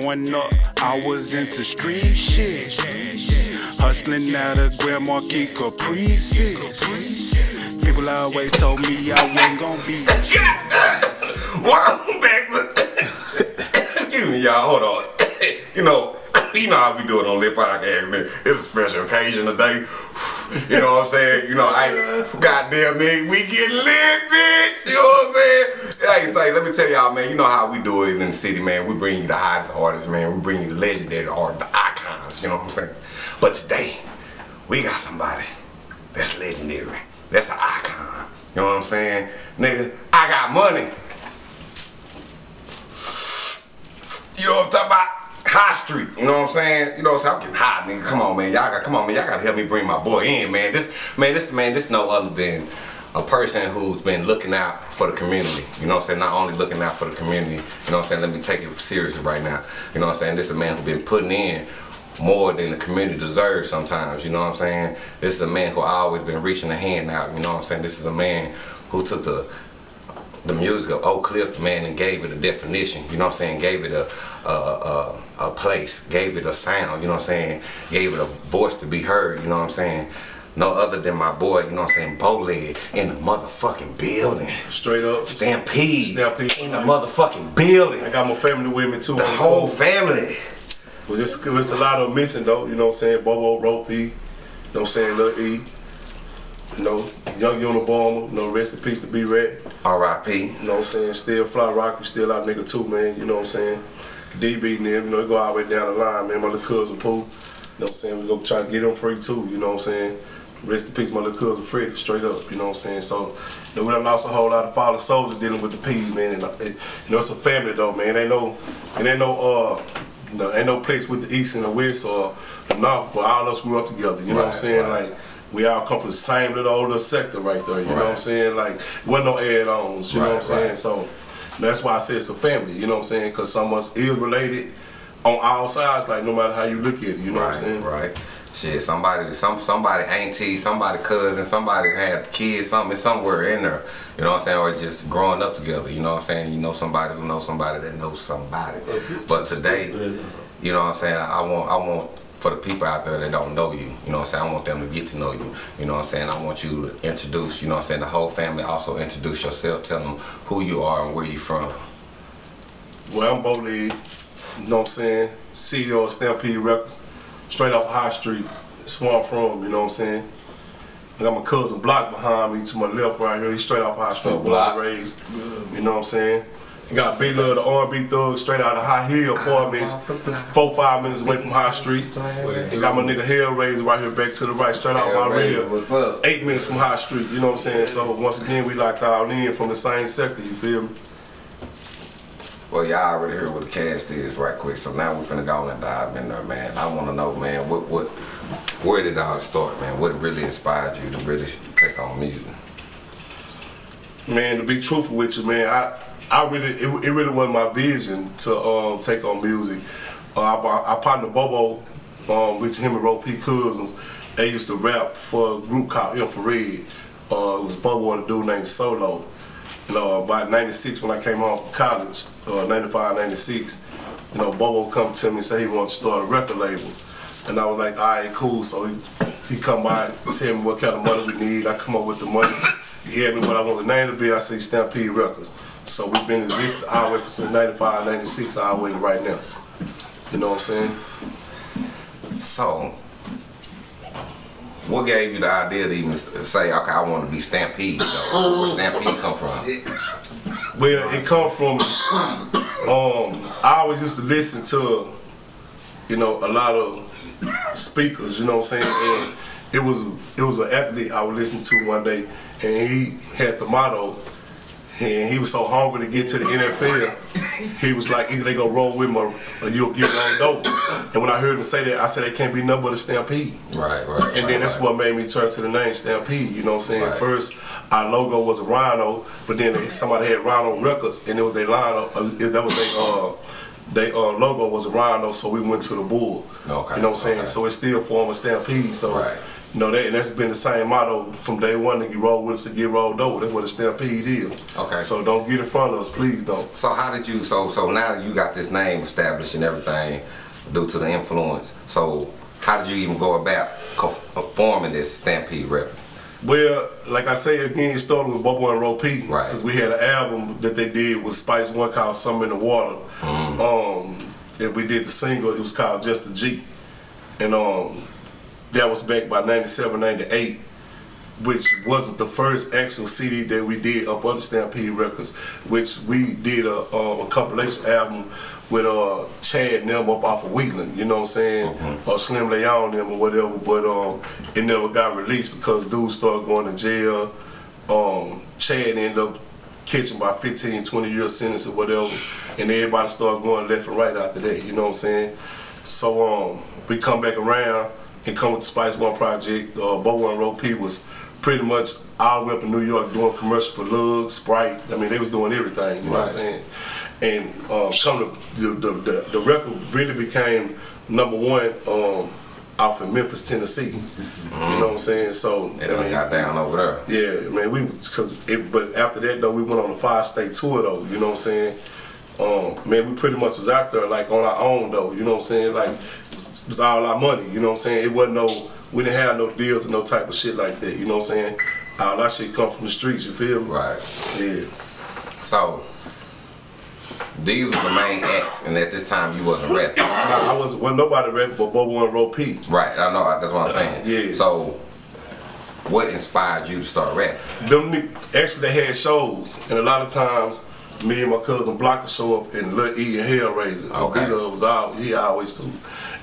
Growing up, I was into street shit. Hustling out of Grand Marquis Caprices. People always told me I wasn't gonna be. Welcome back. Excuse me, y'all. Hold on. you know, you know how we do it on Lit Podcast, man. It's a special occasion today. You know what I'm saying? You know, I goddamn me, we get lit, bitch. You know what I'm saying? Hey, let me tell y'all, man. You know how we do it in the city, man. We bring you the hottest artists, man. We bring you the legendary art, the icons. You know what I'm saying? But today, we got somebody that's legendary. That's an icon. You know what I'm saying? Nigga, I got money. You know what I'm talking about? High Street, you know what I'm saying? You know what I'm saying? I'm getting hot, nigga. Come on, man. Y'all got come on, man. Y'all gotta help me bring my boy in, man. This man, this man, this no other than a person who's been looking out for the community. You know what I'm saying? Not only looking out for the community, you know what I'm saying? Let me take it seriously right now. You know what I'm saying? This is a man who's been putting in more than the community deserves sometimes, you know what I'm saying? This is a man who always been reaching a hand out, you know what I'm saying? This is a man who took the the music of Oak Cliff, man, and gave it a definition, you know what I'm saying? Gave it a, a, a, a place, gave it a sound, you know what I'm saying? Gave it a voice to be heard, you know what I'm saying? No other than my boy, you know what I'm saying, Bowleg in the motherfucking building. Straight up. Stampede. Stampede. In the motherfucking building. I got my family with me too. The whole family. Was just it was a lot of missing though, you know what I'm saying? Bobo, Ropey, you know what I'm saying, Lil E. You know, Young Unabomber, you know, rest in peace to B Red. R.I.P. You know what I'm saying? Still Fly Rocky, still out nigga too, man. You know what I'm saying? DB and them, you know, go all the way down the line, man. My little cousin Pooh. You know what I'm saying? We go try to get him free too, you know what I'm saying? Rest in peace, my little cousin Freddie, straight up, you know what I'm saying? So, you know, we done lost a whole lot of fallen soldiers dealing with the P, man. And, uh, it, you know, it's a family though, man. It ain't no, it ain't no, uh, you know, ain't no place with the East and the West or the North, but all of us grew up together, you know what I'm saying? right. Like, we all come from the same little old little sector right there, you know what I'm saying? Like, wasn't no add-ons, you know what I'm Right, saying? So that's why I say it's a family, you know what I'm saying? Because some of us is related on all sides, like no matter how you look at it, you know what I'm Right, saying? right. Shit, somebody, some somebody auntie, somebody cousin, somebody had kids, something somewhere in there. You know what I'm saying? Or just growing up together. You know what I'm saying? You know somebody who knows somebody that knows somebody. But today, you know what I'm saying? I want, I want for the people out there that don't know you. You know what I'm saying? I want them to get to know you. You know what I'm saying? I want you to introduce. You know what I'm saying? The whole family also introduce yourself. Tell them who you are and where you from. Well, I'm Bo Lee, you know what I'm saying? CEO of Stampede Records, straight off High Street, Swamp from, you know what I'm saying? I got my cousin Block behind me to my left right here. He's straight off High Street, up, born Block? and raised. You know what I'm saying? You got Big Love, the R&B thug, straight out of High Hill Apartments, four, five minutes away from High Street. You got my nigga Hellraiser right here back to the right, straight out my rear. Eight minutes from High Street, you know what I'm saying? So once again, we locked all in from the same sector, you feel me? Well, y'all already heard what the cast is right quick, so now we're finna go on and dive in there, man. I wanna know, man, what what where did all start, man? What really inspired you to really take on music? Man, to be truthful with you, man, I I really it, it really wasn't my vision to um, take on music. Uh, I, I partnered Bobo um, with him and Ro P Cousins. They used to rap for a group called Infrared. Uh, it was Bobo and a dude named Solo. You know, about 96 when I came home from college, uh, 95, 96, you know, Bobo come to me and say he wants to start a record label. And I was like, all right, cool. So he, he come by, tell me what kind of money we need. I come up with the money. He asked me what I want the name to be. I say Stampede Records. So we've been existing all the way from since 95, 96, all the way right now. You know what I'm saying? So, what gave you the idea to even say, okay, I want to be Stampede, though? Where Stampede come from? Well, it come from. Um, I always used to listen to, you know, a lot of speakers. You know what I'm saying? And it was it was an athlete I would listen to one day, and he had the motto. And he was so hungry to get to the NFL, he was like, either they gonna roll with me or or you'll get rolled over. And when I heard him say that, I said, it can't be nothing but a stampede. Right, right. And then that's what made me turn to the name Stampede. You know what I'm saying? Right. First, our logo was a rhino, but then somebody had Rhino Records, and it was their line. Uh, that was their uh, they uh, logo was a rhino, so we went to the bull. Okay, You know what I'm saying? okay. So it still formed a Stampede. So Right. You know that, and that's been the same motto from day one. That you roll with us to get rolled over. That's what a stampede is. Okay. So don't get in front of us, please don't. So how did you? So so now you got this name established and everything due to the influence. So how did you even go about forming this Stampede record? Well, like I say again, it started with Bobo and Ro P. Right. Because we had an album that they did with Spice One called Summer in the Water." Um, and we did the single. It was called "Just a G," and um, that was back by 97, 98, which wasn't the first actual CD that we did up under Stampede Records, which we did a, um, a compilation album with uh, Chad and them up off of Wheatland, you know what I'm saying? Or Slim Leon them or whatever, but um, it never got released because dudes started going to jail. Um, Chad ended up catching by 15, 20 year sentence or whatever, and everybody started going left and right after that, you know what I'm saying? So um, we come back around and come with the Spice One project. Uh, Bobo and Ro P was pretty much all the way up in New York doing commercial for Lug, Sprite. I mean, they was doing everything, you know what I'm Right. saying? And um, come to the, the, the, the record really became number one um, off in Memphis, Tennessee. You know what I'm saying? So It done got down over there. yeah, man, we cause it, but after that though, we went on a five state tour though. You know what I'm saying? Um, man, we pretty much was out there like on our own though. You know what I'm saying? Like was, it was all our money. You know what I'm saying? It wasn't no, we didn't have no deals and no type of shit like that. You know what I'm saying? All that shit come from the streets. You feel me? Right. Yeah. So these were the main acts, and at this time you wasn't rapping. Nah, I wasn't. Wasn't nobody rapping but Bobo and Ro P. Right. I know. That's what I'm saying. Yeah. So what inspired you to start rapping? them actually they had shows, and a lot of times me and my cousin Block would show up and Lil E and Hellraiser. Okay. Love was out, he always too.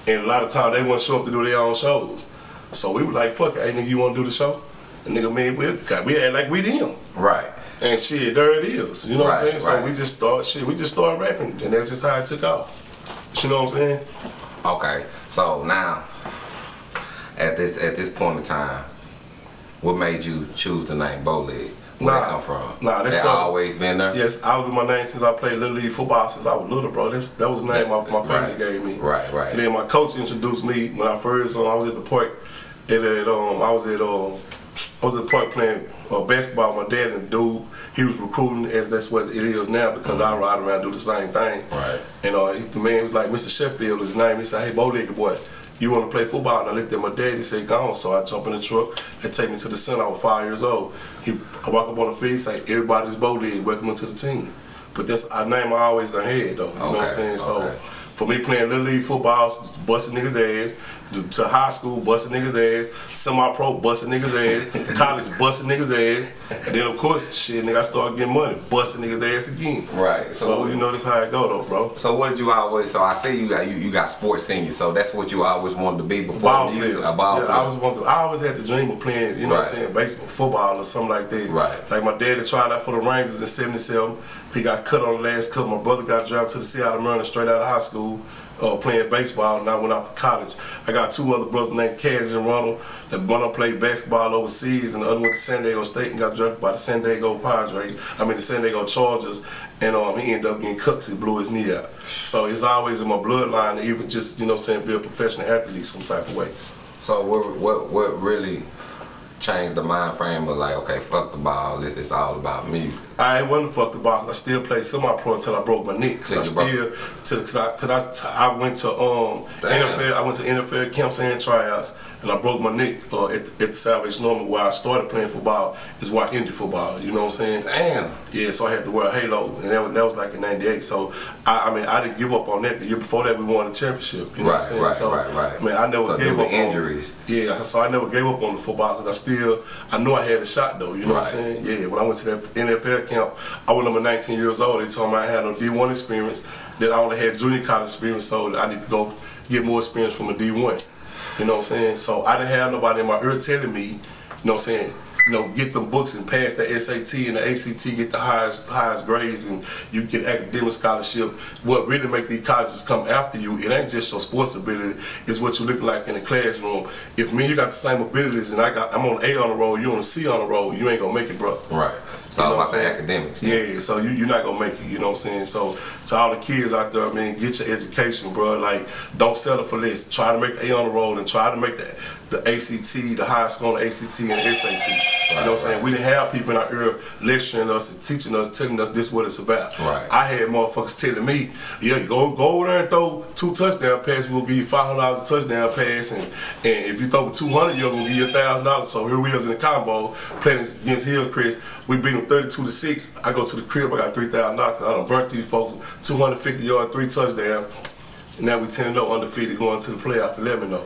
And a lot of times they wouldn't show up to do their own shows. So we were like, fuck it, hey nigga, you wanna do the show? And nigga, man, we got we act like we them. Right. And shit, there it is. You know what I'm Right, saying? right. So we just start shit, we just started rapping, and that's just how it took off. You know what I'm saying? Okay. So now, at this at this point in time, what made you choose the name Bowleg? Where Nah. that come from? Nah, that's that always been there. Yes, I was with my name since I played Little League football since I was little, bro. This that was the name my, my family Right. gave me. Right, right. And then my coach introduced me when I first um, I was at the park. At, at um, I was at um, I was at the park playing uh, basketball. with My dad and dude he was recruiting as that's what it is now because I ride around and do the same thing. Right. And uh, he- the man was like Mr. Sheffield, his name. He said, "Hey, bowlegged boy." You want to play football? And I looked at my dad. He said, "Go on." So I jump in the truck. They take me to the center. I was five years old. He, I walk up on the field. Say, "Everybody's bowlegged. Welcome to the team." But that's a name I always done had though. You know what I'm Okay, saying? So for me playing little league football, busting niggas ass, to, high school, busting niggas ass, semi-pro, busting niggas ass, college, busting niggas ass, and then of course, shit, nigga, I started getting money, busting niggas ass again. Right. So, you know that's how it go though, bro. So what did you always? So I see you got you, you got sports senior. So that's what you always wanted to be before Ball music. player. A ball yeah, player. I was want to, I always had the dream of playing, you know what I'm saying, baseball, football or something like that. Right. Like my dad had tried out for the Rangers in 77. He got cut on the last cut. My brother got drafted to the Seattle Mariners straight out of high school. Uh, playing baseball and I went off to college. I got two other brothers named Kaz and Ronald. The one played basketball overseas and the other went to San Diego State and got drafted by the San Diego Padres. I mean the San Diego Chargers. And um, he ended up getting 'cause he blew his knee out. So it's always in my bloodline to even just, you know saying, be a professional athlete some type of way. So what what what really changed the mind frame of like okay fuck the ball it's, it's all about music. I ain't wasn't fuck the box. I still played semi-pro until I broke my neck. Cause I still, to, cause I, cause I, I went to um Damn. NFL. I went to NFL camps and tryouts, and I broke my neck uh, at, at the Salvation Army where I started playing football. Is where I ended football. You know what I'm saying? Damn. Yeah, so I had to wear a halo, and that was, that was like in '98. So I, I mean, I didn't give up on that. The year before that, we won the championship. You know what I'm Right, saying? right, so, right, right. I mean, I never So gave up on injuries. Yeah, so I never gave up on the football because I still, I knew I had a shot though. You know what I'm saying? Yeah, when I went to that NFL camp, I was number 19 years old. They told me I had no D1 experience, that I only had junior college experience, so I need to go get more experience from a D1. You know what I'm saying? So I didn't have nobody in my ear telling me, you know what I'm saying, you know, get the books and pass the SAT and the ACT, get the highest highest grades, and you get academic scholarship. What really make these colleges come after you, it ain't just your sports ability, it's what you look like in the classroom. If me you got the same abilities and I got I'm on A on the roll, you on a C on the roll, you ain't gonna make it, bro. Right. It's all about the academics. Yeah, so you, you're not gonna make it, you know what I'm saying? So to all the kids out there, I mean, get your education, bro. Like, don't settle for less. Try to make A on the road and try to make the, the ACT, the high school on the ACT and the SAT. you know what I'm saying? right. We didn't have people in our ear lecturing us and teaching us, telling us this is what it's about. Right. I had motherfuckers telling me, yeah, you go go over there and throw two touchdown passes, we'll give you five hundred dollars a touchdown pass, and, and if you throw two hundred, you're gonna give you a thousand dollars. So here we is in the combo playing against Hillcrest. We beat them thirty-two to six. I go to the crib, I got three thousand dollars. I done burnt these folks, two hundred fifty yard, three touchdowns. And now we ten and zero undefeated going to the playoff. Eleven though.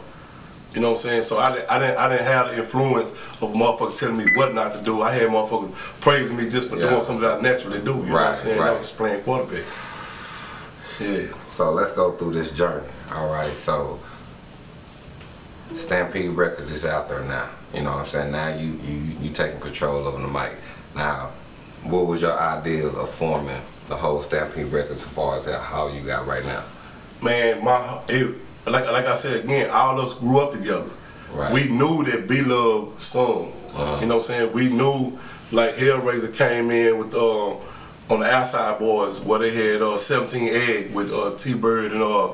You know what I'm saying? So I didn't, I didn't, I didn't have the influence of a motherfucker telling me what not to do. I had motherfuckers praising me just for Yeah. doing something that I naturally do. You know what I'm saying? right. I was just playing quarterback. Yeah. So let's go through this journey. All right. So Stampede Records is out there now. You know what I'm saying? Now you you you taking control over the mic. Now, what was your ideal of forming the whole Stampede Records as far as that, how you got right now? man, my it, like like I said again, all of us grew up together. Right. We knew that B Love sung. Uh-huh. You know what I'm saying? We knew like Hellraiser came in with um on the outside boys where they had uh 17 egg with uh T Bird and uh,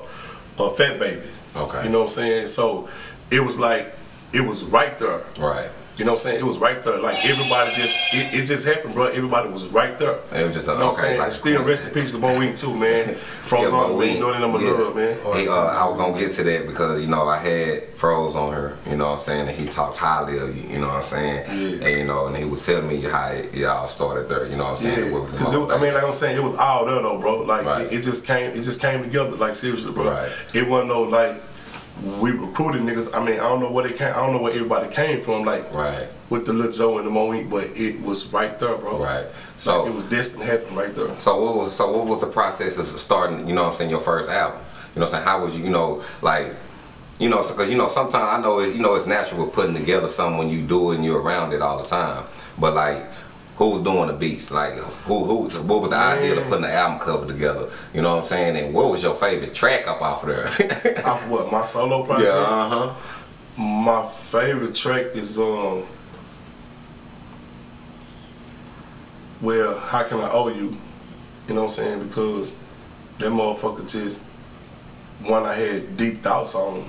uh Fat Baby. Okay. You know what I'm saying? So it was like it was right there. Right. You know what I'm saying? It was right there. Like everybody just it, it just happened, bro. Everybody was right there. It was just a, You know what I'm okay. saying? Like Still rest in peace to Bo Wing too, man. Froze Yeah, on me. You know that number love, man. He, uh, I was gonna get to that because you know I had Froze on her, you know what I'm saying, and he talked highly of you, you know what I'm saying, Yeah. and you know, and he was telling me how it, it all started there, you know what I'm saying. Yeah, because I mean, like I'm saying, it was all there though, bro. Like Right. it, it just came, it just came together. Like seriously, bro. Right. It wasn't no like we recruited niggas. I mean, I don't know where they came. I don't know where everybody came from. Like Right. with the Lil Joe and the Moe, but it was right there, bro. Right. So So- it was destined to happen right there. So what was so what was the process of starting? You know what I'm saying your first album. You know what I'm saying how was you you know like you know because you know sometimes I know it, you know it's natural putting together something when you do it and you're around it all the time. But like who was doing the beats? Like who who what was the idea of putting the album cover together? You know what I'm saying? And what was your favorite track up off of there? Off what my solo project. yeah. Uh huh. My favorite track is um. Well, how can I owe you? You know what I'm saying? Because that motherfucker just one I had deep thoughts on.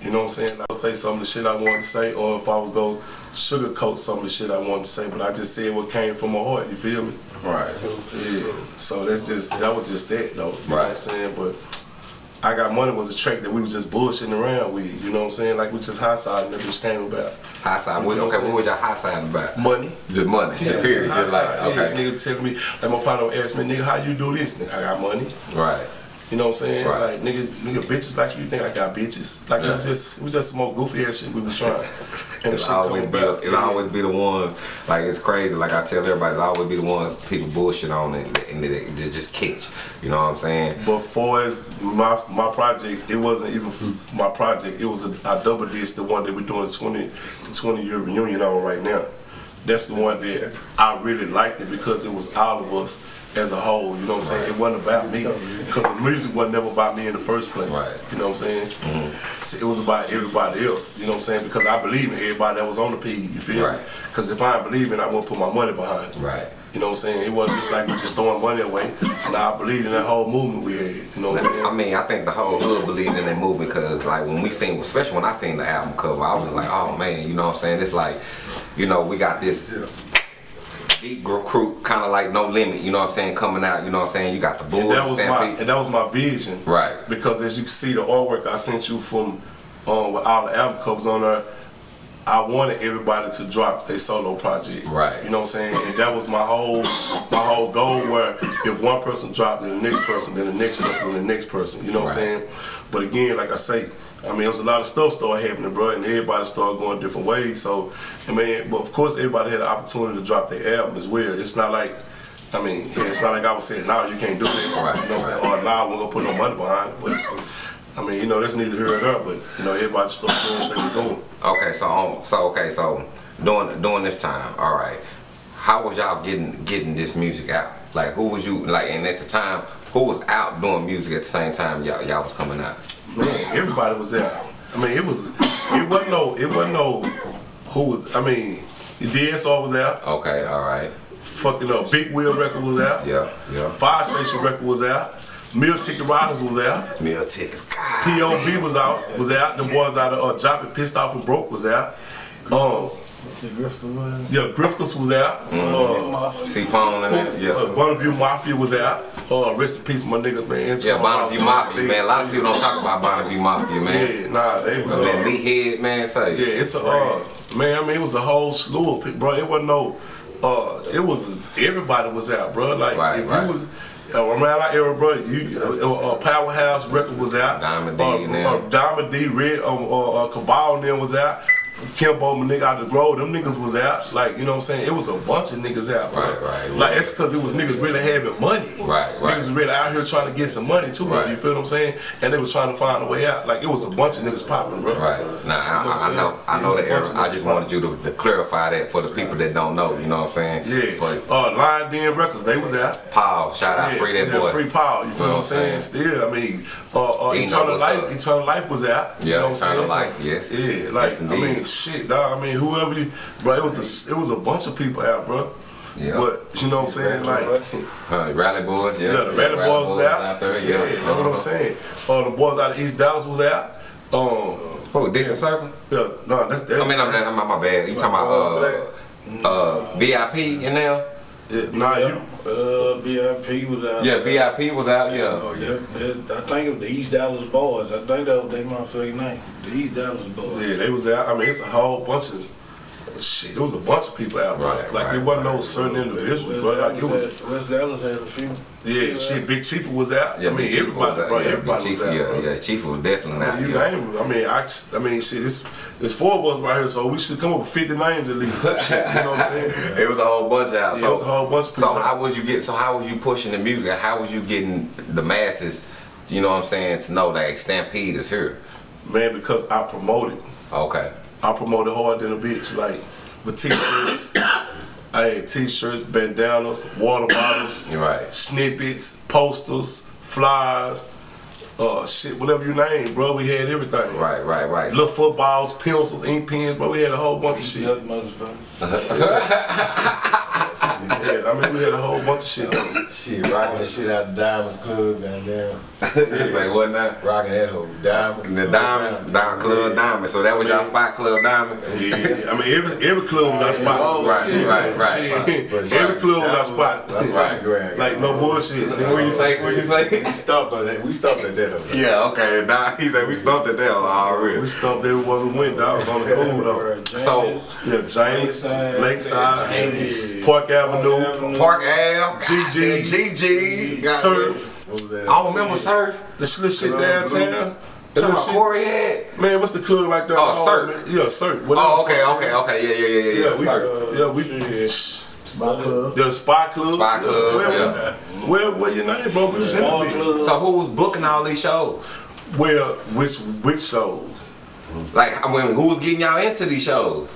You know what I'm saying? I would say some of the shit I wanted to say, or if I was go sugarcoat some of the shit I wanted to say, but I just said what came from my heart. You feel me? Right. Yeah. So that's just that was just that though. You know what I'm Right. saying? But I Got Money was a track that we was just bullshitting around with. You know what I'm saying? Like we just high side and that bitch came about. High side. You know what okay. I'm What was your high side about? Money. Just money. Yeah, Period. high Just like okay. Yeah, nigga tell me, like my partner asked me, nigga, how you do this? Nigga, I got money. Right. You know what I'm saying? Right. Like nigga, nigga, bitches like you think I got bitches. Like Yeah. we just we just smoke goofy ass shit we was trying. And It's always be it always be the ones like it's crazy. Like I tell everybody, it always be the ones people bullshit on and, and they, they just catch. You know what I'm saying? But for my my project, it wasn't even my project. It was a, I double disc the one that we're doing the 20, the 20 year reunion on right now. That's the one that I really liked it because it was all of us as a whole. You know what I'm saying? It wasn't about me because the music wasn't never about me in the first place. Right. You know what I'm saying? So it was about everybody else. You know what I'm saying? Because I believe in everybody that was on the P. You feel Right. me? Because if I believe in, it, I wouldn't put my money behind it. Right. You know what I'm saying? It wasn't just like we just throwing money away. Now I believe in that whole movement we had. You know what I'm saying? I mean, I think the whole hood believed in that movie because, like, when we seen, especially when I seen the album cover, I was like, oh man, you know what I'm saying? It's like, you know, we got this deep recruit, kind of like No Limit, you know what I'm saying, coming out, you know what I'm saying? You got the And Bulls, that was my and that was my vision. Right. Because as you can see the artwork I sent you from um with all the album covers on there, I wanted everybody to drop their solo project. Right. You know what I'm saying? And that was my whole my whole goal where if one person dropped, then the next person, then the next person, then the next person. You know what I'm saying? But again, like I say, I mean, there was a lot of stuff started happening, bro, and everybody started going different ways. So, I mean, but of course, everybody had the opportunity to drop their album as well. It's not like, I mean, yeah, it's not like I was saying, now you can't do that. Right, You know what I'm saying? Or now we're gonna put no money behind it. But I mean, you know, that's neither here nor there. But you know, everybody started doing what they were doing. Okay, so um, so okay, so during during this time, all right, how was y'all getting getting this music out? Like, who was you like? And at the time, who was out doing music at the same time y'all y'all was coming out? Man, everybody was there. I mean, it was, it wasn't no, it wasn't no, who was. I mean, DSR was out. Okay, all right, Fucking up, Big Wheel record was out. Yeah, yeah. Fire Station record was out. Meal Ticket Riders was out. Meal tickets. God. POB was out. Was out. The boys out of uh, Jopping Pissed Off and Broke was out. Um, The Grifter one. Yeah, Griffiths was out. Uh, C Pone and that. uh, Yeah. Bonneville Mafia was out. Uh, rest in peace, my niggas, man. Yeah, Bonneville Mafia, man. A lot of people don't talk about Bonneville Mafia, man. Yeah, nah, they was. But man, Uh, Meathead, man, say. Yeah, it's a uh, man. I mean, it was a whole slew of people, bro. It wasn't no. Uh, it was everybody was out, bro. Like Right, if right. you was uh, around our era, bro, you uh, uh, Powerhouse record was out. Diamond D uh, uh, Diamond D, Red, um, uh, uh, Cabal and them was out. Kimbo, my nigga out the grove, them niggas was out. Like, you know what I'm saying? It was a bunch of niggas out, bro. Right, right, Like, right. it's because it was niggas really having money. Right, right. Niggas was really out here trying to get some money too. Right. You feel what I'm saying? And they was trying to find a way out. Like, it was a bunch of niggas popping, bro. Right. Nah, I, I, I know, I know the era. I just wanted you to, to clarify that for the people that don't know. You know what I'm saying? Yeah. For Uh, Lion Den Records, they was out. Paul, shout out, Yeah, free that yeah, boy. Free power. You feel know what I'm saying? Still, I mean, uh, uh, Eternal Life, up. Eternal Life was out. You Yeah, know what I'm Eternal saying? Life, yes. Yeah, like Yes, I mean, shit, dog. I mean, whoever you, bro, it was a, it was a bunch of people out, bro. Yeah. But you know what I'm saying? Like, Uh, Rally Boys, yeah. yeah, the Rally Boys was out. there, yeah, yeah. know what I'm saying. Uh, the boys out of East Dallas was out. Um, oh, Dixon Circle? yeah, no, that's that's. I mean, I'm, I'm, I'm my bad. You talking about uh, uh, VIP in there? Yeah, nah, you. Uh, BIP was out. Yeah, VIP was out, Oh, yeah. yeah. It- I think it was the East Dallas Boys. I think that was their motherfucking name. The East Dallas Boys. Yeah, they was out. I mean, it's a whole bunch of shit. There was a bunch of people out, bro. Right, like right, it wasn't no certain individual, West bro. Like it was. had- West Dallas had a few. Yeah, shit. Big Chief was out. Yeah, I mean, Chief everybody, was bro. yeah, everybody Big was Chief, out. yeah, bro. yeah, Chief was definitely I out. mean, you yeah. name it. I mean, I, just- I mean, shit. It's it's four of us right here, so we should come up with fifty names at least. Some shit, you know what I'm saying? It was a whole bunch out. Yeah, so, it was a whole bunch of So how was you get? So how was you pushing the music? How was you getting the masses? You know what I'm saying? To know that Stampede is here. Man, because I promoted. Okay. I promoted hard than a bitch, like with t-shirts. I had t-shirts, bandanas, water bottles, You're right. snippets, posters, flyers, uh, shit, whatever you name, bro. We had everything. Right. Right. Right. Little footballs, pencils, ink pens, bro. We had a whole bunch of shit. Yuck, I mean, we had a whole bunch of shit. though. Shit, rocking the shit out the Diamonds Club, goddamn. it's like what now? Rocking that whole Diamonds. The diamonds, Diamond Club Diamond. So that was y'all spot Club Diamond. Yeah, I mean, every every club was our oh, spot. Oh, Right, shit. right, right. Shit. But Every club was our spot. That's Right. right. Grand. Like no bullshit. What you say? What you say? We stopped on that. We stopped at that. though. Yeah. Okay. Nah, he said we stumped it there already. We already. stumped everywhere we went, dog. On the cool though. So Yeah, James, Lakeside. Lakeside, Park Avenue, Park Ave, GG. GG, Surf, What was that? I remember Surf. the slit shit downtown. Talking That little shit. Corey had. Man, what's the club right there? Oh, oh Surf. Yeah, Surf. Oh, okay, okay, okay. Yeah, yeah, yeah, yeah, Yeah, yeah. we, Surf. yeah, we. Spot Club. The Spot Club. Spot Club, Where, yeah. where, where your name, bro? We was in the So who was booking all these shows? Where, which, which shows? Like, I mean, who was getting y'all into these shows?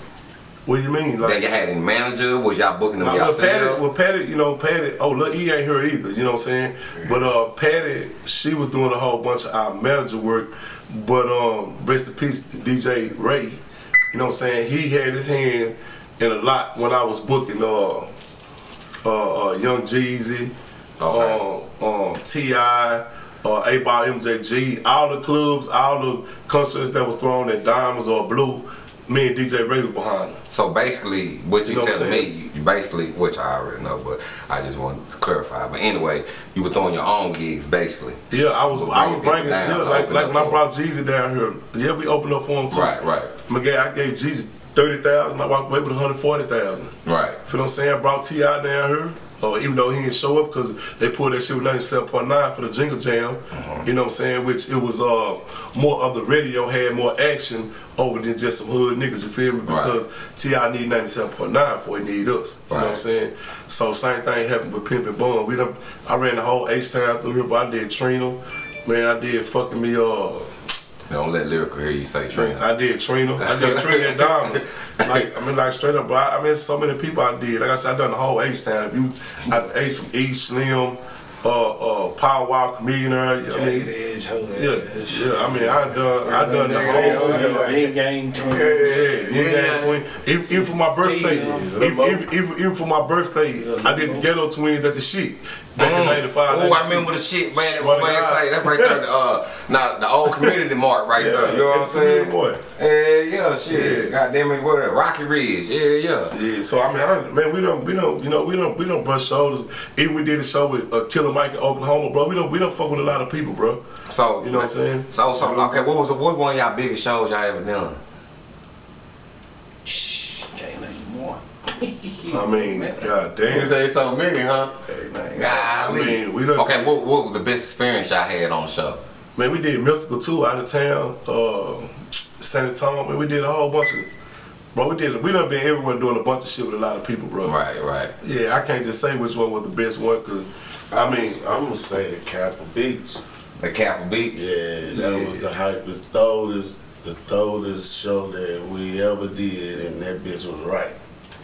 What do you mean? Like, That you had a manager? Was y'all booking them Nah, well, Patty, yourselves? well, Patty, you know, Patty, oh, look, he ain't here either, you know what I'm saying? But uh, Patty, she was doing a whole bunch of our manager work, but um, rest in peace to DJ Ray, you know what I'm saying? He had his hand in a lot when I was booking uh, uh, uh, Young Jeezy, Okay. um, um, T.I., uh, 8Ball MJG, all the clubs, all the concerts that was thrown at Diamonds or Blue, me and DJ Ray was behind them. So basically, what you, You know telling me, you, you basically, which I already know, but I just wanted to clarify. But anyway, you were throwing your own gigs, basically. Yeah, I was I was bringing yeah, like like when I brought Jeezy down here. Yeah, we opened up for him too. Right, right. I gave, I gave Jeezy thirty thousand. I walked away with one hundred forty thousand. Right. Feel what I'm saying? I brought T.I. down here. Uh, even though he didn't show up because they pulled that shit with 97.9 for the Jingle Jam, Uh-huh. you know what I'm saying? Which it was uh, more of the radio had more action over than just some hood niggas, you feel me? Right. Because T.I. need 97.9 before he need us, you know what I'm saying? So same thing happened with Pimp and Bun. We done, I ran the whole H-Town through here, but I did Trina. Man, I did fucking me, uh, Don't let lyrical hear you say Trina. I did Trina. I did Trina and Diamonds. Like, I mean, like straight up, bro. I mean, so many people I did. Like I said, I done the whole H town. If you, I H from East Slim, uh, uh, Power Walk Millionaire. I Jagged mean, edge, hoe yeah, yeah. I mean, I done, I done the whole. Yeah, Ain't gang twin. Yeah, yeah, yeah. Twin. Even, even for my birthday, even, even, even, even for my birthday, I did the Ghetto Twins at the shit back in '95. Oh, I remember the shit, man. Swear to man God. that right there, the, uh, now the old community mark right Yeah, there. You know what I'm community saying? mark. Yeah, yeah, shit. Yeah. God damn it, what? that? Rocky Ridge. Yeah, yeah. Yeah, so I mean, I, man, we don't, we don't, you know, we don't, we don't brush shoulders. Even we did a show with uh, Killer Mike in Oklahoma, bro. We don't, we don't fuck with a lot of people, bro. So You know what I'm saying? So, so okay. What was the, what one of y'all biggest shows y'all ever done? Can't name one. I mean, god You damn. say so many, huh? Can't name I mean, we done, Okay, what, what was the best experience y'all had on the show? man, we did Mystikal too, out of town, uh, San Antonio. Man, we did a whole bunch of, bro. We did, we done been everywhere doing a bunch of shit with a lot of people, bro. Right, right. Yeah, I can't just say which one was the best one, cause I mean, I'm gonna say the Capitol Beach. The Capitol Beach. Yeah, that was the hype, the throatest, the throatest show that we ever did, and that bitch was right.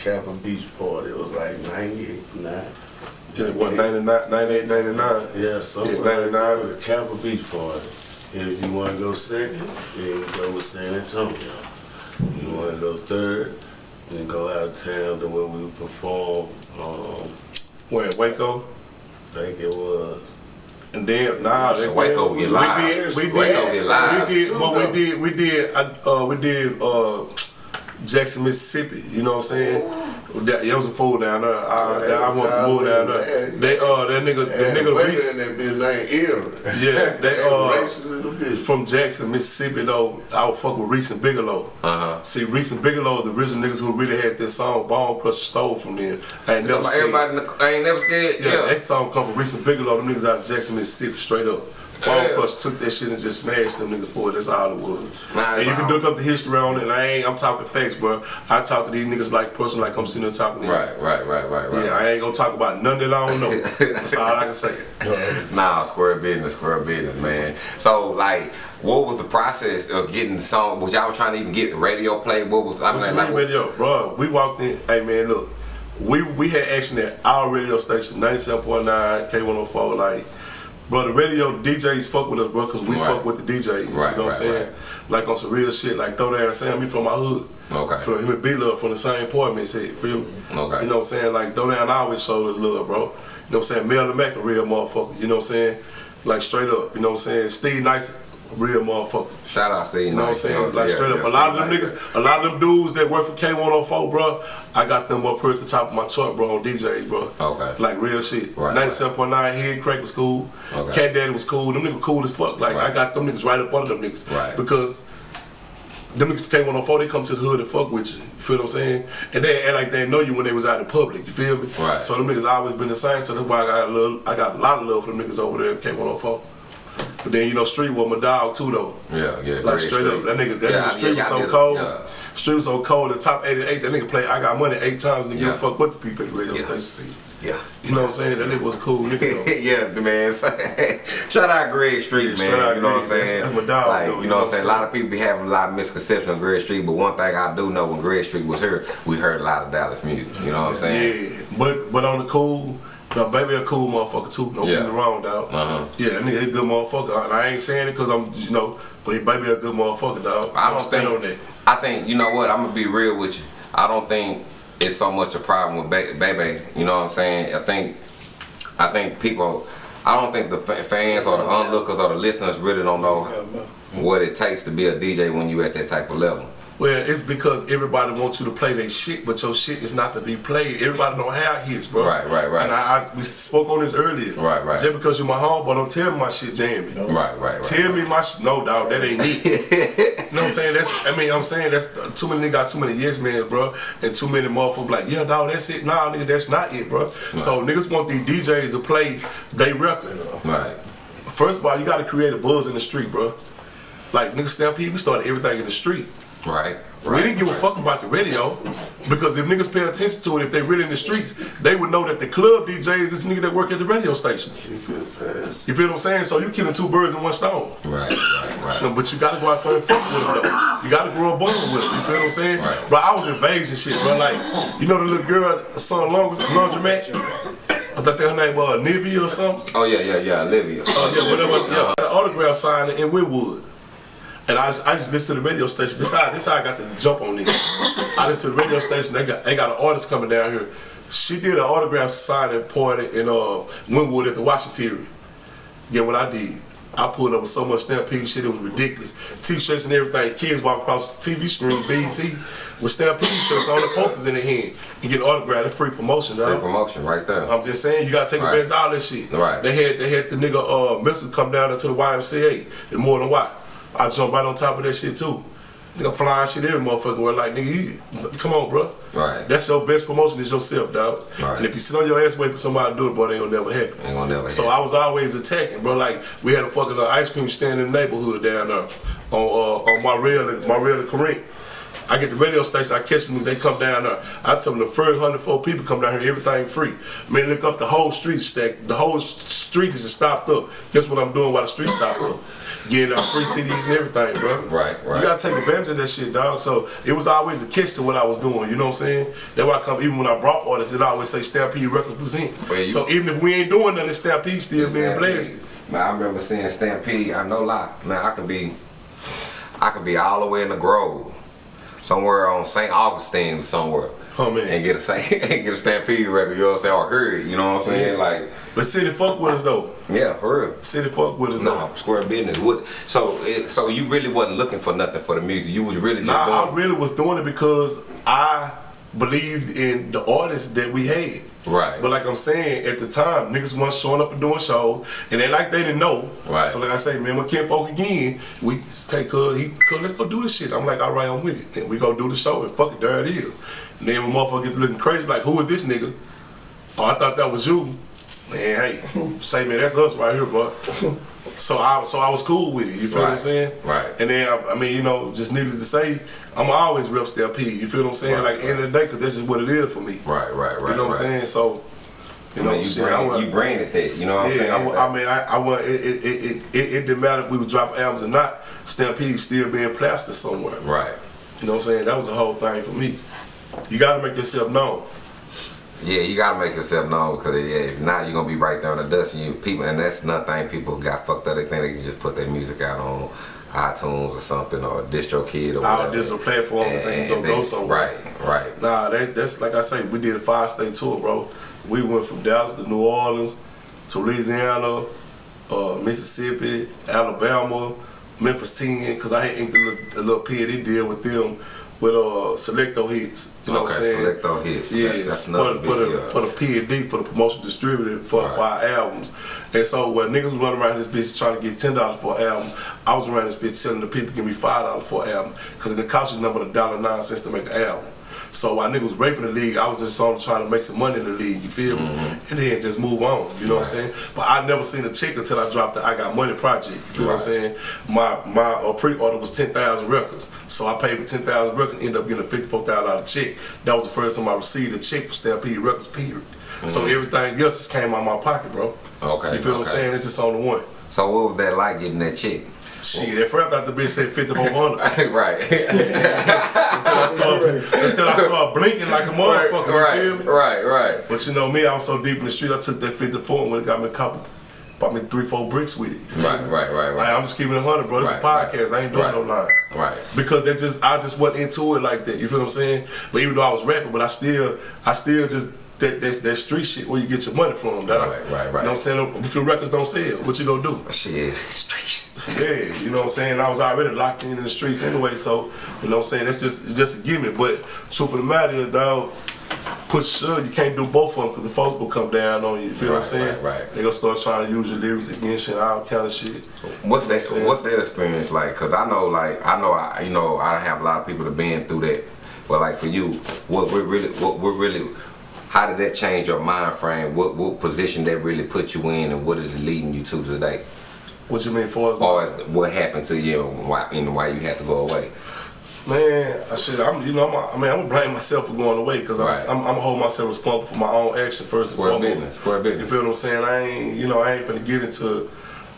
Capitol Beach party, it was like 98, 9. yeah, what 99, 98, 99. Yeah, something Yeah, 99. that with the Capitol Beach party. If you want to go second, then you go with San Antonio. You want to go third, then go out of town to where we perform. Um, Where Waco. I think it was. And then nah, So Waco we, get we live. did, we did, Waco get live, we did, what we did, we did, uh, we did uh, Jackson, Mississippi. You know what I'm saying? That, that was a fool down there. I, I want to move down there. They uh, that nigga, that nigga Reese, in that bitch named Ear. Yeah, they, uh, racist bitch. from Jackson, Mississippi though. I would fuck with Reese and Bigalow. Uh huh. See, Reese and Bigalow, the original niggas who really had this song "Bone Crusher" stole from them. I ain't never scared. Everybody, in the, I ain't never scared. Yeah, Yeah. that song come from Reese and Bigalow. Them niggas out of Jackson, Mississippi, straight up. Bone Yeah. Crusher took that shit and just smashed them niggas for it. That's all it was. Nah, and you can look up the history on it. And I ain't. I'm talking facts, bro. I talk to these niggas like person, like I'm sitting there talking to them. Right, right, right, right, right. Yeah, I ain't gonna talk about none that I don't know. That's all I can say. Nah, square business, square business, man. So, like, what was the process of getting the song? Was y'all trying to even get the radio play? What was I What mean, you like, mean radio, bro? We walked in. Hey man, look, we we had action at our radio station, 97.9 K104. Like, bro, the radio DJs fuck with us, bro, cause we Right. fuck with the DJs. Right, you know what I'm saying? Like on some real shit, like throw down Sam, he from my hood. Okay. From him and B Love from the same apartment, say, feel me? Mm-hmm. Okay. You know what I'm saying? Like throw down always showed us love, bro. You know what I'm saying? Mel the Mac a real motherfucker. You know what I'm saying? Like straight up. You know what I'm saying? Steve Nice, real motherfucker. shout out, Steve. You know what I'm saying? Like Yeah, straight up. yeah, a lot of them niggas, a lot of them dudes that work for K104, bro, I got them up here at the top of my chart, bro, on DJs, bro. Okay. Like real shit. Right, 97.9 Head Crack was cool. Okay. Cat Daddy was cool. Them niggas cool as fuck. Like Right. I got them niggas right up under them niggas. Right. Because them niggas from K104, they come to the hood and fuck with you. You feel what I'm saying? And they act like they know you when they was out in public. You feel me? Right. So them niggas always been the same. So that's why I got a little, I got a lot of love for them niggas over there at K104. But then you know, Street was my dog too though. Yeah, yeah. Like straight up, that nigga, that Yeah, nigga street was yeah, I so cold. Yeah. Street was so cold. The top eight and eight, that nigga played I Got Money eight times and didn't give a fuck what the people at the radio Yeah. station see. Yeah. You know what I'm saying? That nigga was cool nigga yeah, the man. Shout out Greg Street, man. shout out you know what I'm saying? That's- that's my dog, Like, though, you know what I'm saying? A lot of people be having a lot of misconceptions on Greg Street, but one thing I do know when Greg Street was here, we heard a lot of Dallas music. You know what I'm saying? Yeah, but but on the cool, no, baby a cool motherfucker too. Don't Yeah. get me wrong, dog. Uh-huh. Yeah, that nigga a good motherfucker. And I ain't saying it because I'm, you know, but he baby a good motherfucker, dog. I don't stand think. on that. I think you know what? I'm gonna be real with you. I don't think it's so much a problem with ba- Bebe. You know what I'm saying? I think, I think people. I don't think the fa- fans or the onlookers or the listeners really don't know what it takes to be a DJ when you at that type of level. Well, it's because everybody wants you to play their shit, but your shit is not to be played. Everybody don't have hits, bro. Right, right, right. And I, I we spoke on this earlier. Right, right. Just because you're my homeboy, don't tell me my shit jamming. Right, right, right. Tell me my shit. No, dog, that ain't me. you know what I'm saying? That's. I mean, I'm saying that's uh, too many niggas got too many yes men, bro, and too many motherfuckers like, yeah, dog, that's it. Nah, nigga, that's not it, bro. So niggas want these DJs to play they record. Right. First of all, you got to create a buzz in the street, bro. Like nigga Stampede, we started everything in the street. Right. We didn't give a fuck about the radio because if niggas pay attention to it, if they really in the streets, they would know that the club DJs is niggas that work at the radio stations. You feel. You feel what I'm saying? So you killing two birds in one stone. Right. Right. Right. No, but you gotta go out there and fuck with them though. You gotta grow a bond with them. You feel what I'm saying? Right. Bro, I was in invasion shit, bro. Like, you know the little girl, son long laundromat? I thought that her name was Nivea or something. Oh yeah, yeah, yeah, Olivia. Oh yeah, whatever. Yeah, an autograph signing in Wynnewood. And I just, I just listened to the radio station. This how this how I got the jump on this. I listened to the radio station. They got they got an artist coming down here. She did an autograph sign signing party in uh Wynnewood at the Washington. Yeah, what I did. I pulled up with so much Stampede shit, it was ridiculous. T-shirts and everything. Kids walk across the TV screen, BET, with Stampede shirts on the posters in their hand and get autographed. It's free promotion, Free dog. promotion right there. I'm just saying, you gotta take Right. advantage of all this shit. Right. They had they had the nigga uh Mr. come down into the YMCA and more than why. I jumped right on top of that shit too. Nigga flying shit every motherfucker were like, nigga, you, come on, bro. Right. That's your best promotion is yourself, dog. Right. And if you sit on your ass waiting for somebody to do it, bro, they ain't gonna never happen. Ain't gonna never So happen. I was always attacking, bro. Like we had a fucking uh, ice cream stand in the neighborhood down there on uh, on my rail and my rail and Corinth. I get the radio station, I catch them, they come down there. I tell them the first 104 people come down here, everything free. Man, look up the whole street stack. The whole street is stopped up. Guess what I'm doing while the street stopped up? Getting out free CDs and everything, bro. Right, right. You gotta take advantage of that shit, dog. So it was always a catch to what I was doing, you know what I'm saying? That's why I come, even when I brought artists, it always say Stampede Records presents. You- so even if we ain't doing nothing, Stampede still being blessed. Man, I remember seeing Stampede. I no lie. Man, I could be, I could be all the way in the Grove, somewhere on St. Augustine, somewhere. Oh, man. And get a and get a Stampede record. You know what I'm saying? Or heard. You know what I'm saying? Like, But City fuck with us though. yeah, for real. City fuck with us Nah, though. square business. What? So, it, so you really wasn't looking for nothing for the music. You was really just Nah, I really was doing it because I believed in the artists that we had. Right. But like I'm saying, at the time, niggas wasn't showing up for doing shows, and they like they didn't know. Right. So like I say, man, with Ken Folk again, we hey, cuz, he, cuz, let's go do this shit. I'm like, all right, I'm with it. And we go do the show, and fuck it, there it is. And then when motherfucker get to looking crazy, like, who is this nigga? Oh, I thought that was you. Man, hey, say man, that's us right here, bro. So I so I was cool with it. You feel what I'm saying? right. And then I, I mean, you know, just needless to say, I'm always rep Stampede. You feel what I'm saying? Right, like end of the day, cause that's just what it is for me. Right, right, right. You know what right. I'm saying? So, you I know, mean, you, shit, brand, I you branded that. You know what I'm yeah, saying? I, I mean, I, I want it. It, it, it, it, it didn't matter if we would drop albums or not. Stampede still being plastered somewhere. right. You know what I'm saying? That was the whole thing for me. You got to make yourself known. Yeah, you gotta make yourself known because yeah, if not, you're gonna be right there in the dust. And you people, and that's nothing. People got fucked up. They think they can just put their music out on iTunes or something or DistroKid or All whatever. digital platforms and things don't they- go somewhere. Right, right. Nah, that, that's like I say, we did a five state tour, bro. We went from Dallas to New Orleans, to Louisiana, uh, Mississippi, Alabama, Memphis 10, because I had inked a little, a little P&D deal with them with uh, Select-O-Hits. You know what I'm Okay, saying? Select-O-Hits. Yes, That's- that's for, for, the, for the P&D, for the promotion distributor, for, Right. for our albums. And so when niggas was running around this bitch trying to get $10 for an album, I was around this bitch telling the people, give me $5 for an album, because it cost you number a dollar nine cents to make an album. So while niggas was raping the league, I was just on trying to make some money in the league, you feel me? And then just move on, you know what I'm Mm-hmm. Saying? But I never seen a check until I dropped the I Got Money project, you feel what I'm saying? My my uh, pre-order was 10,000 records. So I paid for 10,000 records, and ended up getting a $54,000 check. That was the first time I received a check for Stampede Records, period. So everything else just came out of my pocket, bro. Mm-hmm. Okay, You feel what I'm saying? It's just on the one. So what was that like getting that check? Shit, at first I thought the bitch said 5400 right. until I started until I started blinking like a motherfucker. right, You feel me? right, right. But you know me, I was so deep in the street. I took that 54 and when it got me a couple, bought me three, four bricks with it. Feel Right, right, right, Like, right. I'm just keeping it 100, bro. This Right, is a podcast. right. I ain't doing Right. no line. Right. Because that just I just wasn't into it like that. You feel what I'm saying? But even though I was rapping, but I still I still just that that, that street shit where you get your money from. Dog. Right, right, right. You know what I'm saying? If your records don't sell, what you gonna do? Shit, streets. Yeah, you know what I'm saying? I was already locked in in the streets anyway, so you know what I'm saying? That's just it's just a gimmick. But truth of the matter is, dog, push sure you can't do both of them because the folks will come down on you. You feel what I'm saying? right, right. They gonna start trying to use your lyrics against you and all kind of shit. What's that? saying? What's that experience like? Cause I know, like, I know, I, you know, I don't have a lot of people that been through that. But like for you, what we're really, what we're really, how did that change your mind frame? What what position that really put you in, and what is it leading you to today? What you mean for us? As far as what happened to you, and why, and why you had to go away? Man, I should. I'm, you know, I'm, I mean, I'm gonna blame myself for going away because I'm, Right. I'm, I'm gonna hold myself responsible for my own action first and Square foremost. business, square business. You feel what I'm saying? I ain't, you know, I ain't finna get into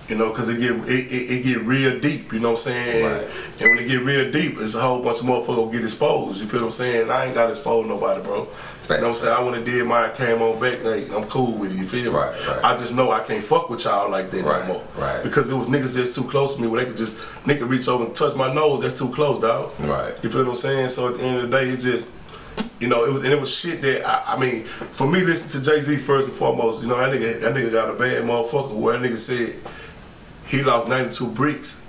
You know, cause it get it, it, it get real deep. You know what I'm saying? Right. And when it get real deep, it's a whole bunch of motherfuckers get exposed. You feel what I'm saying? I ain't got to expose nobody, bro. You know what I'm saying? I went and did mine, came on back, like, I'm cool with it, you feel me? Right, right. I just know I can't fuck with y'all like that Right, no more. right. Because it was niggas that's too close to me where they could just, nigga reach over and touch my nose, that's too close, dog. Right. You feel what I'm saying? So at the end of the day, it just, you know, it was and it was shit that I, I mean, for me, listen to Jay Z first and foremost. You know, that nigga, that nigga got a bad motherfucker. Where that nigga said he lost 92 bricks,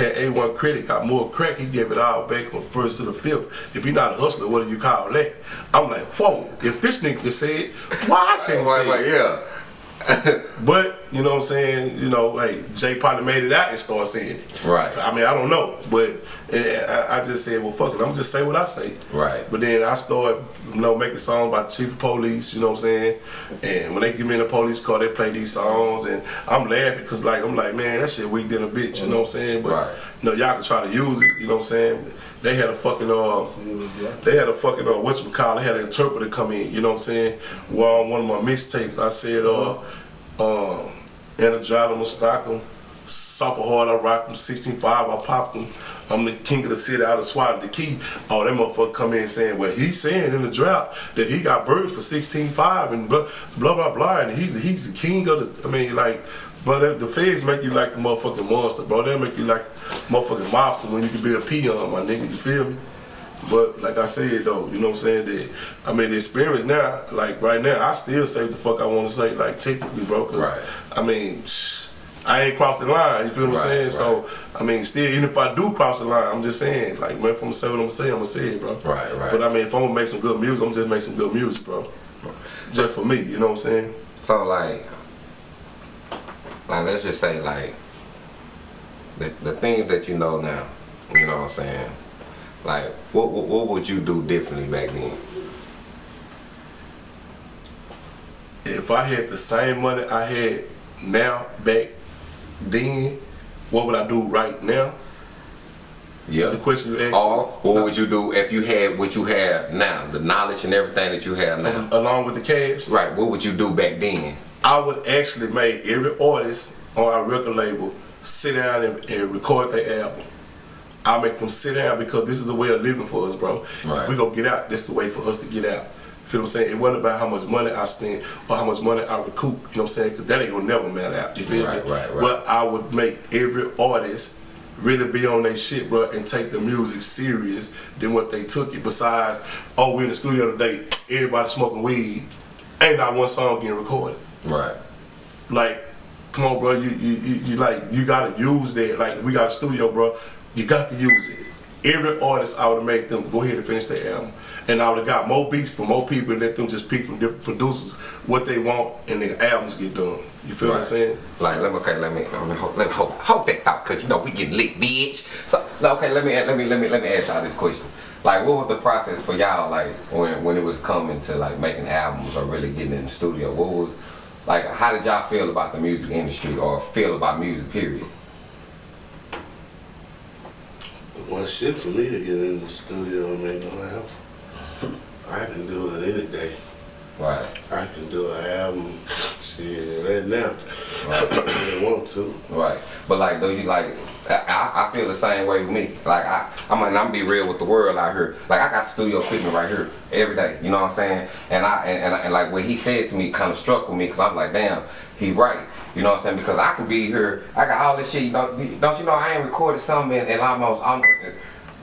had A1 credit, got more crack. He gave it all back from first to the fifth. If you're not a hustler, what do you call that? I'm like, whoa. If this nigga it, why I can't Right, say it? yeah. But you know what I'm saying? You know, like Jay probably made it out and started saying it. Right. I mean, I don't know, but I, I just said, well, fuck it. I'm just say what I say. Right. But then I started, you know, making songs about chief of police. You know what I'm saying? And when they give me in the police car, they play these songs, and I'm laughing because like I'm like, man, that shit weak than a bitch. You know what I'm saying? But Right. you know, y'all can try to use it. You know what I'm saying? They had a fucking uh, they had a fucking uh, whatchamacallit, they had an interpreter come in. You know what I'm saying? Well, on one of my mixtapes, I said uh, um, Energize stock them, Supper hard, I rock them, 16.5, I pop them. I'm the king of the city, out of swat the key. Oh, that motherfucker come in saying, well, he's saying in the drought that he got birds for 16.5 and blah, blah, blah, blah, and he's, he's the king of the, I mean, like, but the feds make you like the motherfucking monster, bro. They make you like motherfucking monster when you can be a peon, my nigga, you feel me? But like I said though, you know what I'm saying? That I mean the experience now, like right now, I still say the fuck I want to say, like technically, bro. Right. I mean, shh, I ain't crossed the line. You feel what I'm Right, saying? So I mean, still, even if I do cross the line, I'm just saying, like, man, if I'm gonna say what I'm gonna say, I'm gonna say it, bro. Right, right. But I mean, if I'm gonna make some good music, I'm just make some good music, bro. Just for me, you know what I'm saying? So like, like let's just say like the the things that you know now, you know what I'm saying? Like, what what, what would you do differently back then? If I had the same money I had now back then, what would I do right now? Yeah. Is the question you asked? Or what would you do if you had what you have now, the knowledge and everything that you have now? Along with the cash? Right. What would you do back then? I would actually make every artist on our record label sit down and, and record their album. I make them sit down because this is a way of living for us, bro. Right. If we go get out, this is a way for us to get out. Feel what I'm saying? It wasn't about how much money I spend or how much money I recoup. You know what I'm saying? Because that ain't gonna never matter out. You feel Right, me? right, right. But I would make every artist really be on their shit, bro, and take the music serious than what they took it. Besides, oh, we in the studio today, everybody smoking weed, ain't not one song getting recorded Right. like, come on, bro, you you, you, you like you gotta use that. Like, we got a studio, bro. You got to use it. Every artist, I would made them go ahead and finish their album, and I would have got more beats from more people and let them just pick from different producers what they want, and their albums get done. You feel what I'm saying? Like, let me okay, let me let me hold, let me hold, hold that thought, cause you know we getting lit, bitch. So, no, okay, let me let me let me let me ask y'all this question. Like, what was the process for y'all, like, when when it was coming to like making albums or really getting in the studio? What was like? How did y'all feel about the music industry or feel about music? Period. One shit for me to get in the studio and make no album. I can do it any day. Right. I can do an album, shit, right now. Right. if I want to. Right. But like, do you like? I, I feel the same way with me. Like I, I'm like, I'm be real with the world out here. Like I got studio equipment right here every day. You know what I'm saying? And I and, and, and like what he said to me kind of struck with me because I'm like, damn, he right. You know what I'm saying? Because I can be here. I got all this shit. You know, don't you know? I ain't recorded something in, in almost almost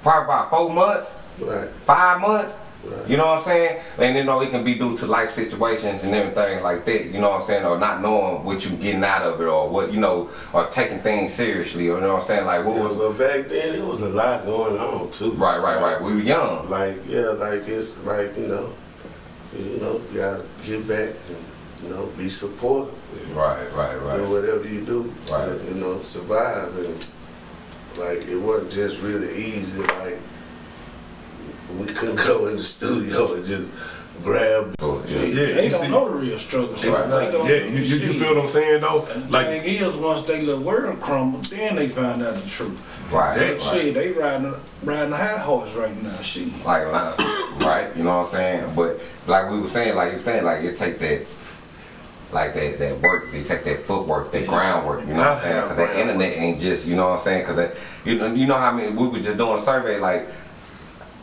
probably about four months Right. five months. Right. You know what I'm saying? And you know it can be due to life situations and everything like that. You know what I'm saying? Or not knowing what you're getting out of it, or what you know, or taking things seriously. Or you know what I'm saying? Like what Yeah, was but back then it was a lot going on too. right, right, right. We were young. Like yeah, like it's like you know, you know, you gotta get back and you know be supportive. and Right, right, Do right. whatever you do to Right. you know survive and like it wasn't just really easy. Like we couldn't go in the studio and just grab. Oh, yeah. Yeah, They you don't see- know the real struggle. So Right. they don't Yeah, you, you, you feel what I'm saying though? And Like, thing is, once they little world crumble, then they find out the truth. Right, Shit, right. they riding riding the high horse right now. Shit. Like, like, right, you know what I'm saying? But like we were saying, like you saying, like it take that like that that work. They take that footwork, that groundwork. You know what I'm saying? Because that internet ain't just you know what I'm saying? Because that you know you know how many we were just doing a survey like.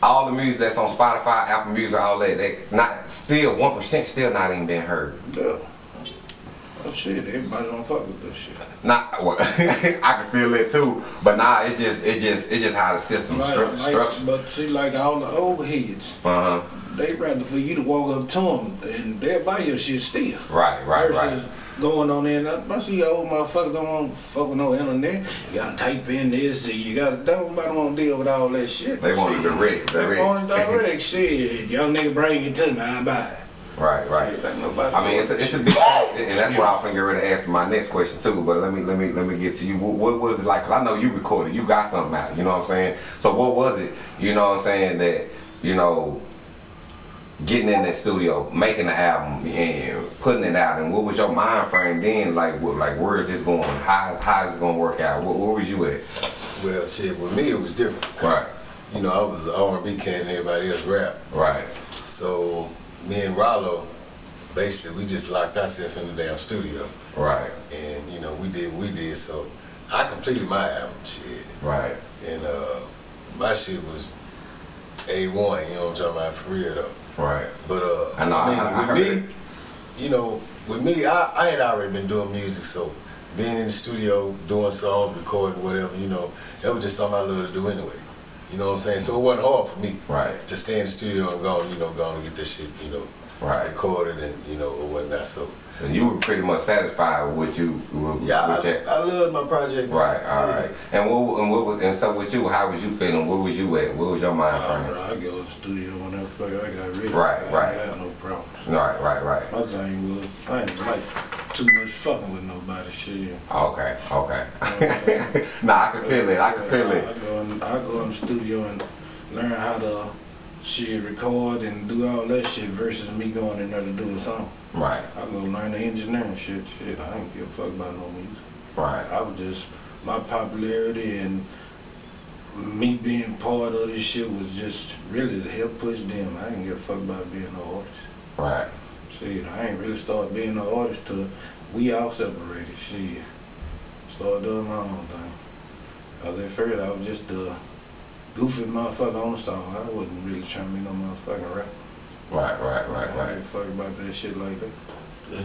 All the music that's on Spotify, Apple Music, all that, they not still one percent still not even been heard. Yeah. Oh shit, everybody don't fuck with this shit. Not well, I can feel it too, but nah, it just it just it just how the system Like, stru- like, structured. but see, like all the old heads, Uh huh. they rather for you to walk up to them and they'll buy your shit still. Right, right, right. Going on there, and I I see old motherfuckers don't want to fuck with no internet. You gotta type in this, and you gotta, nobody want to deal with all that shit. They want it Shit. direct, They direct. want it direct, shit. Young nigga bring it to me, I buy it. Right, right. Shit, ain't nobody I mean, it's a, it's a big, and that's what I was finna get ready to ask my next question too. But let me let me let me get to you. What, what was it like? Cause I know you recorded, you got something out. You know what I'm saying? So what was it? You know what I'm saying that you know getting in that studio, making the album, and putting it out. And what was your mind frame then? Like, what, like where is this going? How how is this gonna work out? Where, where was you at? Well, shit, with me it was different. Right, You know, I was an R&B cat and everybody else rap. right, So me and Rollo, basically, we just locked ourselves in the damn studio. right, And, you know, we did what we did. So I completed my album, shit. right, And uh, my shit was A1, you know what I'm talking about, for real though. Right. But uh, I know, I- mean, I- I with me, you know, with me, I, I had already been doing music, so being in the studio, doing songs, recording, whatever, you know, that was just something I love to do anyway. You know what I'm saying? So it wasn't hard for me Right. to stay in the studio and go, you know, go and get this shit, you know, Right. recorded and you know or whatnot. So So you were pretty much satisfied with what you with, yeah, with your, I, I loved my project. Right, all Yeah. right. And what and what was and so with you, how was you feeling? Where was you at? What was your mind frame? bro, I go to the studio whenever I got ready. Right, I right. ain't got no problems. Right, right, right. My thing was, I ain't like too much fucking with nobody. Shit. Okay, okay. nah, I can feel it. I can feel it. I go in, I go in the studio and learn how to shit record and do all that shit versus me going in there to do a song. Right, I go learn the engineering shit. Shit, I ain't give a fuck about no music. right, I was just my popularity and me being part of this shit was just really to help push them. I ain't give a fuck about being an artist. right. Shit, I ain't really start being an artist till we all separated. Shit, started doing my own thing. Cause at first I was just a goofy motherfucker on the song. I wasn't really trying to be no motherfucking rapper. Right, right, I right, didn't right. give a fuck about that shit like that. Yeah,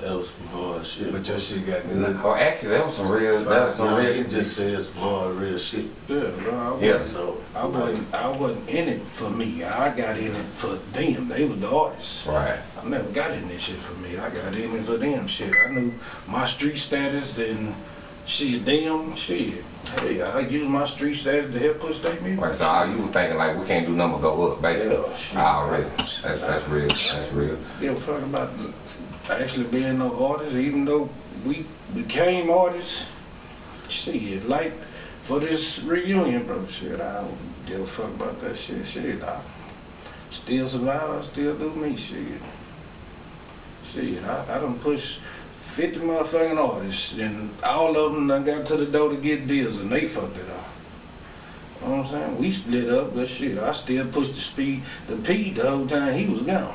that was some hard shit. But your shit got good. Oh, actually, that was some real. That was some Nah, real. he just said some hard, real shit. Yeah, bro. I wasn't, Yeah. So, I wasn't. I wasn't in it for me. I got in it for them. They were the artists. Right, I never got in this shit for me. I got in it for them. Shit, I knew my street status and shit. damn shit. Hey, I use my street status to help push their music. right. So all you was thinking like we can't do nothing but go up, basically. Yeah, shit. Ah, Already. That's that's real. That's real. Give a fuck about actually being no artist, even though we became artists. Shit, like for this reunion, bro. Shit, I don't give a fuck about that shit. Shit, I still survive. I still do me. Shit, shit. I, I don't push. 50 motherfucking artists, and all of them done got to the door to get deals, and they fucked it off. You know what I'm saying? We split up, but shit, I still pushed the speed, the P the whole time he was gone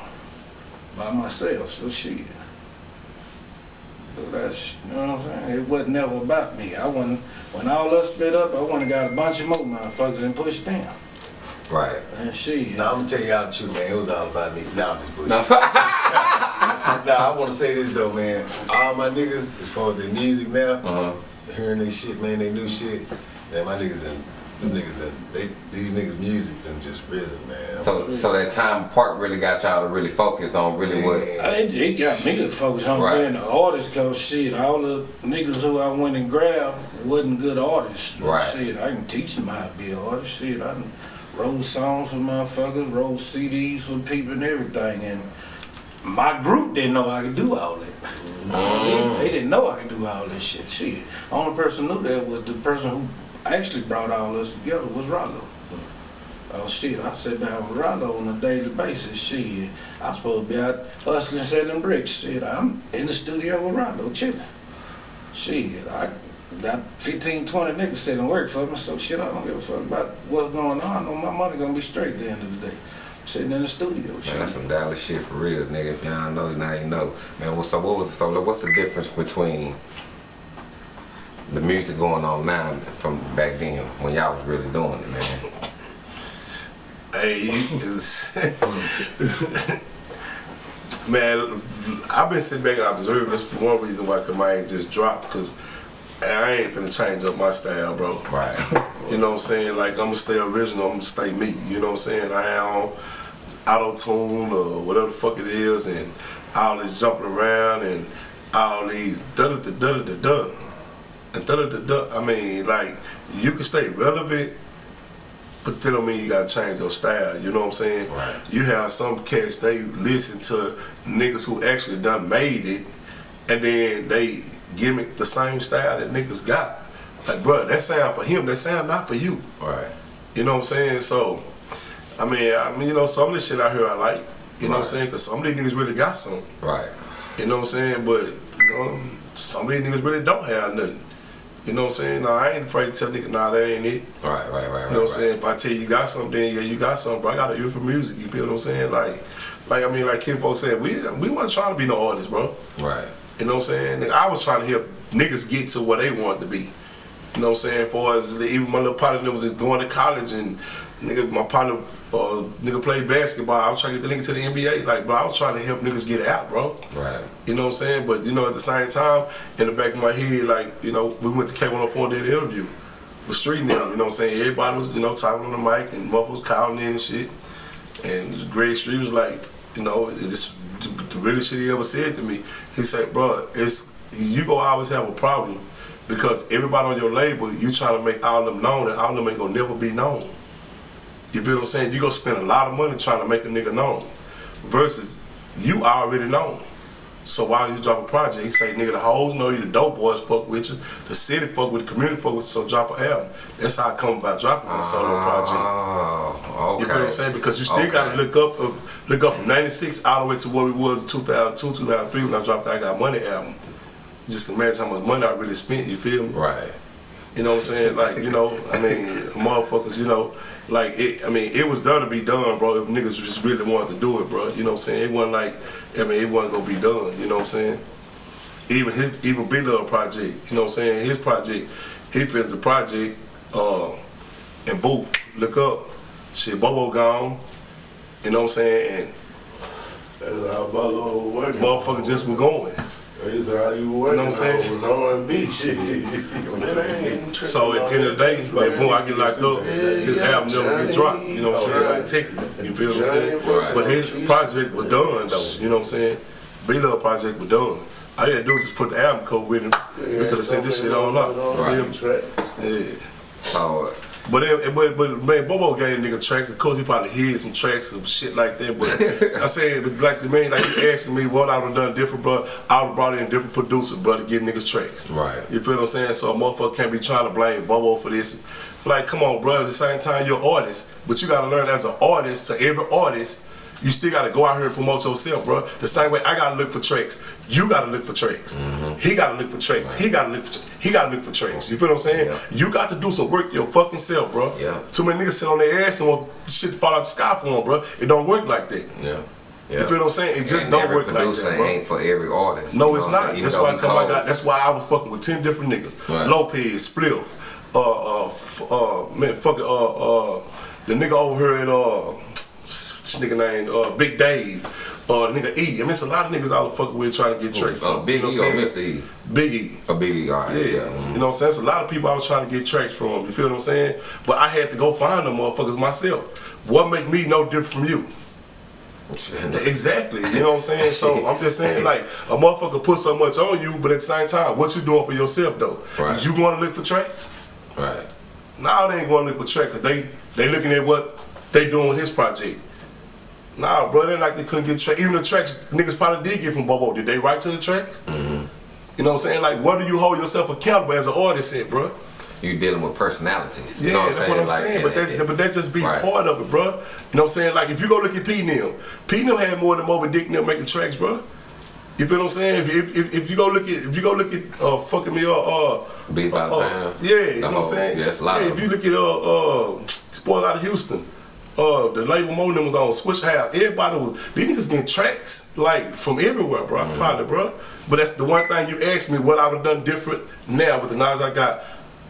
by myself, so shit. So that's, you know what I'm saying? It wasn't never about me. I wasn't, when all us split up, I went and got a bunch of more motherfuckers and pushed them. Right. And shit. Now I'm gonna tell y'all the truth, man. It was all about me. Now I'm just bullshit. Nah, I wanna say this though, man. All my niggas, as far as their music now, Uh-huh. hearing they shit, man, they new shit. Man, my niggas done, them niggas done, they, these niggas' music done just risen, man. So so that time apart really got y'all to really focus on really what. It, it got me to focus on Right. being an artist cause shit, all the niggas who I went and grabbed wasn't good artists. But Right. Shit, I can teach them how to be an artist. Shit, I done wrote songs for motherfuckers, wrote CDs for people and everything. And my group didn't know I could do all that. Mm. They, they didn't know I could do all this shit. Shit. Only person knew that was the person who actually brought all us together was Rollo. Oh shit, I sit down with Rollo on a daily basis. Shit, I supposed to be out hustling, selling bricks. Shit, I'm in the studio with Rollo, chilling. Shit, I got 15, 20 niggas sitting work for me, so shit, I don't give a fuck about what's going on. I know my money gonna be straight at the end of the day. Sitting in the studio. Man, that's some Dallas shit for real, nigga. If y'all know, now you know. Man, what- so what was so what's the difference between the music going on now from back then when y'all was really doing it, man? Hey, it's, man, I've been sitting back and observing. That's one reason why I ain't just dropped because I ain't finna change up my style, bro. Right. You know what I'm saying? Like I'm gonna stay original. I'm gonna stay me. You know what I'm saying? I am auto tune or whatever the fuck it is, and all this jumping around and all these da da da da da da and da da da da. I mean, like you can stay relevant. But that don't mean you gotta change your style, you know what I'm saying? Right. You have some cats they listen to niggas who actually done made it and then they gimmick the same style that niggas got. Like, bro, that sound for him, that sound not for you. Right. You know what I'm saying? So, I mean, I mean, you know, some of this shit out here I like. You know what I'm saying? Because some of these niggas really got some. Right. You know what I'm saying? But, you know, some of these niggas really don't have nothing. You know what I'm saying? No, I ain't afraid to tell niggas, nah, that ain't it. Right. Right. Right. Right. You know what I'm saying? If I tell you you got something, then yeah, you got something, bro. I got an ear for music. You feel what I'm saying? Like, like I mean, like Kinfolk said, we we wasn't trying to be no artists, bro. Right. You know what I'm saying? I was trying to help niggas get to where they wanted to be. You know what I'm saying? For as even my little partner was going to college and nigga, my partner, uh, nigga played basketball. I was trying to get the nigga to the NBA. Like, bro, I was trying to help niggas get out, bro. Right. You know what I'm saying? But you know, at the same time, in the back of my head, like, you know, we went to K104 and did an interview with Street now. you know what I'm saying? Everybody was, you know, talking on the mic and was calling in and shit. And Greg Street was like, you know, this the realest shit he ever said to me. He said, bro, it's you gonna always have a problem because everybody on your label, you trying to make all of them known and all of them ain't gonna never be known. You feel what I'm saying? You gonna spend a lot of money trying to make a nigga known versus you already known. So why don't you drop a project? He say, nigga, the hoes know you, the dope boys fuck with you, the city fuck with the community fuck with you, so drop an album. That's how I come about dropping my solo project. Oh. Okay. You feel what I'm saying? Because you still Okay. gotta look up uh, look up from 96 all the way to where we was in 2002, 2003 when I dropped the I Got Money album. Just imagine how much money I really spent, you feel me? Right. You know what I'm saying? Like, you know, I mean, motherfuckers, you know, like, it, I mean, it was done to be done, bro, if niggas just really wanted to do it, bro. You know what I'm saying? It wasn't like, I mean, it wasn't gonna be done, you know what I'm saying? Even his, even Bigalow project, you know what I'm saying? His project, he finished the project, uh, and Booth, look up, shit, Bobo gone, you know what I'm saying? And That's how Bolo was working. motherfuckers just were going. That's how you were working. know what I'm saying? It was R&B shit. Man, I ain't So at the end of the day, man, boom, I get locked up. His album never get dropped. You know what I'm saying? Like technically, you feel what I'm saying? But his project was done though. You know what I'm saying? B Love project was done. All you had to do was just put the album cover with him. We could have sent this shit on up. Right. You feel me? Yeah. So. But it, but but man, Bobo gave nigga tracks. Of course, he probably hid some tracks and shit like that. But I said, but like the man, like you asking me what I would have done different, bro. I would have brought in different producers, bro, to give niggas tracks. Right. You feel what I'm saying? So a motherfucker can't be trying to blame Bobo for this. Like, come on, bro. At the same time, you're an artist, but you gotta learn as an artist. To every artist, you still gotta go out here and promote yourself, bro. The same way I gotta look for tracks. You gotta look for tracks. He gotta look for tracks. He gotta look for. He gotta look for tracks. You feel what I'm saying? Yeah. You got to do some work your fucking self, bro. Yeah. Too many niggas sit on their ass and want shit to fall out the sky for them, bro. It don't work like that. Yeah. Yeah. You feel what I'm saying? It just and don't work like that, bro. ain't for every artist. No, it's know what I'm not. That's why I come. I got. That's why I was fucking with ten different niggas. Right. Lopez, Spliff, uh, uh, f- uh, man, fuck it, uh, uh, the nigga over here at uh, this nigga named uh, Big Dave, uh, nigga E. I mean, it's a lot of niggas I was fucking with trying to get tracks Oh, from. Big you know E or Mr. E? Big E. A Big E, all right. Yeah, Yeah. mm. you know what I'm saying? So a lot of people I was trying to get tracks from. You feel what I'm saying? But I had to go find them motherfuckers myself. What make me no different from you? Exactly. You know what I'm saying? So I'm just saying, like, a motherfucker put so much on you, but at the same time, what you doing for yourself though? Right. Is you going to look for tracks? Right. Nah, they ain't going to look for tracks. 'cause They they looking at what they doing with his project. Nah, bro, they like they couldn't get tracks. Even the tracks niggas probably did get from Bobo. Did they write to the tracks? Mm-hmm. You know what I'm saying? Like, what do you hold yourself accountable as an artist at, bro? You dealing with personalities. Yeah, you know what I'm that's saying? what I'm Like, saying. But it- that, but that just be Right. part of it, bro. You know what I'm saying? Like if you go look at P Neil, P Neil had more than Moby Dick Neil making tracks, bro. You feel what I'm saying? If, if, if, if you go look at if you go look at uh fucking me uh uh Beat by the uh, yeah, you know what I'm saying? yeah, it's a lot yeah, if you look at uh uh Spoil out of Houston, uh, the label Mo was on Swishahouse. Everybody was these niggas getting tracks like from everywhere, bro. Mm-hmm. Probably, bro. But that's the one thing you asked me what I would have done different now with the knowledge I got.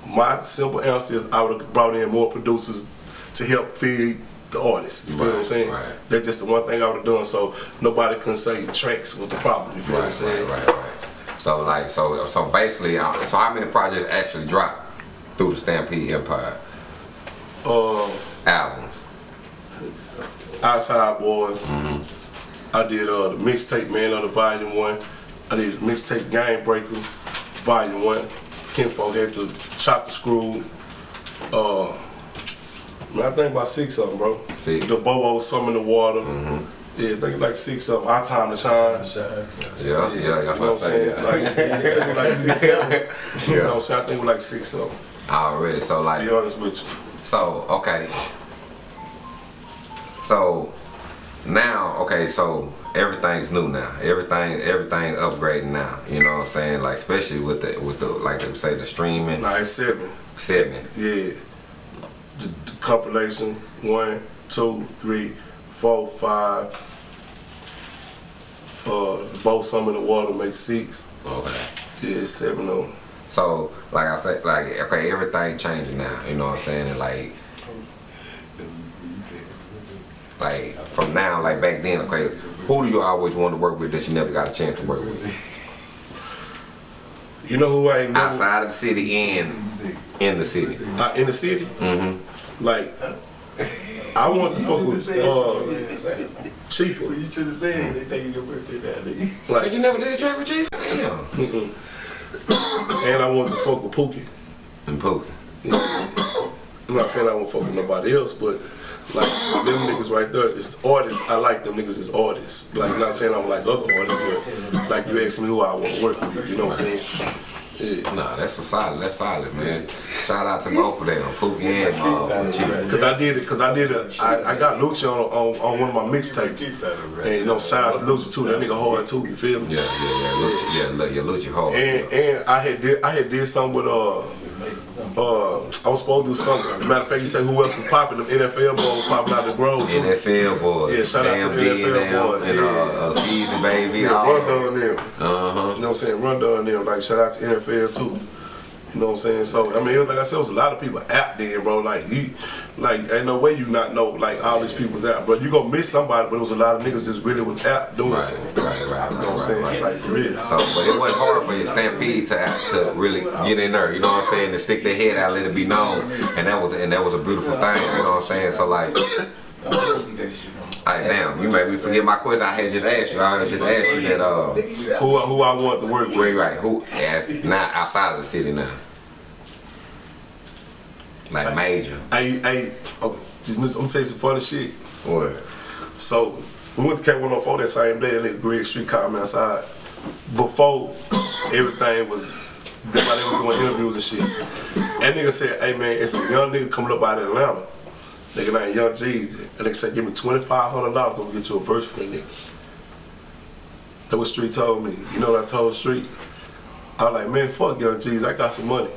My simple answer is I would have brought in more producers to help feed the artists. You feel what I'm saying? right. That's just the one thing I would have done. So nobody can say tracks was the problem. You feel what I'm saying? right, right, right. So like, so so basically, uh, so how many projects actually dropped through the Stampede Empire Uh, albums? Outside Boys. I did uh, the mixtape Man of the Volume One. I did mixtape Game Breaker Volume One. Kinfolk had to chop the screw. Uh, man, I think about six of them, bro. Six. The Bobo, Some in the Water. Yeah, I think like six of them. Our Time to Shine. Yeah, yeah, that's you know what I'm saying. Like, yeah, I like six of them. You know what I'm saying? I think we're like six of them. Already, so To like, be honest with you. so okay. So now, okay, so everything's new now. Everything, everything upgrading now. You know what I'm saying? Like especially with the with the like they say the streaming it's seven. seven. Yeah. The, the compilation, one, two, three, four, five. Uh, both some in the water make six. Okay. Yeah, seven of them. So, like I said, like okay, everything changing now. You know what I'm saying? And like, like from now, like back then, okay, who do you always want to work with that you never got a chance to work with? You know who I ain't never Outside of the city and in the city. uh, in the city? Mm-hmm. Like, I want to fuck with uh, Chief. You should have said they taking your birthday that day. Like Like, you never did a track with Chief? Damn. and I want to fuck with Pookie. And Pooh. I'm not saying I won't fuck with nobody else, but like them niggas right there is artists. I like them niggas as artists. Like not saying I'm like other artists, but like you asked me who I want to work with. You know what I'm saying? Yeah. Nah, that's for solid. That's solid, man. Shout out to both of them, Pookie and uh, Chief. Cause I did it. Cause I did it. I, I got Lucci on, on on one of my mixtapes, and you know shout out to Lucci too. That nigga hard too. You feel me? Yeah, yeah, yeah, Lucci, yeah, look, yeah, Lucci hard. And and I had did I had did something with uh uh I was supposed to do something. Matter of fact, you say who else was popping? Them NFL boys popping out the grove too. NFL boys. Yeah, shout out to the NFL boys, And uh, uh, Easy Baby. Yeah, down them. Uh huh. You know what I'm saying? Run down them. Like shout out to NFL too. You know what I'm saying? So I mean, it was, like I said, it was a lot of people out there, bro. Like you, like ain't no way you not know like all these people's out, bro. You gonna miss somebody, but it was a lot of niggas just really was out doing Right, something. right, right, You know what I'm saying? right. Like for real. So, but it wasn't hard for your Stampede to to really get in there. You know what I'm saying? To stick their head out, let it be known, and that was and that was a beautiful thing. You know what I'm saying? So like. Like, damn, you made me forget my question. I had just asked you. I had just asked you that. Uh, Who who I want to work with? Right, right. Who? As not outside of the city now. Like major. Hey, hey, oh, I'm gonna tell you some funny shit. What? So we went to K104 that same day, and Greg Street called me outside. Before everything was, everybody was doing interviews and shit. That nigga said, hey man, it's a young nigga coming up out of Atlanta. Nigga named Young Jeezy. And they said, give me $2,500, I'm gonna get you a verse from that nigga. That what Street told me. You know what I told Street? I was like, man, fuck Young Jeezy, I got some money.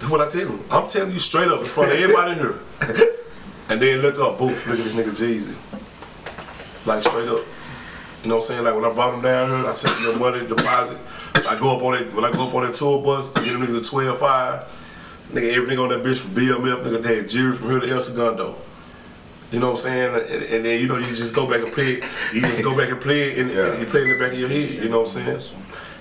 That's what I tell him. I'm telling you straight up in front of everybody in here. and then look up, boof, look at this nigga Jeezy. Like straight up. You know what I'm saying? Like when I brought him down here, I sent him the money deposit. I go up on it when I go up on that tour bus, I get them niggas a 12 5. Nigga, every nigga on that bitch from BMF, nigga, they had Jerry from here to El Segundo. You know what I'm saying? And, and then, you know, you just go back and play it. You just go back and play it, and, Yeah. and you play it in the back of your head. You know what I'm saying?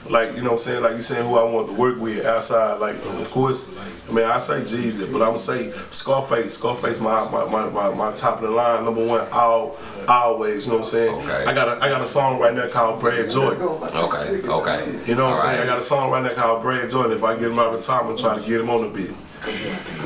Like, you know what I'm saying? Like, you saying who I want to work with outside. Like, of course, I mean, I say Jeezy, but I'm say Scarface. Scarface, my, my, my, my, my top of the line, number one, all, always. You know what I'm saying? Okay. I got a, I got a song right now called Brad Joy. Okay, okay. You know what I'm saying? right. I got a song right now called Brad Joy. and If I get him out of retirement, try to get him on the beat.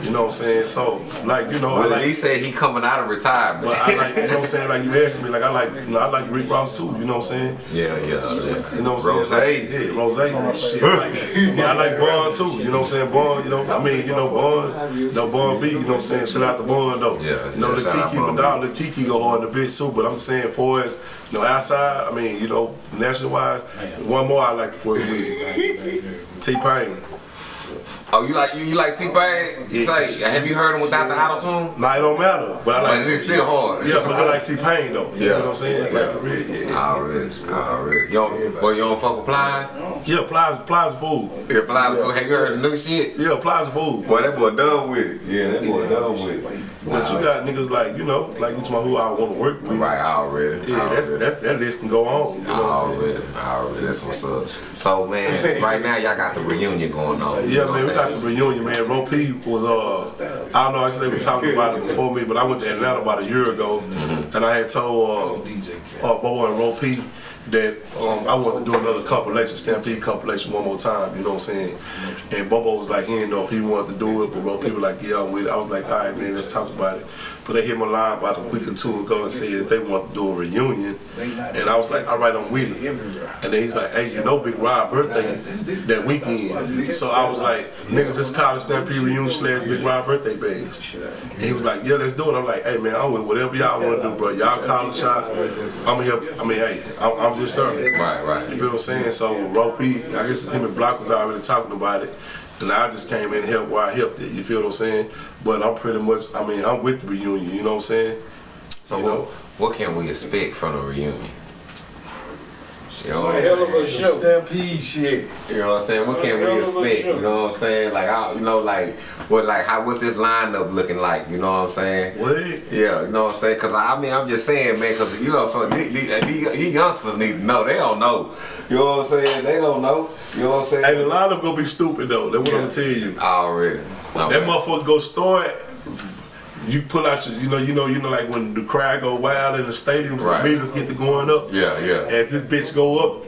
You know what I'm saying? So, like, you know, I like, he said he coming out of retirement. but I like, you know what I'm saying? Like you asked me, like I like, you know, I like Rick Ross too. You know what I'm saying? yeah, yeah, yeah. You know what I'm Rose. saying? Like, yeah, Rose. Shit. Like, yeah, I like Bun too. You know what I'm saying? Bun. You know, I mean, you know, Bun. You know, Bun B. You know what I'm saying? Shout out to Bun though. Yeah, You know, yeah, the Kiki, Bun but dog, the Kiki go hard the bitch too. But I'm saying, for as you know, outside, I mean, you know, national wise, one more I like to work with. T Pain. Oh, you like you, you like T Pain? Yeah. Say, have you heard him without the auto tune? Nah, it don't matter. But I like. But it's still hard. Yeah, but I like T Pain though. You Yeah. know what I'm saying? Like Yeah. for real, yeah. Already, already. You don't, boy, you don't fuck with Plies? Yeah, Plies, Plies fool. Yeah, Plies. Have you heard the new shit? Yeah, Plies fool. Boy, that boy done with it. Yeah, that boy done with it. But you got niggas like, you know, like you talking about who I want to work with. Right, already. Yeah, that's, already. that, that list can go on. You know what I'm saying? Already, already. That's what's up. So, man, right now y'all got the reunion going on. Yeah, man, we got the reunion, man. Ro P was, uh, I don't know, actually they were talking about it before me, but I went to Atlanta about a year ago, Mm-hmm. and I had told uh, uh, Bobo and Ro P that um, I wanted to do another compilation, Stampede compilation one more time, you know what I'm saying? And Bobo was like, he didn't know if he wanted to do it, but Ro P was like, yeah, I'm with it. I was like, all right, man, let's talk about it. But they hit my line about a week or two ago and said that they want to do a reunion, and I was like, all right, I'm with it. And then he's like, hey, you know Big Rob birthday that weekend. So I was like, niggas this college Stampede Reunion slash Big Rob birthday page. And he was like, yeah, let's do it. I'm like, hey man, I'm with whatever y'all want to do, bro. Y'all call the shots. I'm here. I mean, hey, I'm, I'm just starting. Right, right. You feel what I'm saying? So Ropey, I guess him and Block was already talking about it. And I just came in and helped where I helped it. You feel what I'm saying? But I'm pretty much, I mean, I'm with the reunion. You know what I'm saying? So, you what, know? what can we expect from the reunion? You know what a I'm hell of a saying? show. Stampede shit. You know what I'm saying? What can we expect? You know what I'm saying? Like, I, you know, like, what, like, how, what's this lineup looking like? You know what I'm saying? What? Yeah, you know what I'm saying? Cause I mean, I'm just saying, man, cause you know, so these, these, these youngsters need to know. They don't know. You know what I'm saying? They don't know. You know what I'm saying? Hey, the lineup gonna be stupid though. That's what I'm gonna tell you. Already. That motherfucker go start. You pull out your, you know, you know, you know, like when the crowd go wild in the stadiums, Right. the meters get to going up. Yeah, yeah. As this bitch go up,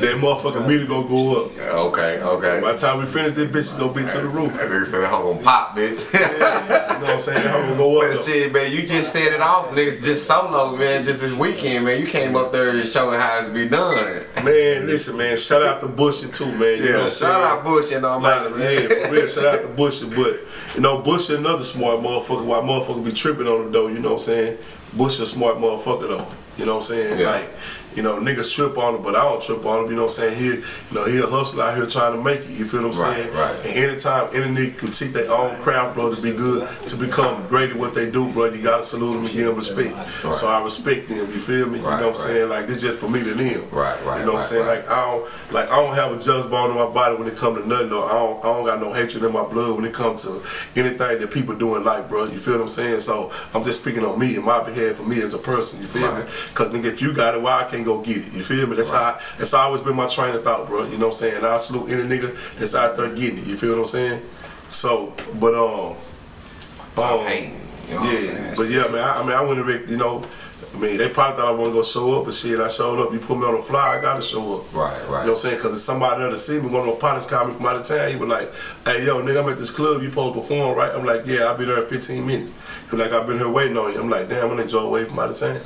that motherfucking meter gonna go up. Okay, okay. By the time we finish, this bitch gonna be to the roof. That nigga said that hoe gonna pop, bitch. You know what I'm saying? How gonna go up? though. shit, man, you just said it off, niggas. Just solo, man. Just this weekend, man. You came up there and showed how it to be done. Man, listen, man. Shout out to Bushy too, man. You know what Yeah, I'm shout saying? out Bush and all Like, that, man. yeah, for real, shout out to Bushy, but you know, Bush another smart motherfucker. Why motherfucker be tripping on him though? You know what I'm saying? Bush a smart motherfucker though. You know what I'm saying? Yeah. Like, you know, niggas trip on him, but I don't trip on him. You know what I'm saying? He, you know, he a hustler out here trying to make it. You feel what I'm Right, saying? right. And anytime any nigga can take their own craft, bro, to be good, to become great at what they do, bro, you gotta salute them and give them respect. Right. So I respect them. You feel me? You know what I'm saying? Like this just for me to them. Right, right, You know what I'm saying? Like I don't like I don't have a jealous bone in my body when it comes to nothing. Though. I don't I don't got no hatred in my blood when it comes to anything that people do in life, bro. You feel what I'm saying? So I'm just speaking on me and my behalf for me as a person. You feel Right. me? Because nigga, if you got it, why I can't go get it? You feel me? That's how that's always been my train of thought, bro. You know what I'm saying? I salute any nigga that's out there getting it. You feel what I'm saying? So, but um, um, you know yeah, but yeah, man. I, I mean, I went to Rick, you know. I mean, they probably thought I wasn't gonna show up, but shit, I showed up. You put me on the fly, I gotta show up. Right, right. You know what I'm saying? Because if somebody there to see me, one of my partners called me from out of town. He was like, "Hey, yo, nigga, I'm at this club. You supposed to perform, right?" I'm like, "Yeah, I'll be there in 15 minutes." He was like, "I've been here waiting on you." I'm like, "Damn, I'm gonna enjoy away from out of town."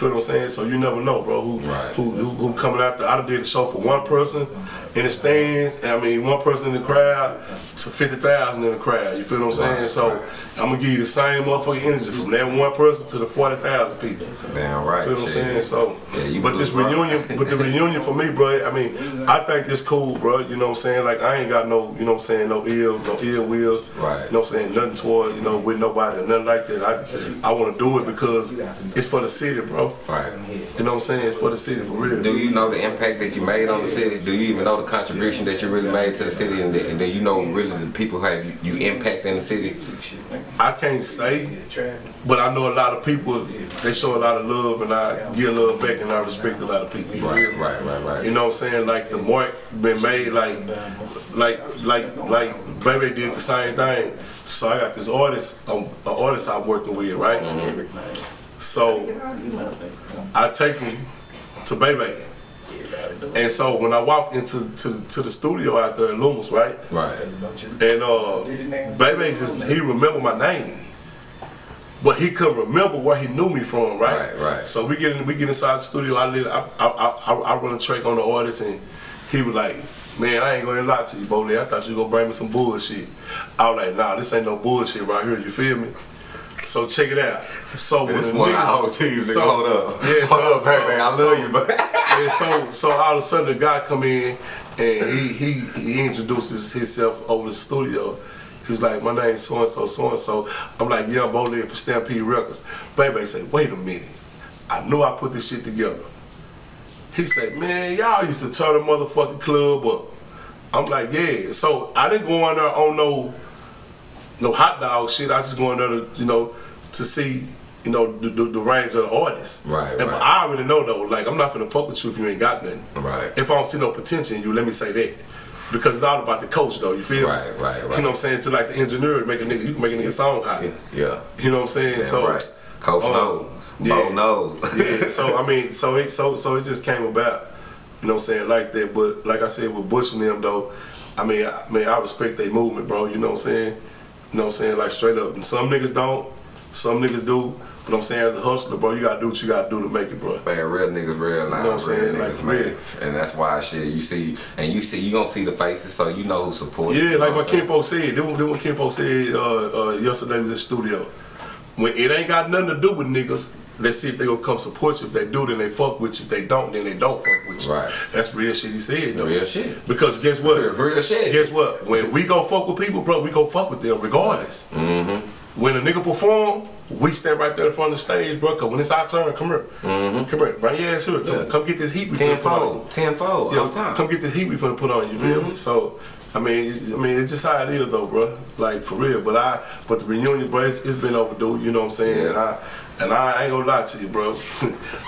You feel what I'm saying? So you never know, bro. Who Right. who, who who coming out there? I did a show for one person in the stands. I mean, one person in the crowd to fifty thousand in the crowd. You feel what I'm saying? So. I'm gonna give you the same motherfucking energy from that one person to the forty thousand people. Damn right. You feel what I'm saying? So, Yeah, you but this bro. reunion, but the reunion for me, bro. I mean, I think it's cool, bro. You know what I'm saying? Like I ain't got no, you know what I'm saying, no ill, no ill will. Right. You know what I'm saying? Nothing toward, you know, with nobody or nothing like that. I, I want to do it because it's for the city, bro. Right. You know what I'm saying? It's for the city for real. Do you know the impact that you made on the city? Do you even know the contribution that you really made to the city, and, and do you know really the people have you, you impact in the city? I can't say, but I know a lot of people. They show a lot of love, and I give love back, and I respect a lot of people. You Right, right, right, right. You know what I'm saying? Like the mark been made, like, like, like, like, baby did the same thing. So I got this artist, um, an artist I'm working with, right? So I take him to Bebe. And so when I walk into to, to the studio out there in Loomis, right? Right. And uh, Bebe just he remember my name, but he couldn't remember where he knew me from, right? Right, right. So we get in, we get inside the studio. I lit, I, I, I, I run a track on the artist, and he was like, "Man, I ain't gonna lie to you, Bodie. I thought you was gonna bring me some bullshit." I was like, "Nah, this ain't no bullshit right here. You feel me?" So check it out. So This the one I hold nigga. so- hold up. Yeah, hold so- up, baby. I so- love you, but. and so so all of a sudden the guy come in and he he he introduces himself over the studio. He was like, my name's so and so, so and so. I'm like, yeah, I'm Bolin for Stampede Records. Baby say, wait a minute. I knew I put this shit together. He said, man, y'all used to turn the motherfucking club up. I'm like, yeah. So I didn't go in there on no no hot dog shit. I just go in there to, you know, to see, you know, the, the, the range of the artists. Right, And right. I already know though, like I'm not finna fuck with you if you ain't got nothing. Right. If I don't see no potential in you, let me say that. Because it's all about the coach though, you feel? Right, right, right. You know what I'm saying? To like the engineer make a nigga, you can make a nigga song hot. Yeah. You know what I'm saying? So right. Coach um, know. yeah. Bo know. yeah, so I mean, so it so so it just came about, you know what I'm saying, like that. But like I said, with Bush and them though, I mean, I, I mean, I respect their movement, bro. You know what I'm saying? You know what I'm saying? Like straight up. And some niggas don't, some niggas do. But I'm saying as a hustler, bro, you gotta do what you gotta do to make it, bro. Man, real niggas, real life, You know what I'm saying? Like, niggas, for man. real. And that's why shit you see, and you see, you gonna see the faces, so you know who support. you, Yeah, you know like what I'm said. Then, what Kinfolk said uh, uh, yesterday was in the studio. When it ain't got nothing to do with niggas, let's see if they gonna come support you. If they do, then they fuck with you. If they don't, then they don't fuck with you. Right. That's real shit he said. Though. Real shit. Because guess what? Real- real shit. Guess what? When we go fuck with people, bro, we go fuck with them regardless. Mm-hmm. When a nigga perform, we stand right there in front of the stage, bro. Cause when it's our turn, come here, mm -hmm. come here, bring your ass here. Come, Yeah. come get this heat we finna put on. Tenfold, tenfold, Yeah, come get this heat we finna put on. You feel me? So, I mean, I mean, it's just how it is, though, bro. Like for real. But I, but the reunion, bro, it's, it's been overdue. You know what I'm saying? Yeah. I, and I ain't gonna lie to you, bro.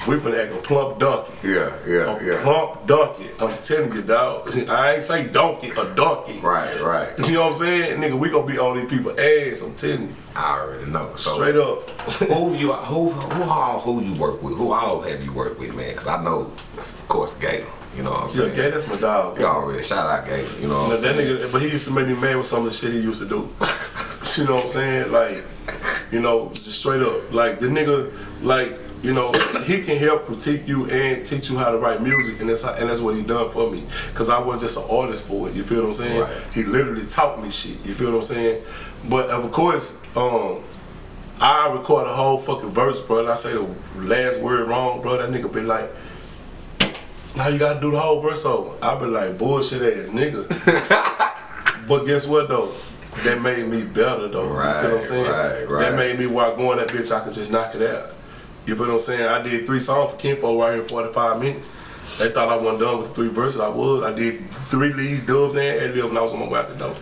we finna act a plump donkey. Yeah, yeah, A yeah. plump donkey. I'm telling you, dog. I ain't say donkey, a donkey. Right, right. You know what I'm saying, nigga? We gonna be on these people ass. I'm telling you, I already know. So, straight up. who you who who all who you work with? Who all have you worked with, man? Because I know, of course, Gator. You know what I'm Yeah, saying? gay, that's my dog. Y'all already shout out Gator. You know what Now, I'm that saying? nigga, but he used to make me mad with some of the shit he used to do. you know what I'm saying? Like, you know, just straight up. Like the nigga, like, you know, he can help critique you and teach you how to write music, and that's how, and that's what he done for me. Cause I wasn't just an artist for it. You feel what I'm saying? Right. He literally taught me shit. You feel what I'm saying? But of course, um, I record a whole fucking verse, bro, and I say the last word wrong, bro. That nigga be like, now you gotta do the whole verse over. I be like, bullshit ass nigga. but guess what though? That made me better though. you feel what I'm saying? right, right. That made me where I go in that bitch, I could just knock it out. You feel what I'm saying? I did three songs for Kinfo right here in 45 minutes. They thought I wasn't done with three verses. I was. I did three leads, dubs, and ad lib, and I was on my way out the door.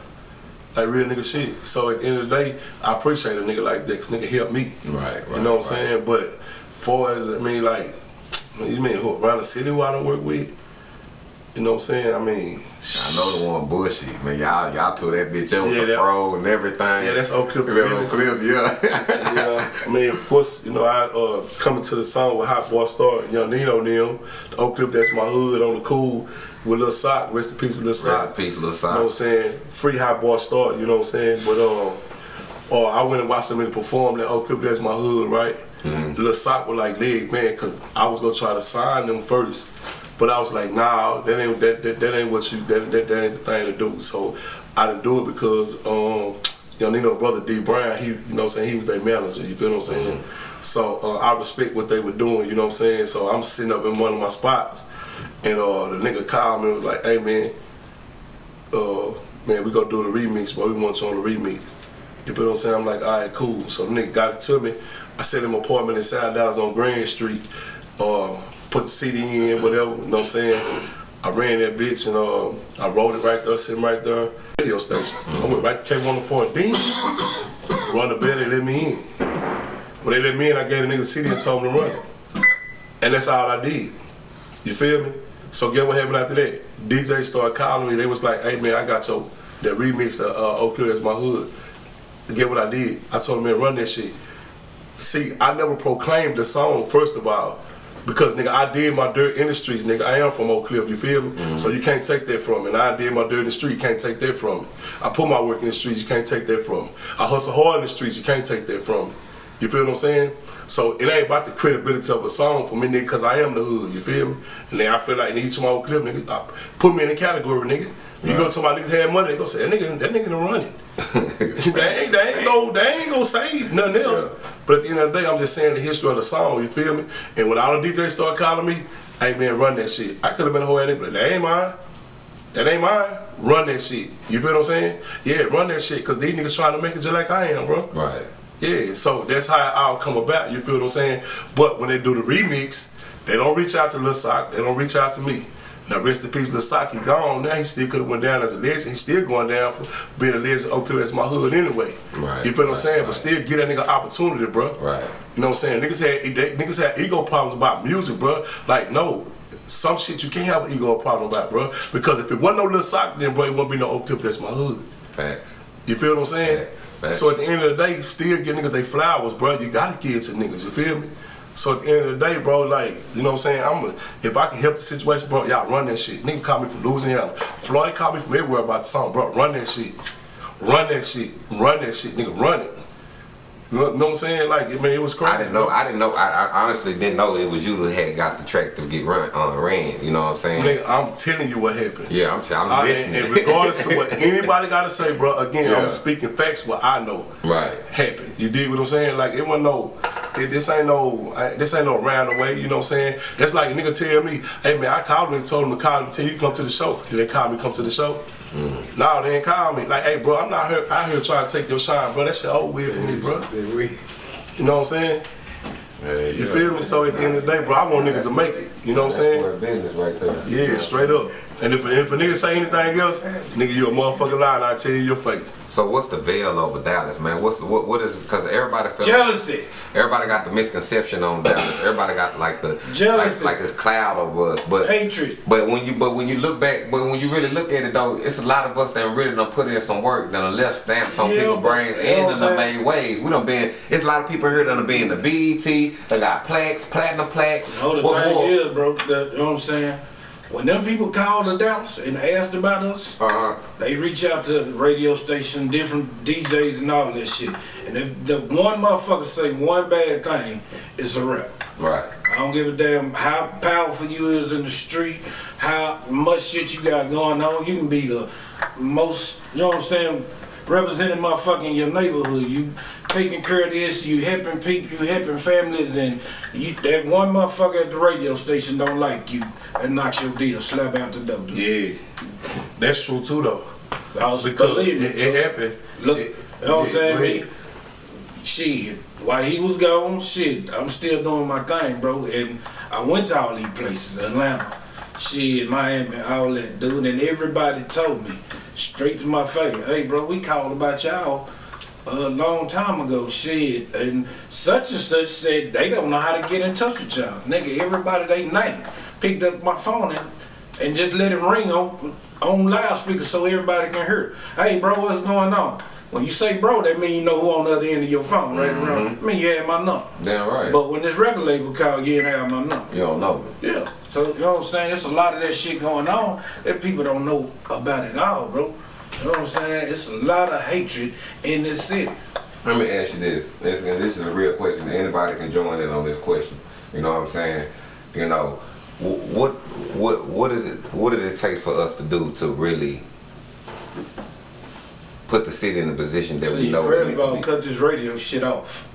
Like real nigga shit. So at the end of the day, I appreciate a nigga like that, cause nigga helped me. Right, right. You know what I'm right. saying? But far as I mean, like, you mean who, around the city who I don't work with? You know what I'm saying? I mean, I know the one Bushy. man. Y'all, y'all tore that bitch up with Yeah, the that- fro and everything. yeah, that's Oak Cliff That business. clip, yeah. yeah, I mean, of course, you know, I uh, coming to the song with Hot Boy Star, Young Nino and them. The Oak Cliff, that's my hood on the cool with Lil Sock. Rest in peace, Lil Sock. Rest in peace, Lil You know what I'm saying? Free Hot Boy Star, you know what I'm saying? But um, uh, I went and watched them perform that Oak Cliff, that's my hood, right? Mm-hmm. Lil Sock was like, leg, man, because I was gonna try to sign them first. But I was like, nah, that ain't that, that, that ain't what you that, that that ain't the thing to do. So I didn't do it because um, you know, Nino brother D Brown, he you know what I'm saying, he was their manager, you feel what I'm saying? Mm-hmm. So uh, I respect what they were doing, you know what I'm saying? So I'm sitting up in one of my spots and uh, the nigga called me and was like, hey man, uh, man, we gonna do the remix, but we want you on the remix. You feel what I'm saying? I'm like, all right, cool. So the nigga got it to me. I set him an apartment in South Dallas on Grand Street. Uh, put the CD in, whatever, you know what I'm saying? I ran that bitch and uh, I rolled it right there, sitting right there. Radio station. I went right to K104 and Dean. Run the bed, they let me in. When they let me in, I gave the nigga the CD and told him to run. And that's all I did. You feel me? So get what happened after that? DJ started calling me. They was like, "Hey man, I got your that remix of uh, Oak that's my hood." Get what I did? I told him, "Man, run that shit." See, I never proclaimed the song first of all, because nigga, I did my dirt in the streets, nigga. I am from Oak Cliff, you feel me? Mm-hmm. So you can't take that from me. And I did my dirt in the street, you can't take that from me. I put my work in the streets, you can't take that from me. I hustle hard in the streets, you can't take that from me. You feel what I'm saying? So it ain't about the credibility of a song for me, nigga, because I am the hood, you feel me? And then I feel like need to my Oak Cliff, nigga. I- Put me in the category, nigga. You go to my niggas had money, they gonna say that nigga, that nigga done run it. they ain't, they ain't go, they ain't gonna say nothing else. Yeah. But at the end of the day, I'm just saying the history of the song. You feel me? And when all the DJs start calling me, hey man, run that shit. I could have been a whole nigga, but that ain't mine. That ain't mine. Run that shit. You feel what I'm saying? Yeah, run that shit, cause these niggas trying to make it just like I am, bro. Right. Yeah, so that's how it all come about. You feel what I'm saying? But when they do the remix, they don't reach out to Lil Sock. They don't reach out to me. Now rest in peace. He gone now. He still could have went down as a legend. He's still going down for being a legend. Okay, that's my hood anyway. Right, You feel what I'm right, saying? But still give that nigga opportunity, bro. Right. You know what I'm saying? Niggas had they, niggas had ego problems about music, bro. Like no. Some shit you can't have an ego problem about, bro. Because if it wasn't no Lil Sock, then bro, it wouldn't be no Oak Cliff. That's my hood. Facts. You feel what I'm saying? Facts, facts. So at the end of the day, still give niggas they flowers, bro. You gotta give it to niggas. You feel me? So at the end of the day, bro, like you know what I'm saying. I'm a, if I can help the situation, bro, y'all run that shit. Nigga called me from Louisiana. Floyd called me from everywhere about the song, bro. Run that shit. Run that shit. Run that shit, nigga. Run it. You know, what I'm saying? Like, I mean, it was crazy. I didn't know. I didn't know. I, I honestly didn't know it was you who had got the track to get run on uh, ran. You know what I'm saying? Nigga, I'm telling you what happened. Yeah, I'm saying. I'm I- listening. and, and regardless of what anybody gotta say, bro, again, Yeah. I'm speaking facts what I know. Right. Happened. You dig what I'm saying? Like it wasn't no it, this ain't no I- this ain't no round away, you know what I'm saying? That's like a nigga tell me, hey man, I called him and told him to call him till you come to the show. Did they call me come to the show? Mm. No, they didn't call me. Like, hey bro, I'm not here out here trying to take your shine, bro. That shit old weird for me, bro. Then You know what I'm saying? Hey, You feel me? So at the end of the day, bro, I want niggas to make it. You know what I'm saying? Business right there. Yeah, straight up. And if, if a nigga say anything else, nigga, you a motherfucking lie, and I tell you your face. So what's the veil over Dallas, man? What's what? What is? Because everybody feel Jealousy. Everybody got the misconception on Dallas. Everybody got like the Jealousy. like, like this cloud over us. But Hatred. But when you but when you look back, but when you really look at it though, it's a lot of us that really done put in some work, done left stamps on Yeah, people's brains, and what done I'm made waves. We done been. It's a lot of people here that done been the BET. They got plaques, platinum plaques. No, the What thing more? is, bro, that, you know what I'm saying? When them people called the Dallas and asked about us, Uh-huh. they reach out to the radio station, different DJs and all that shit. And if the one motherfucker say one bad thing, it's a rap. Right. I don't give a damn how powerful you is in the street, how much shit you got going on. You can be the most, you know what I'm saying, representing motherfucking your neighborhood. You taking care of this, you helping people, you helping families, and you, that one motherfucker at the radio station don't like you and knocks your deal, slap out the door. dude. Yeah, that's true too though. I was Because it, it happened. Look, It- you know what I'm saying? shit, while he was gone, shit, I'm still doing my thing, bro. And I went to all these places, Atlanta, shit, Miami, all that, dude. And everybody told me straight to my face, hey, bro, we called about y'all a long time ago, said, And such and such said they don't know how to get in touch with y'all. Nigga, everybody they name picked up my phone and, and just let it ring on on loudspeaker so everybody can hear. Hey, bro, what's going on? When you say bro, that mean you know who on the other end of your phone, right? around. Mm-hmm. I mean, you had my number. Damn right. But when this record label call, you didn't have my number. you don't know. Yeah. So, you know what I'm saying? There's a lot of that shit going on that people don't know about at all, bro. You know what I'm saying? It's a lot of hatred in this city. Let me ask you this. This, and this is a real question. Anybody can join in on this question. You know what I'm saying? You know, what what what is it? What does it take for us to do to really put the city in a position that we See, know? first we of all, to cut this radio shit off.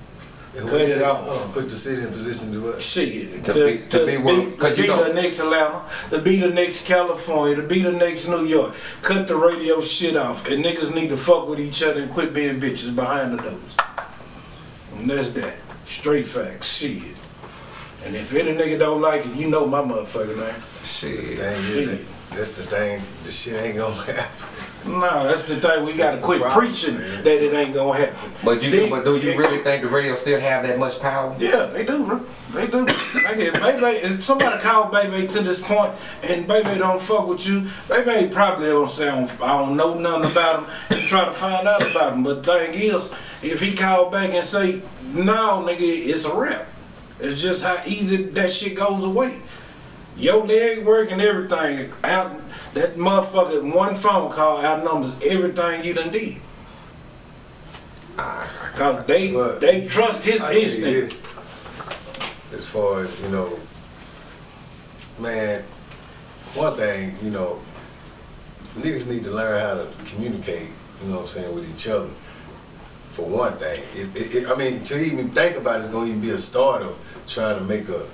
And Cut what it is off. Oh, put the city in position to do what? Shit. To be- to be one- 'cause to you be know- the next Atlanta, to be the next California, to be the next New York. Cut the radio shit off. And niggas need to fuck with each other and quit being bitches behind the doors. And that's that. Straight facts. Shit. And if any nigga don't like it, you know my motherfucking name. Shit. Dang, yeah, that, that's the thing. The shit ain't gonna happen. Nah, that's the thing. We gotta quit problem, preaching man. that it ain't gonna happen. But you They- but do you they- really think the radio still have that much power? Yeah, they do, bro. They do. Like if Baby, if somebody call Baby to this point and Baby don't fuck with you, Baby probably don't say I don't, know nothing about him and try to find out about him. But the thing is, if he call back and say, no, nigga, it's a rap. It's just how easy that shit goes away. Your leg work and everything out. That motherfucker, one phone call outnumbers everything you done did. Cause they they trust his instinct. as far as you know, man, one thing you know, niggas need to learn how to communicate. You know what I'm saying with each other. For one thing, it, it, it, I mean, to even think about it is going to even be a start of trying to make a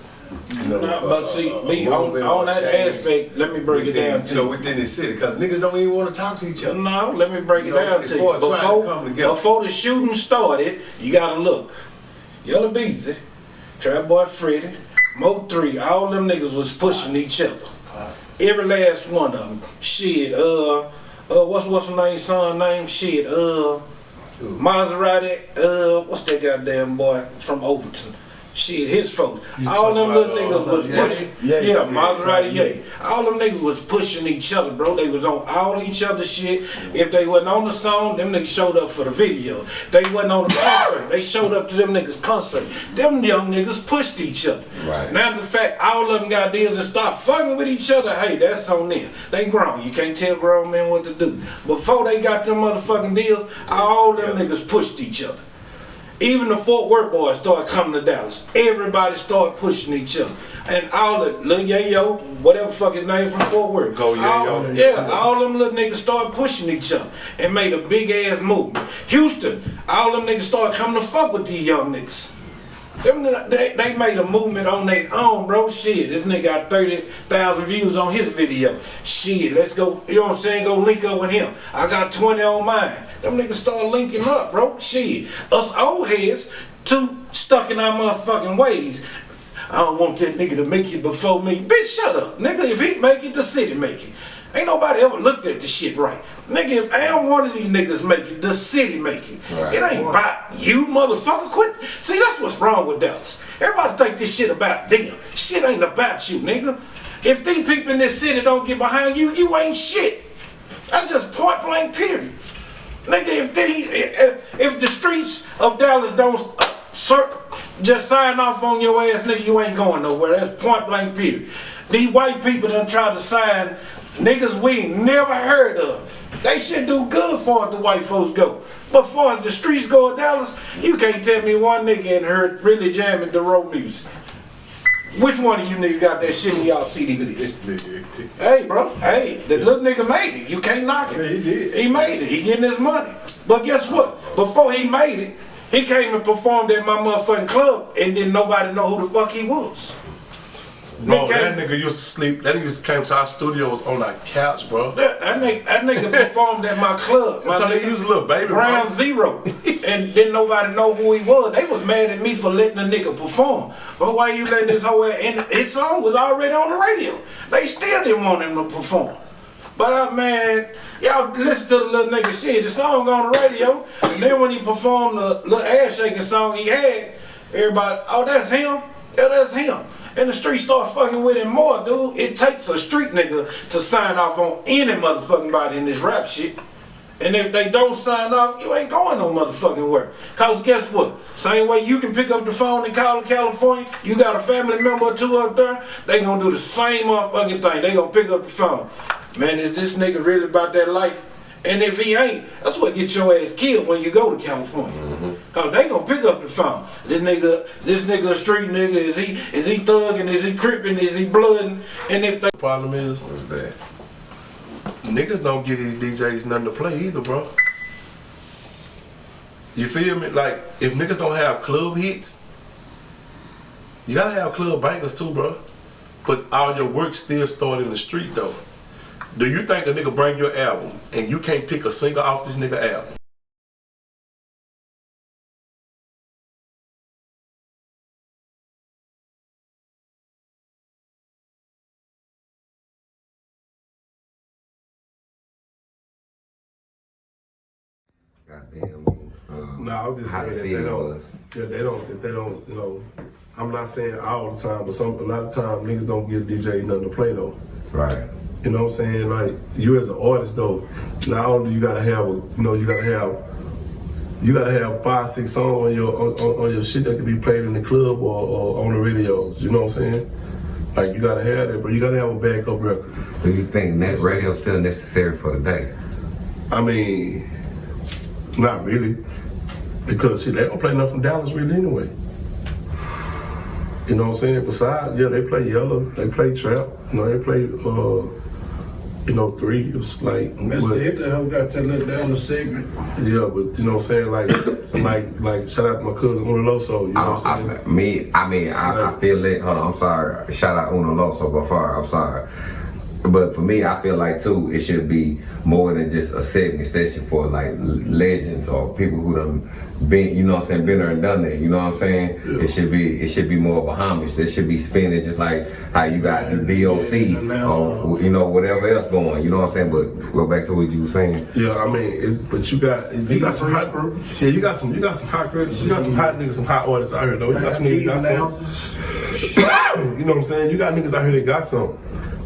you know, Nah, but see, a- a me, on, on that change aspect, let me break it down to you know, within the city, because niggas don't even want to talk to each other. No, let me break it know, down to you. trying to Before, come together. before the shooting started, you gotta look. Yella Beezy, Trap Boy Freddy, Mo 3, all them niggas was pushing each other. Every last one of them. Shit, uh, uh, what's what's the name, son name? Shit, uh, Maserati, uh, what's that goddamn boy from Overton? Shit, his folks. You All them little niggas uh, was yeah, pushing. yeah, Yeah, yeah, Maserati, yeah. yeah. All them niggas was pushing each other, bro. They was on all each other shit. If they wasn't on the song, them niggas showed up for the video. They wasn't on the concert. They showed up to them niggas concert. Them young niggas pushed each other. Right. Now the fact all of them got deals and stopped fucking with each other, hey, that's on them. They grown. You can't tell grown men what to do. Before they got them motherfucking deals, all them niggas pushed each other. Even the Fort Worth boys started coming to Dallas. Everybody started pushing each other. And all the Lil Yayo, whatever fucking name from Fort Worth. Go Yayo. all- Yeah, all them little niggas started pushing each other and made a big ass movement. Houston, all them niggas started coming to fuck with these young niggas. Them, they, they made a movement on their own, bro. Shit, this nigga got 30,000 views on his video. Shit, let's go, you know what I'm saying? Go link up with him. I got 20 on mine. Them niggas start linking up, bro. Shit, us old heads, too stuck in our motherfucking ways. I don't want that nigga to make it before me. Bitch, shut up. Nigga, if he make it, the city make it. Ain't nobody ever looked at this shit right. Nigga, if I am one of these niggas make it, the city make it. Right. It ain't about you, motherfucker. Quit. See, that's what's wrong with Dallas. Everybody think this shit about them. Shit ain't about you, nigga. If these people in this city don't get behind you, you ain't shit. That's just point blank period. Nigga, if they, if, if the streets of Dallas don't uh, cir- just sign off on your ass, nigga, you ain't going nowhere. That's point blank period. These white people done tried to sign niggas we never heard of. They should do good for the white folks go. But far as the streets go in Dallas, you can't tell me one nigga ain't heard really jamming the road music. Which one of you niggas got that shit in y'all CD? Hey, bro. Hey, the little nigga made it. You can't knock it. Yeah, he did. He made it. He getting his money. But guess what? Before he made it, he came and performed at my motherfucking club and didn't nobody know who the fuck he was. Bro, Nigga that nigga used to sleep. That nigga used to came to our studios on our couch, bro. That, that nigga, that nigga performed at my club. My So nigga, he was a little baby, bro. Zero. and didn't nobody know who he was. They was mad at me for letting the nigga perform. But why you letting this whole and his song was already on the radio. They still didn't want him to perform. But uh, man, y'all listen to the little nigga shit. The song on the radio, and then when he performed the little ass shaking song he had, everybody, oh that's him, yeah that's him. And the street start fucking with him more, dude. It takes a street nigga to sign off on any motherfucking body in this rap shit. And if they don't sign off, you ain't going no motherfucking where. Cause guess what? Same way you can pick up the phone and call California, you got a family member or two up there, they gonna do the same motherfucking thing. They gonna pick up the phone. Man, is this nigga really about that life? And if he ain't, that's what get your ass killed when you go to California. Mm-hmm. Cause they gonna pick up the phone. This nigga, this nigga a street nigga, is he is he thugging, is he cripping, is he blooding? And if they Problem is, What's that? niggas don't give these DJs nothing to play either, bro. You feel me? Like, if niggas don't have club hits, you gotta have club bangers too, bro. But all your work still start in the street, though. Do you think a nigga bring your album and you can't pick a single off this nigga album? Goddamn. Um, No, I was just how saying that they don't. was. Yeah, they don't. That they don't. You know, I'm not saying all the time, but some a lot of time niggas don't give DJ nothing to play though. Right. You know what I'm saying? Like you as an artist though, not only you gotta have, a, you know, you gotta have, you gotta have five, six songs on your on, on, your shit that can be played in the club or, or on the radios. You know what I'm saying? Like you gotta have that, but you gotta have a backup record. Do you think that radio still necessary for the day? I mean, not really, because shit, they don't play nothing from Dallas really anyway. You know what I'm saying? Besides, yeah, they play yellow, they play trap, you know, they play uh, you know, three. It was like, Mr. but- Hit the hoe got that little down the segment. yeah, but you know what I'm saying? Like, like, like, shout out to my cousin Unoloso. You know oh, I what don't, I'm saying? I, me, I mean, I, I feel it. Hold on, I'm sorry. Shout out Uno Loso before. I'm sorry. But for me, I feel like too, it should be more than just a segment station for like l- legends or people who done been, you know what I'm saying, been there and done that. You know what I'm saying? It should be, it should be more of a homage. It should be spinning just like how you got the BOC or uh, you know whatever else going. You know what I'm saying? But go back to what you were saying. Yeah, I mean, it's, but you got you got some hot, yeah, you got some you got some hot girls, you got some hot niggas, some hot artists out here though. You got some niggas got some. You know what I'm saying? You got niggas out here that got some.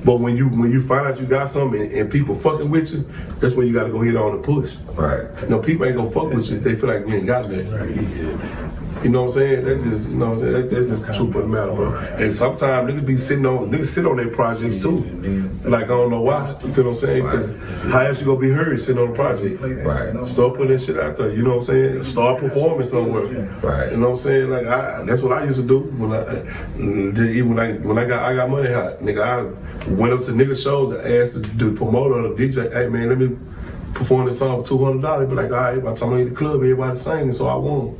But when you when you find out you got something and, and people fucking with you, that's when you got to go hit on the push. Right. You know, people ain't gonna fuck with you if they feel like you ain't got that. You know what I'm saying? That's just, you know what I'm saying? That, that's just the truth of the matter, bro. And sometimes niggas be sitting on, niggas sit on their projects too. Like, I don't know why. You feel what I'm saying? Because how else you gonna be heard sitting on a project? Right. Start putting that shit out there, you know what I'm saying? Start performing somewhere. Right. You know what I'm saying? Like I, that's what I used to do when I, even when I when I got I got money hot, nigga. I went up to nigga shows and asked the, the promoter or the DJ, hey man, let me perform this song for two hundred dollars. Be like, all right, by the time I leave the club, everybody singing, so I won.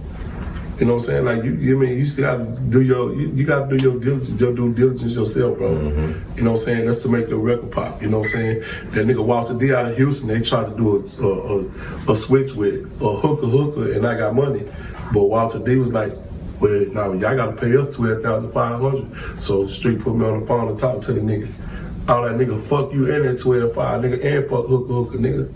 You know what I'm saying? Like you, you mean you still gotta do your, you, you gotta do your diligence, your due diligence yourself, bro. Mm-hmm. You know what I'm saying? That's to make your record pop. You know what I'm saying? That nigga Walter D out of Houston, they tried to do a, a, a, a switch with a hooker hooker, and I got money, but Walter D was like. Well, now y'all gotta pay us twelve thousand five hundred. So Street put me on the phone and talk to the nigga. All that nigga, fuck you and that twelve five nigga, and fuck hooker hooker nigga.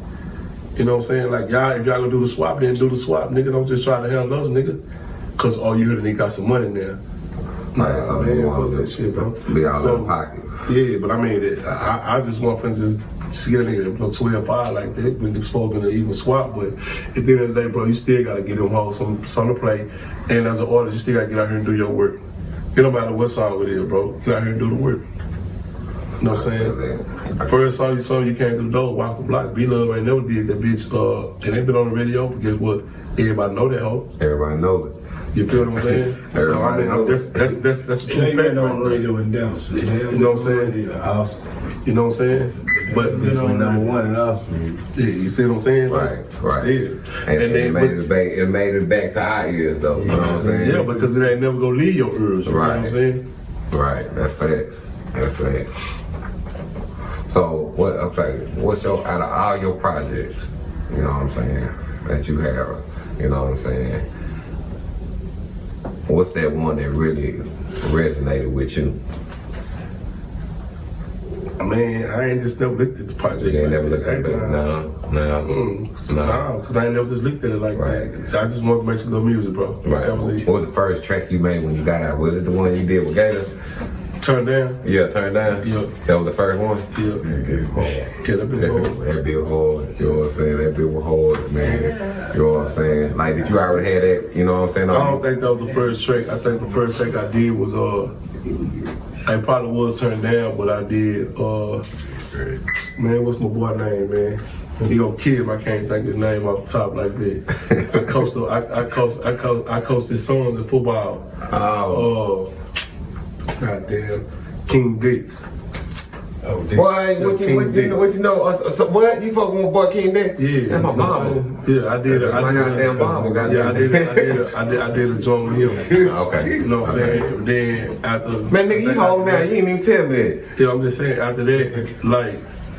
You know what I'm saying? Like y'all, if y'all gonna do the swap, then do the swap, nigga. Don't just try to handle those nigga. Cause all you heard, they got some money there. Right, so man, you fuck that shit, bro. Be all So, the pocket. Yeah, but I mean, it- I, I just want to just just get a nigga no 12 5 like that when they're supposed to even swap. But at the end of the day, bro, you still gotta get them hoes some something to play. And as an artist, you still gotta get out here and do your work. It don't matter what song it is, bro. Get out here and do the work. You know what I'm saying? First song you saw, you came through the door, walk the block. B Love ain't never did that bitch. Uh, it ain't been on the radio, but guess what? Everybody know that hoe. Everybody know it. You feel what I'm saying? so I mean, that's that's that's that's the true ain't fact. on right there. radio and dance. You know what I'm saying? Awesome. You know what I'm saying? But you It's know, been number one in Austin. yeah, you see what I'm saying? Right, right. Still. And, And, it, then, made but- it back, it made it back to our ears though. You know what I'm saying? yeah, because it ain't never gonna leave your ears. You know what I'm saying? Right, that's fact. That's fact. So what I'm saying, what's your out of all your projects, you know what I'm saying, that you have, you know what I'm saying? What's that one that really resonated with you? I mean, I ain't just never looked at the project. You ain't like never looked at it, no, no, Mm, no. no, because I ain't never just looked at it like Right. that. So I just want to make some good music, bro. Right. That was it. What was the first track you made when you got out? Was it the one you did with Gator? Turn down. Yeah, turn down. Yeah. That was the first one. Yeah. Yeah, hard. Yeah, that bitch hard. bit, that bit hard. You know what I'm saying? That bit was hard, man. You know what I'm saying? Like, did you already have that? You know what I'm saying? I don't think that was the first track. I think the first track I did was uh, I probably was turned down, but I did uh, man, what's my boy name, man? He go Kim, I can't think his name off the top like that. I coached, I, I coached, I coached, I coached his sons in football. Oh. Uh, goddamn, King Dix. Oh, Boy, what you, King what you, Dix. what you know? Uh, so, what? You fucking with boy King Dick? Yeah, That's my you know. I'm saying? Yeah, I did. I My did. goddamn it. mama, goddamn. Yeah, I did. I did. I did. I did a joint with him. Okay. You know what I'm saying? Then after Man, nigga, you hold now. You ain't even tell me that. Yeah, I'm just saying after that, like,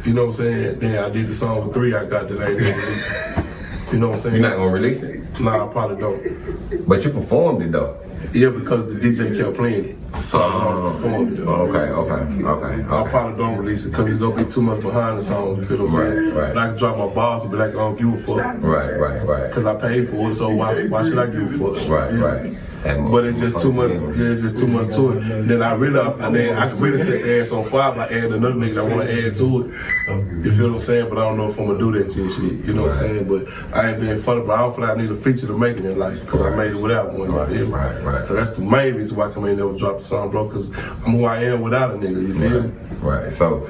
you know what I'm saying? Then I did the song with three, I got the name. You know what I'm saying? You're not gonna release it, Nah, I probably don't. but you performed it though. Yeah, because the DJ kept playing it. So I don't perform it. Oh, okay, okay, okay, I probably don't release it because it's gonna be too much behind the song. You feel what I'm saying? Right, right. And I can drop my bars and be like, I don't give a fuck. Right, right, right, Because I paid for it, so why, why should I give a fuck? right, Yeah. right. And But it's just too much. Yeah, it's just too much to it. Then I really, and then I really set the ass on fire by adding another nigga I want to add to it. You feel what I'm saying? But I don't know if I'm gonna do that shit. you know what I'm saying? But I ain't being funny. But I don't feel like I need a feature to make it in life because I made it without one. You Right, right, right. So that's the main reason why I come in there and drop song, bro. Because I'm who I am without a nigga. You feel me? Right, right. So,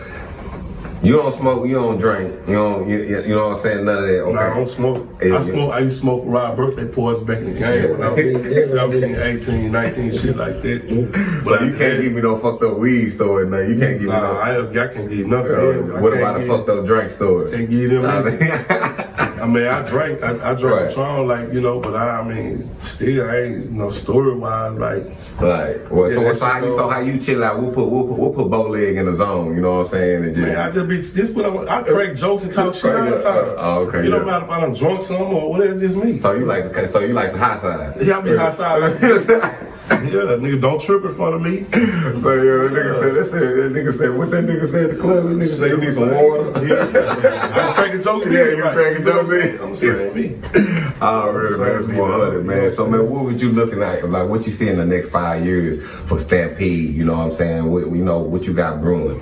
You don't smoke, you don't drink, you don't, you, you know what I'm saying? None of that. Okay. Nah, I don't smoke. Yeah, I yeah. smoke. I used to smoke around birthday parties back in the game when I was 17, 18, 19, shit like that. So you can't give me no fucked up weed story, man. You can't give me no. I, I can't give nothing. I what about a fucked up drink story? Can't give them. I mean- I mean, I drank, I, I drank Right. Patron, like you know, but I, I mean, still, I ain't, you know, story wise, like, Like, well, so, Yeah, so how you so how you chill out? We'll put we'll put, we'll put bow leg in the zone. You know what I'm saying? And just, man, I just be this, what I, I crack jokes and talk shit all the time. Oh, okay, You don't yeah. matter if I'm drunk some or whatever, it's just me. so you like the so you like the high side? Yeah, I be like this. Yeah, nigga, don't trip in front of me. So yeah, that nigga said, that, said, that nigga said, what that nigga said at the club? That nigga said, you need some water. Yeah. I'm cracking jokes. Yeah, you right. cracking know what jokes I'm in. saying? I'm saying me. Oh, really, man, it's more hundred, man. So, man, what would you looking at? Like, what you see in the next five years for Stampede? You know what I'm saying? What, you know, what you got brewing?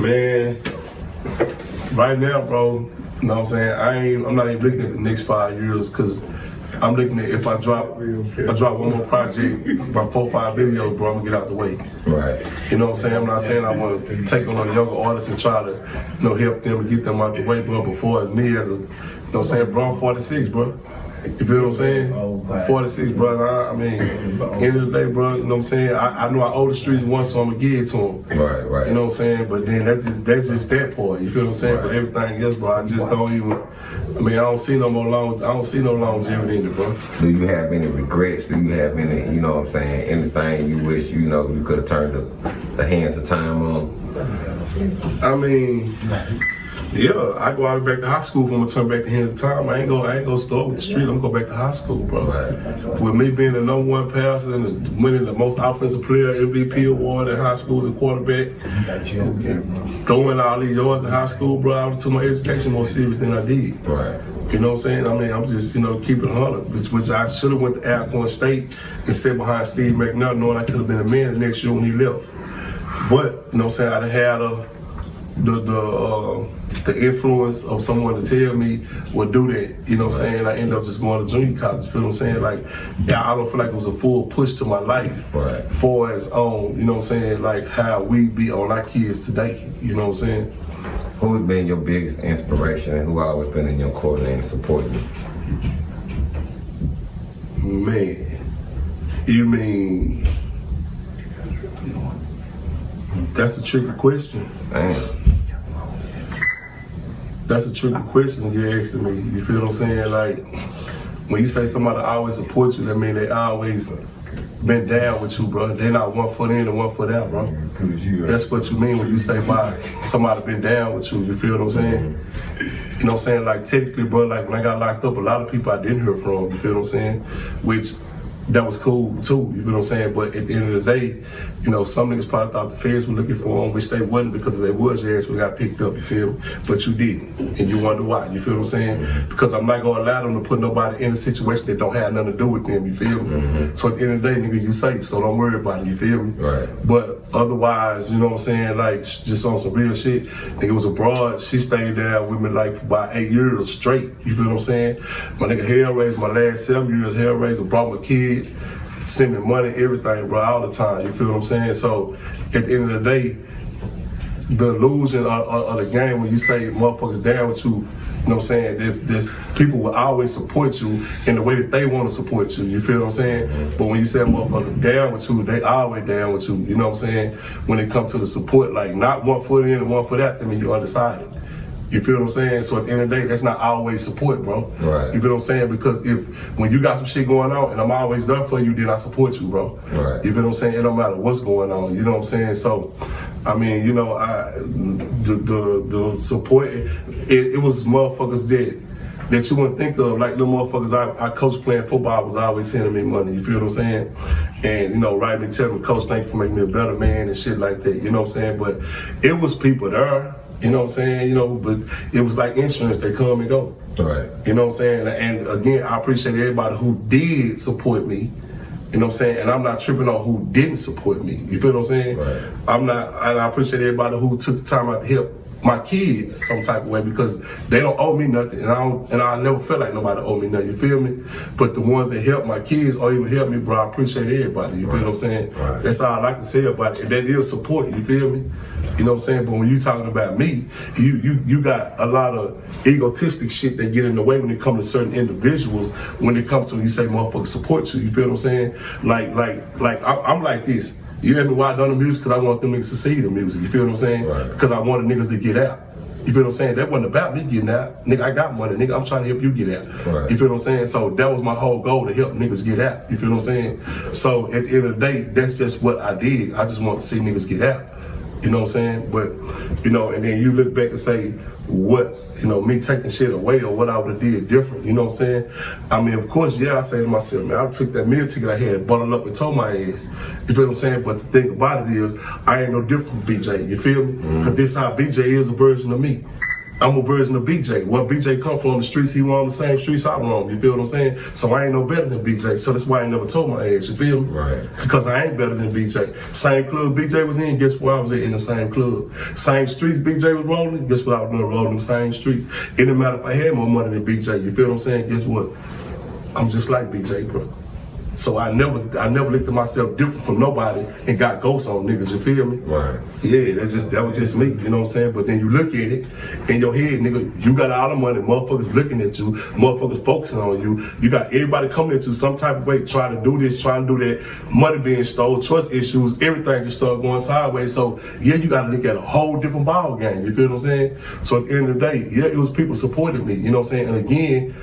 Man, right now, bro, you know what I'm saying? I ain't, I'm not even looking at the next five years because I'm looking at if I drop, I drop one more project, about four, five videos, bro, I'm gonna get out the way. Right. You know what I'm saying? I'm not saying I want to take on a younger artist and try to, you know, help them and get them out the way, bro. Before it's me as a, you know what I'm saying, bro, I'm 46, bro. You feel what I'm saying? I'm 46, bro. I, I mean, end of the day, bro, you know what I'm saying? I, I know I owe the streets once, so I'm gonna give it to them. Right, right. You know what I'm saying? But then that's just that's just that part. You feel what I'm saying? But everything else, bro, I just don't even. I mean, I don't see no more long. I don't see no longevity in it, bro. Do you have any regrets? Do you have any, you know what I'm saying, anything you wish, you know, you could have turned the, the hands of time on? I mean, yeah, I go out back to high school if I'm gonna turn back the hands of time. I ain't go, I ain't go start with the street. I'm gonna go back to high school, bro. Right. With me being the number one passer and winning the most offensive player MVP award in high school as a quarterback, throwing all these yards in high school, bro, I took my education more serious than I did. Right. You know what I'm saying? I mean, I'm just, you know, keeping it 100, which, which I should have went to Alcorn State and sat behind Steve McNair knowing I could have been a man the next year when he left. But, you know what I'm saying, I done had a, the, the, uh, the influence of someone to tell me would do that, you know what I'm saying? I ended up just going to junior college, feel what I'm saying? Like, yeah, I don't feel like it was a full push to my life. Right. For as own. you know what I'm saying, like how we be on our kids today, you know what I'm saying? Who's been your biggest inspiration and who always been in your corner and supporting you? Man, you mean that's a tricky question. Damn. That's a tricky question you're asking me. You feel what I'm saying? Like when you say somebody always support you, that mean they always been down with you, bro. They not one foot in and one foot out, bro. That's what you mean when you say by somebody been down with you. You feel what I'm saying? You know what I'm saying? Like technically, bro, like when I got locked up, a lot of people I didn't hear from. You feel what I'm saying? Which that was cool too. You feel what I'm saying? But at the end of the day, you know, some niggas probably thought the feds were looking for them, which they wasn't because if they was, your ass would got picked up. You feel? But you didn't, and you wonder why. You feel what I'm saying? Because I'm not gonna allow them to put nobody in a situation that don't have nothing to do with them. You feel me? Mm-hmm. So at the end of the day, nigga, you safe. So don't worry about it. You feel me? Right. But otherwise, you know what I'm saying? Like, just on some real shit. Nigga was abroad. She stayed there with me like for about eight years straight. You feel what I'm saying? My nigga Hellraiser, my last seven years, Hellraiser brought my kids, sent me money, everything, bro, all the time. You feel what I'm saying? So at the end of the day, the illusion of, of, of the game when you say motherfuckers down with you, you know what I'm saying? This there's people will always support you in the way that they want to support you. You feel what I'm saying? But when you say motherfuckers down with you, they always down with you. You know what I'm saying? When it comes to the support, like not one foot in and one foot out, I mean you're undecided. You feel what I'm saying? So at the end of the day, that's not always support, bro. Right. You feel what I'm saying? Because if when you got some shit going on and I'm always there for you, then I support you, bro. Right. You feel what I'm saying? It don't matter what's going on. You know what I'm saying? So, I mean, you know, I the the, the support it, it was motherfuckers that that you wouldn't think of, like the motherfuckers I, I coach playing football was always sending me money. You feel what I'm saying? And you know, writing me telling me, Coach, thank you for making me a better man and shit like that. You know what I'm saying? But it was people there. You know what I'm saying? You know, but it was like insurance. They come and go. Right. You know what I'm saying? And again, I appreciate everybody who did support me. You know what I'm saying? And I'm not tripping on who didn't support me. You feel what I'm saying? Right. I'm not, and I appreciate everybody who took the time out to help my kids some type of way because they don't owe me nothing, and I don't, and I never felt like nobody owe me nothing. You feel me? But the ones that help my kids or even help me, bro, I appreciate everybody. You feel what I'm saying? Right. That's all I like to say about it. And that is support. You feel me? You know what I'm saying? But when you talking about me, you you you got a lot of egotistic shit that get in the way when it comes to certain individuals. When it comes to you say motherfuckers support you, you feel what I'm saying? Like like like I'm, I'm like this. You hear me why I done the music? Because I want them niggas to see the music. You feel what I'm saying? Right. Because I wanted niggas to get out. You feel what I'm saying? That wasn't about me getting out. Nigga, I got money. Nigga, I'm trying to help you get out. Right. You feel what I'm saying? So that was my whole goal to help niggas get out. You feel what I'm saying? So at the end of the day, that's just what I did. I just want to see niggas get out. You know what I'm saying? But, you know, and then you look back and say, what, you know, me taking shit away or what I would have did different. You know what I'm saying? I mean, of course, yeah, I say to myself, man, I took that meal ticket I had, bottled up and told my ass. You feel what I'm saying? But the thing about it is, I ain't no different from BJ. You feel me? Mm-hmm. Because this how BJ is a version of me. I'm a version of BJ. Where BJ come from, the streets he roam the same streets I roam. You feel what I'm saying? So I ain't no better than BJ. So that's why I ain't never told my age. You feel me? Right. Because I ain't better than BJ. Same club BJ was in, guess where I was at in the same club. Same streets BJ was rolling, guess what I was doing rolling the same streets. It didn't matter if I had more money than BJ. You feel what I'm saying? Guess what? I'm just like BJ, bro. So I never, I never looked at myself different from nobody and got ghosts on niggas. You feel me? Right. Yeah, that's just that was just me. You know what I'm saying? But then you look at it in your head, nigga. You got all the money. Motherfuckers looking at you. Motherfuckers focusing on you. You got everybody coming at you some type of way, trying to do this, trying to do that. Money being stole, trust issues, everything just started going sideways. So yeah, you got to look at a whole different ball game. You feel what I'm saying? So at the end of the day, yeah, it was people supporting me. You know what I'm saying? And again,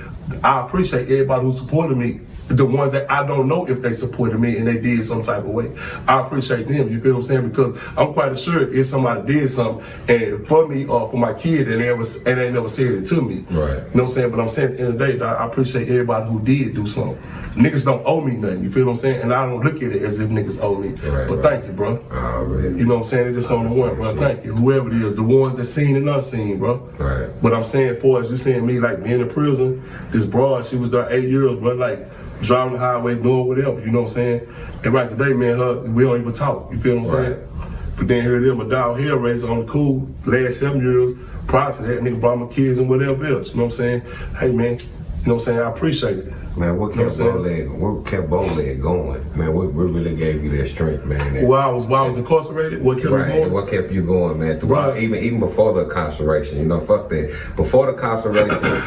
I appreciate everybody who supported me. The ones that I don't know if they supported me and they did some type of way. I appreciate them, you feel what I'm saying? Because I'm quite sure if somebody did something and for me or for my kid and they, was, and they never said it to me. Right. You know what I'm saying? But I'm saying at the end of the day, I appreciate everybody who did do something. Niggas don't owe me nothing, you feel what I'm saying? And I don't look at it as if niggas owe me. Right, but right. thank you, bro. Already. You know what I'm saying? It's just on the one, bro. Thank you. Whoever it is, the ones that seen and unseen, bro. Right. But I'm saying, for as you saying me, like being in prison, this broad, she was there eight years, bro. Like driving the highway, doing whatever. You know what I'm saying? And right today, man, her, we don't even talk. You feel what I'm Right. saying? But then here it is, my dog Hellraiser on the cool. Last seven years, prior to that, nigga brought my kids and whatever else. You know what I'm saying? Hey, man. You know what I'm saying? I appreciate it. Man, what kept You know what Bowleg? What kept Bowleg going? Man, what, what really gave you that strength, man? That- While I was while I was incarcerated, what kept me Right, going? what kept you going, man? Throughout, Right. even even before the incarceration, you know, fuck that. Before the incarceration,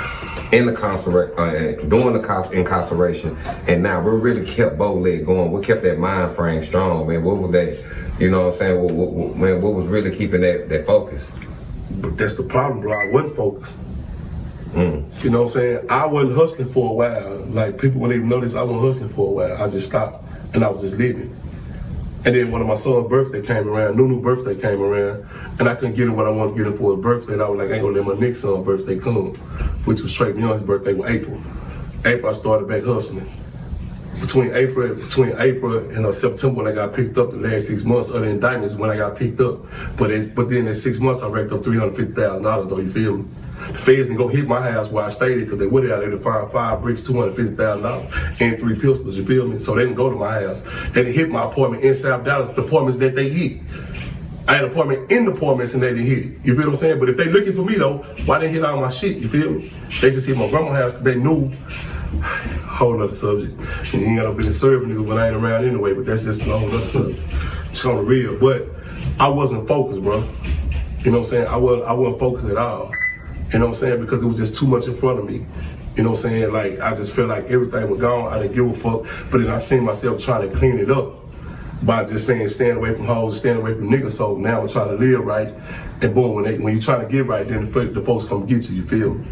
in the incarceration, uh, during the incarceration, and now what really kept Bowleg going? We kept that mind frame strong, man? What was that? You know what I'm saying? What, what, what- man, what was really keeping that that focus? But that's the problem, bro. I wasn't focused. Mm. You know what I'm saying? I wasn't hustling for a while. Like people wouldn't even notice I wasn't hustling for a while. I just stopped and I was just living. And then when my son's birthday came around, Nunu birthday came around, and I couldn't get him what I wanted to get him for his birthday. And I was like, I ain't gonna let my next son's birthday come, which was Trey Young's birthday was April. April I started back hustling. Between April between April and uh, September when I got picked up, the last six months of the indictments when I got picked up. But it, but then in six months I racked up three hundred fifty thousand dollars though. You feel me? The feds didn't go hit my house where I stayed because they would have they would find five bricks, two hundred fifty thousand dollars, and three pistols. You feel me? So they didn't go to my house. They didn't hit my apartment in South Dallas. The apartments that they hit. I had an apartment in the apartments and they didn't hit it. You feel what I'm saying? But if they looking for me though, why they hit all my shit? You feel me? They just hit my grandma's house they knew. Whole nother subject. And you ain't got no business serving niggas when I ain't around anyway, but that's just a whole nother subject. It's on the real. But I wasn't focused, bro. You know what I'm saying? I wasn't I wasn't focused at all. You know what I'm saying? Because it was just too much in front of me. You know what I'm saying? Like I just felt like everything was gone. I didn't give a fuck. But then I seen myself trying to clean it up by just saying stand away from hoes, stand away from niggas. So now I'm trying to live right. And boom, when they when you trying to get right, then the, the folks come get you. You feel me?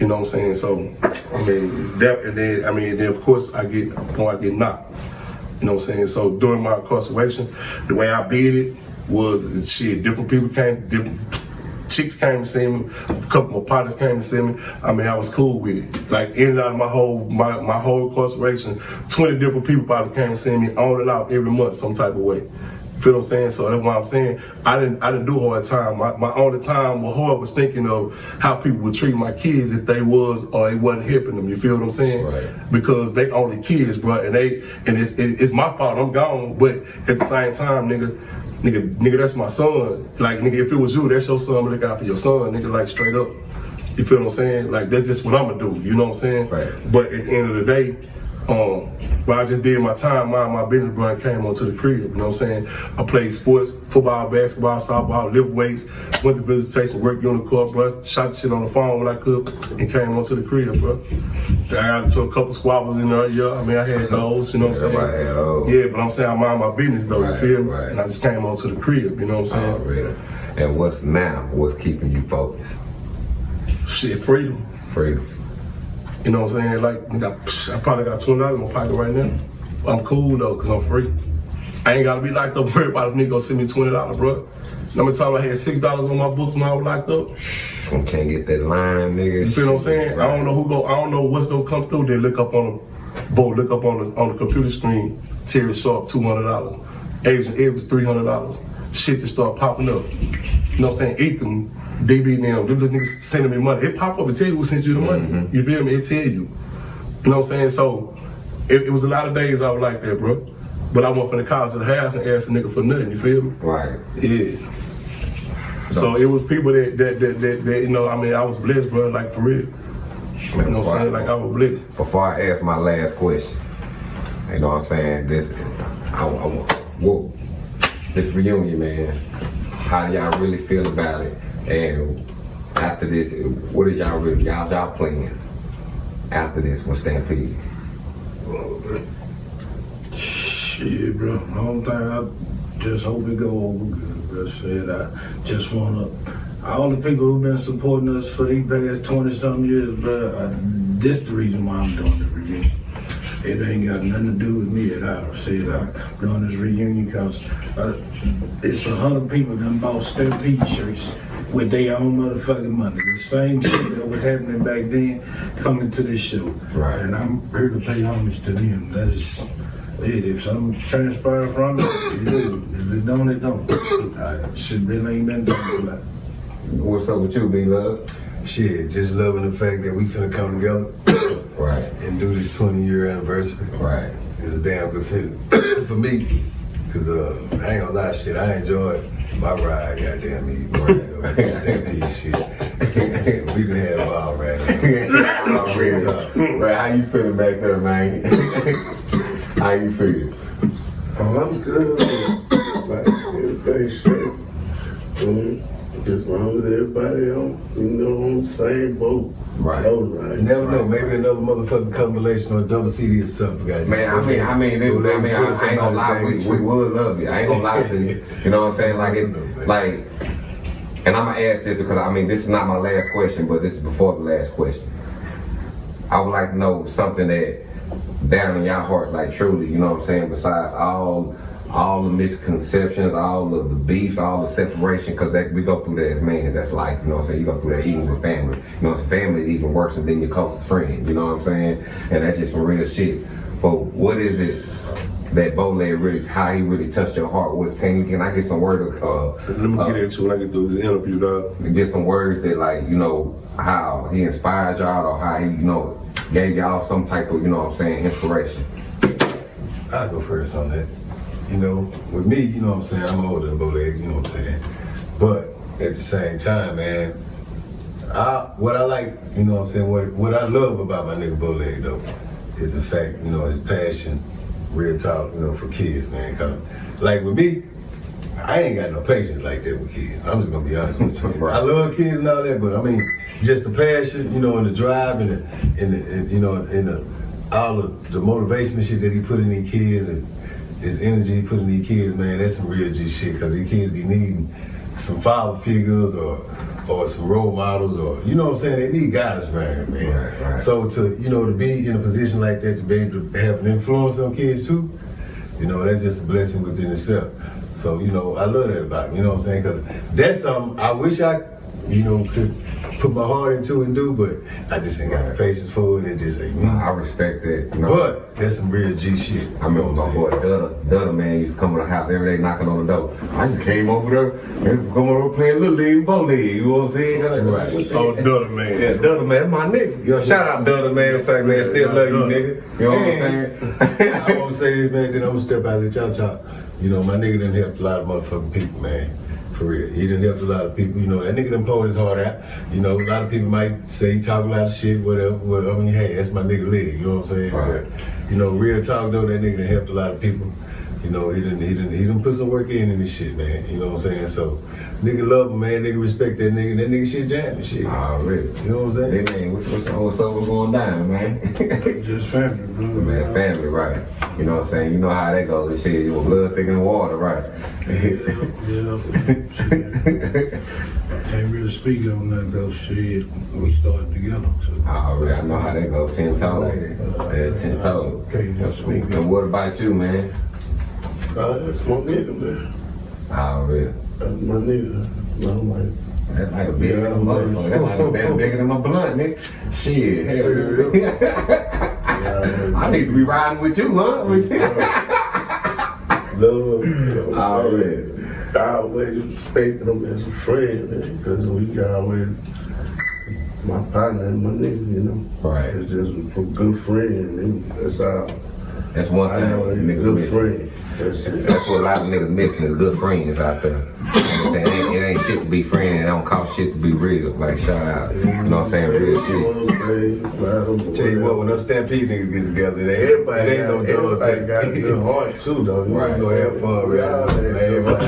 You know what I'm saying? So I mean that, and then I mean then of course I get when I get knocked. You know what I'm saying? So during my incarceration, the way I beat it was shit. Different people came, different chicks came to see me. A couple of my partners came to see me. I mean, I was cool with it. Like in and out of my whole my, my whole incarceration, 20 different people probably came to see me on and out every month some type of way. Feel what I'm saying? So that's why I'm saying I didn't I didn't do hard time. My, my only time was hard was thinking of how people would treat my kids if they was or they wasn't helping them. You feel what I'm saying? Right. Because they only kids, bro, and they and it's it, it's my fault. I'm gone, but at the same time, nigga, nigga, nigga, that's my son. Like, nigga, if it was you, that's your son, look out for your son, nigga, like straight up. You feel what I'm saying? Like, that's just what I'ma do, you know what I'm saying? Right. But at the end of the day, um, but I just did my time, mind my business, bro, and came onto the crib, you know what I'm saying? I played sports, football, basketball, softball, lift weights, went to visitation, worked on the court, bro, shot the shit on the phone when I could, and came onto the crib, bro. I got into a couple squabbles in there, yeah, I mean, I had those, you know what I'm saying? Yeah, but I'm saying I mind my business, though, Right, you feel me? right. And I just came onto the crib, you know what I'm saying? Already. And what's now? What's keeping you focused? Shit, freedom. Freedom. You know what I'm saying? Like, I probably got twenty dollars in my pocket right now. I'm cool though, cause I'm free. I ain't gotta be locked up worried about if nigga gonna send me twenty dollars, bro. Many times I had six dollars on my books when I was locked up? I Can't get that line, nigga. You feel what I'm saying? I don't know who go. I don't know what's gonna come through. They look up on the, boy, look up on the on the computer screen. Terry Sharp, two hundred dollars. Agent Evans, three hundred dollars. Shit just start popping up. You know what I'm saying? Ethan, DB now, them little niggas sending me money. It pop up and tell you who sent you the money. Mm-hmm. You feel me? It tell you. You know what I'm saying? So it, it was a lot of days I was like that, bro. But I went from the car to the house and asked a nigga for nothing. You feel me? Right. Yeah. So it was people that that, that that that you know. I mean, I was blessed, bro. Like for real. You know what I'm saying? Like I was blessed. Before I ask my last question, you know what I'm saying? This, I, I, whoa, this reunion, man. How do y'all really feel about it? And after this, what is y'all really y'all y'all plans after this with Stampede? Shit, bro. Only thing I just hope it go over good, bro. Shit, I just wanna. All the people who've been supporting us for these past 20 something years, bro, I, this the reason why I'm doing reunion. It ain't got nothing to do with me at all. See, I'm doing this reunion because uh, it's a hundred people that bought Stampede shirts with their own motherfucking money. The same shit that was happening back then coming to this show. Right. And I'm here to pay homage to them. That's it. If something transpires from it, it. If it don't, it don't. I should really ain't been about it. What's up with you, B Love? Shit, just loving the fact that we finna come together Right, and do this 20 year anniversary. right. It's a damn good feeling for me. Cause uh, I ain't gonna lie, shit, I enjoyed my ride, goddamn me. Right. Just shit. we done had a ball right now. Real talk. Right, how you feeling back there, man? how you feeling? Oh, I'm good. like, everything's straight. Mm, as long as everybody on, you know, on the same boat. Right. Oh, right. Never know. Maybe another motherfucking combination or a double CD or something. Goddamn. Man, I mean, I mean, it, I mean, I, I ain't gonna lie, we, we would love you. I ain't gonna lie to you. You know what I'm saying? Like it, like, and I'm gonna ask this because I mean, this is not my last question, but this is before the last question. I would like to know something that down in your heart, like truly, you know what I'm saying? Besides all, all the misconceptions, all of the beefs, all the separation, because we go through that as man. That's life, you know what I'm saying? You go through that even with family. You know, family is even worse than your closest friend. You know what I'm saying? And that's just some real shit. But what is it that Bole really, how he really touched your heart? What can you can I get some word of, uh, Let me uh, get into when I get through this interview, dog. get some words that like you know how he inspired y'all or how he you know gave y'all some type of you know what I'm saying inspiration. I'll go first on that. You know, with me, you know what I'm saying, I'm older than Bowlegs, you know what I'm saying? But at the same time, man, I what I like, you know what I'm saying, what what I love about my nigga Bowleg though, is the fact, you know, his passion, real talk, you know, for kids, man. Cause like with me, I ain't got no patience like that with kids. I'm just gonna be honest with you. Right. I love kids and all that, but I mean, just the passion, you know, and the drive and the, and, the, and you know, and the, all of the motivation and shit that he put in these kids and his energy putting these kids, man, that's some real G shit. Cause these kids be needing some father figures or or some role models or you know what I'm saying. They need guidance, man, man. Right, right. So to you know to be in a position like that to be able to have an influence on kids too, you know, that's just a blessing within itself. So, you know, I love that about him, you know what I'm saying? Because that's something I wish I you know, could put my heart into and do, but I just ain't got the patience for it. It just ain't me. I respect that. You know? But that's some real G shit. I remember my boy Dutta, Dutta man used to come to the house every day knocking on the door. I just came over there and come over playing little league, bow league. You know what I'm saying? Right. Oh, Dutta man. Yeah, Dutta man, my nigga. Yo, shout out Dutta man, say man, still love you, nigga. You know what I'm saying? I won't say this, man, then I'm gonna step out of the chop chop. You know, my nigga done helped a lot of motherfucking people, man. For real. He done helped a lot of people. You know, that nigga done pulled his heart out. You know, a lot of people might say he talk a lot of shit, whatever, whatever. I mean, hey, that's my nigga leg, you know what I'm saying? Right. But, you know, real talk though, that nigga done helped a lot of people. You know, he done, he done, he done put some work in in this shit, man. You know what I'm saying? So, nigga love him, man. Nigga respect that nigga. That nigga shit jamming shit. Already. You know what I'm Hey saying? man, what's, what's, what's up? What's going down, man? Just family, bro. man, family, right? You know what I'm saying? You know how that goes. Shit, you blood thicker than water, right? Yeah. yeah. Can't really speak on that though. Shit, we started together. So. Already, I know how that goes. Ten toes. Yeah, ten toes. And what about you, man? Uh, that's my nigga, man. Already. My nigga. I'm like, That's like a bigger than a motherfucker. That's like a bit bigger than my blunt, nigga. Shit, hell yeah. I need to be riding with you, huh? love. I always respected him as a friend, man, because we always my partner and my nigga, you know. Right. It's just a good friend, and that's all. That's one I thing know he's a good friend. That's what a lot of niggas missing is good friends out there. You know what I'm saying? It ain't, it ain't shit to be friend. It don't cost shit to be real. Like shout out. You know what I'm saying? Real shit. know what I'm saying? Ride him, Tell you what, when us Stampede niggas get together, they Everybody, it ain't no got, dog everybody got a thing. good heart too, though. You Right. know what I'm saying? Have fun, We right? all Everybody.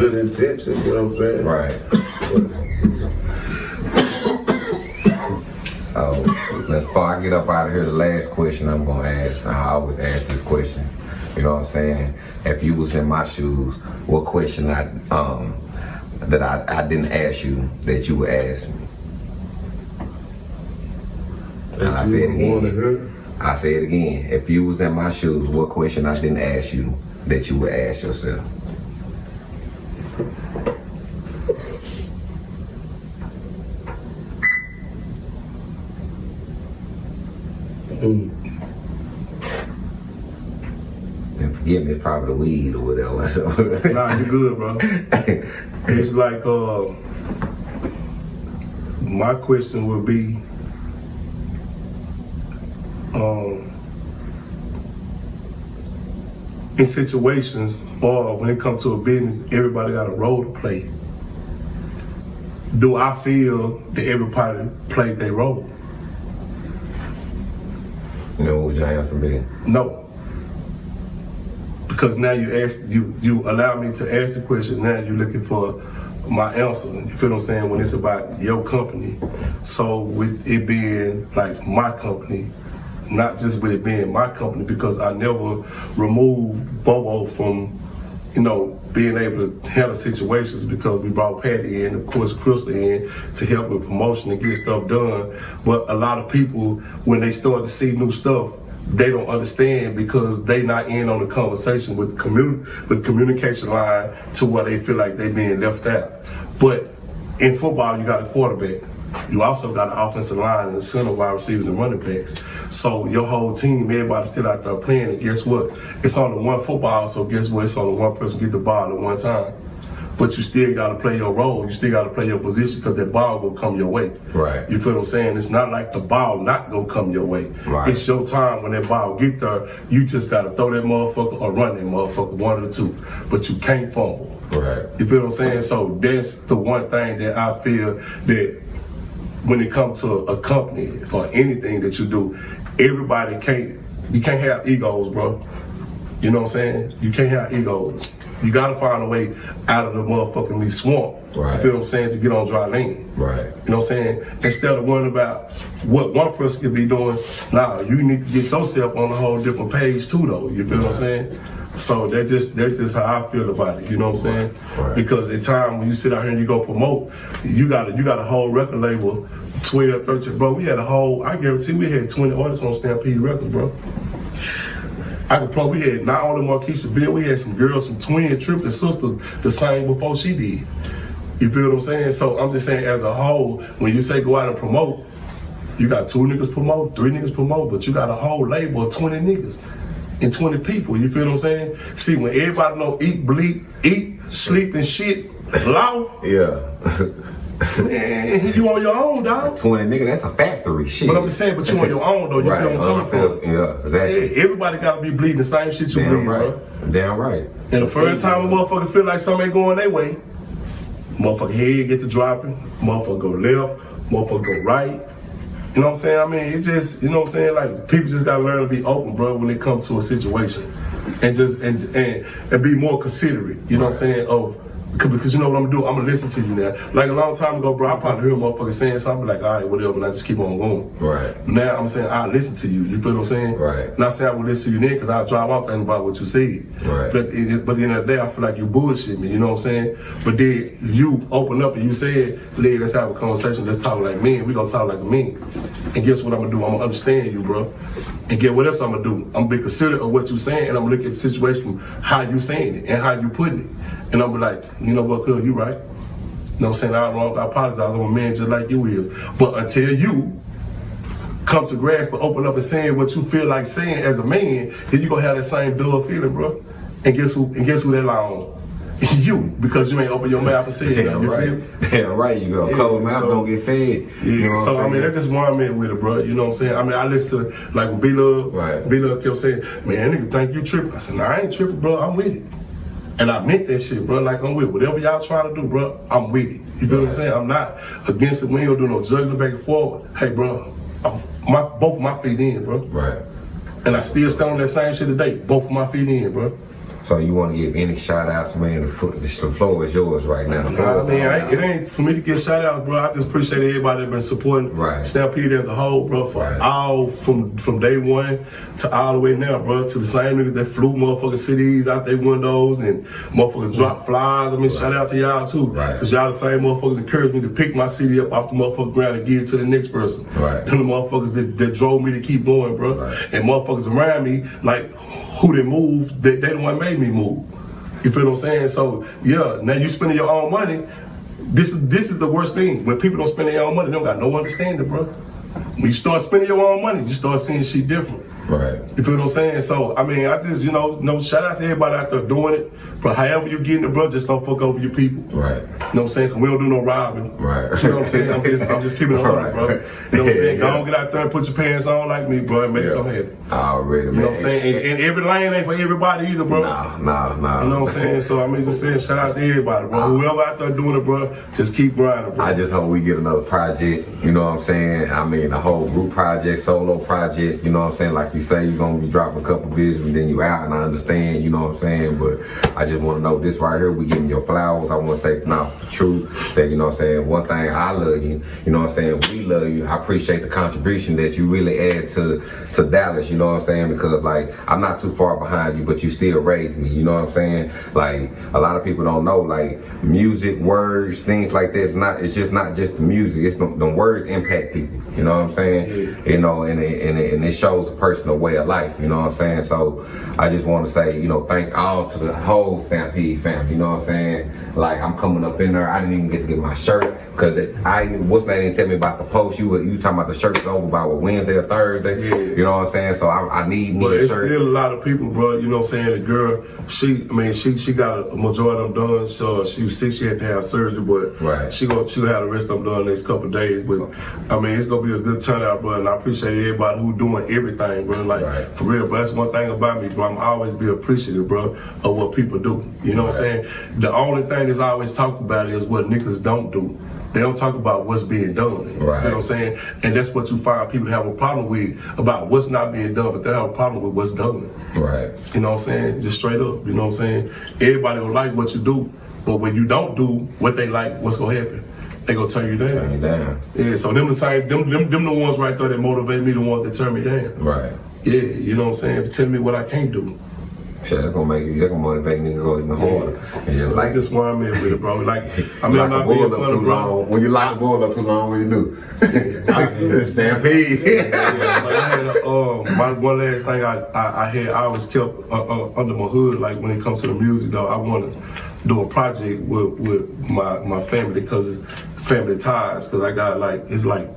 good- good intentions, you know what I'm saying? Right. So before I get up out of here, the last question I'm gonna ask, I always ask this question. You know what I'm saying? If you was in my shoes, what question I um that I, I didn't ask you that you would ask me? And I it again. I say it again. If you was in my shoes, what question I didn't ask you that you would ask yourself? Mm. Forgive me, probably the weed or whatever. Nah, you good, bro. It's like uh, my question would be, um, in situations or when it comes to a business, everybody got a role to play. Do I feel that everybody played their role? you know what would your answer be? No. Because now you ask you you allow me to ask the question. Now you're looking for my answer. You feel what I'm saying? When it's about your company. So with it being like my company, not just with it being my company, because I never removed Bobo from, you know, being able to handle situations because we brought Patty in, of course Crystal in to help with promotion and get stuff done. But a lot of people, when they start to see new stuff, they don't understand because they not in on the conversation with commun with communication line to where they feel like they being left out. But in football, you got a quarterback. You also got an offensive line and a center wide receivers and running backs. So your whole team, everybody's still out there playing. And guess what? It's only one football, so guess what? It's only one person get the ball at one time. But you still got to play your role. You still got to play your position because that ball will come your way. Right. You feel what I'm saying? It's not like the ball not gonna come your way. Right. It's your time when that ball get there. You just got to throw that motherfucker or run that motherfucker, one of the two. But you can't fumble. Right. You feel what I'm saying? So that's the one thing that I feel that when it comes to a company or anything that you do, everybody can't you can't have egos, bro. You know what I'm saying? You can't have egos. You gotta find a way out of the motherfucking swamp. Right. You feel what I'm saying? To get on dry land. Right. You know what I'm saying? Instead of worrying about what one person could be doing, nah, you need to get yourself on a whole different page too though. You feel what I'm saying? So that just that's just how I feel about it, you know what I'm saying? Right. Because at time when you sit out here and you go promote, you got a you got a whole record label, 12, 13, bro. We had a whole I guarantee we had 20 artists on Stampede Records, bro. I could play. We had not only Marquisha Bill, we had some girls, some twin triplet sisters, the same before she did. You feel what I'm saying? So I'm just saying, as a whole, when you say go out and promote, you got two niggas promote, three niggas promote, but you got a whole label of 20 niggas and 20 people. You feel what I'm saying? See, when everybody know eat, bleed, eat, sleep, and shit, law, Yeah. man, you on your own, dog. 20 nigga, that's a factory shit. But I'm just saying, but you on your own, though. You right. feel what I'm coming from? Yeah, exactly. Everybody gotta be bleeding the same shit you Damn bleed, right. bro. Damn right. And the first time a motherfucker feel like something ain't going their way, motherfucker head get the dropping, motherfucker go left, motherfucker go right. You know what I'm saying? I mean, it just, you know what I'm saying? Like people just gotta learn to be open, bro, when it comes to a situation, and just and and, and be more considerate. You know what I'm saying? Of because you know what I'm gonna do? I'm gonna listen to you now. Like a long time ago, bro, I probably heard a motherfucker saying something like, all right, whatever, and I just keep on going. Right. Now I'm saying I listen to you. You feel what I'm saying? Right. Not saying I will listen to you then because I'll drive off thinking about what you said. Right. But it, but at the end of the day, I feel like you bullshit me. You know what I'm saying? But then you open up and you said, "Lee, let's have a conversation. Let's talk like men. We gonna talk like men." And guess what I'm gonna do? I'm gonna understand you, bro. And get what else I'm gonna do? I'm gonna be considerate of what you're saying, and I'm gonna look at the situation from how you saying it and how you putting it. And I'm be like, you know what, cuz you right. You know what I'm saying? I'm wrong. I apologize. I'm a man just like you is. But until you come to grasp and open up and saying what you feel like saying as a man, then you're gonna have that same dull feeling, bro. And guess who? And guess who that lie on? you, because you ain't open your mouth and say it. Damn You feel right. Damn right. You go Yeah, cold mouth so- don't get fed. Yeah, You know so I'm mean that's just one man with it, bro. You know what I'm saying? I mean I listen to like B Love, Right. B Love kept saying, "Man, nigga think you tripping." I said, "Nah, I ain't tripping, bro. I'm with it." And I meant that shit, bro. Like I'm with it. whatever y'all trying to do, bro. I'm with it. You feel what I'm saying? I'm not against it. We ain't gonna do no juggling back and forward. Hey, bro, I'm, my both my feet in, bro. Right. And I still stand on that same shit today. Both my feet in, bro. So you want to give any shout outs, man? The, fo- the floor is yours right now. The floor Nah, I mean, I, it ain't for me to get shout out, bro. I just appreciate everybody that been supporting Right. Stampede as a whole, bro. For Right. all from from day one to all the way now, bro. To the same niggas that flew motherfucking cities out their windows and motherfuckers drop mm. flies. I mean, shout out to y'all too, Right. Cause y'all the same motherfuckers encouraged me to pick my CD up off the motherfucking ground and give it to the next person. Right. And the motherfuckers that, that drove me to keep going, bro. Right. And motherfuckers around me, like who they moved, they, they the one made me move. You feel what I'm saying? So yeah, now you spending your own money. This is this is the worst thing. When people don't spend their own money, they don't got no understanding, bro. When you start spending your own money, you start seeing shit different. Right. You feel what I'm saying? So I mean, I just you know, no shout out to everybody out there doing it. But however you getting the bro, just don't fuck over your people. Right. You know what I'm saying? Cause we don't do no robbing. Right. You know what I'm saying? I'm just, I'm just keeping it on, Right. bro. You know what I'm saying? Go Yeah. on, get out there and put your pants on like me, bro, and make Yeah. something happen. Already, man. You know what I'm saying? And, and every lane ain't for everybody either, bro. Nah, nah, nah. You know what I'm saying? So I mean, just saying, shout out to everybody, bro. Whoever out there doing it, bro, just keep grinding, bro. I just hope we get another project, you know what I'm saying? I mean, a whole group project, solo project, you know what I'm saying? Like you say, you're gonna be dropping a couple videos and then you out, and I understand, you know what I'm saying? But I just wanna know this right here, we giving your flowers. I wanna say now for truth that, you know what I'm saying? One thing, I love you, you know what I'm saying? We love you. I appreciate the contribution that you really add to, to Dallas, you know what I'm saying? Because, like, I'm not too far behind you, but you still raised me, you know what I'm saying? Like, a lot of people don't know, like, music, words, things like that, it's not, it's just not just the music, it's the, the words impact people, you know what I'm saying? You know, and it, and, it, and it shows a personal way of life, you know what I'm saying? So, I just want to say, you know, thank all to the whole Stampede family, you know what I'm saying? Like, I'm coming up in there, I didn't even get to get my shirt, because I, what's that didn't tell me about the post, you were, you talking about the shirts over by what, Wednesday or Thursday? Yeah. You know what I'm saying? So, I, I need me But a it's shirt. still a lot of people, bro. You know what I'm saying? The girl, she, I mean, she she got a majority of them done. So she was sick, she had to have surgery, but Right. she gonna she gonna have the rest of them done next couple days. But I mean, it's gonna be a good turnout, bro. And I appreciate everybody who doing everything, bro. Like Right. for real, but that's one thing about me, bro. I'm always be appreciative, bro, of what people do. You know what I'm saying? The only thing that's always talked about is what niggas don't do. They don't talk about what's being done. You know what I'm saying? And that's what you find people have a problem with about what's not being done, but they have a problem with what's done. Right. You know what I'm saying? Just straight up. You know what I'm saying? Everybody will like what you do, but when you don't do what they like, what's gonna happen? They gonna turn you down. Turn you down. Yeah, so them the same them, them them the ones right there that motivate me, the ones that turn me down. Right. Yeah, you know what I'm saying? Tell me what I can't do. Shit, that's gonna make you, that's gonna motivate me to go even harder. And just So like just where I'm at with it, bro. Like I mean, I'm not being up funny, too bro. long. When you lock the bull up too long, what you do? Stampede. Yeah, like I had a, um, my one last thing I, I, I had I always kept uh, uh, under my hood like when it comes to the music though I wanted do a project with, with my, my family because family ties. Because I got like it's like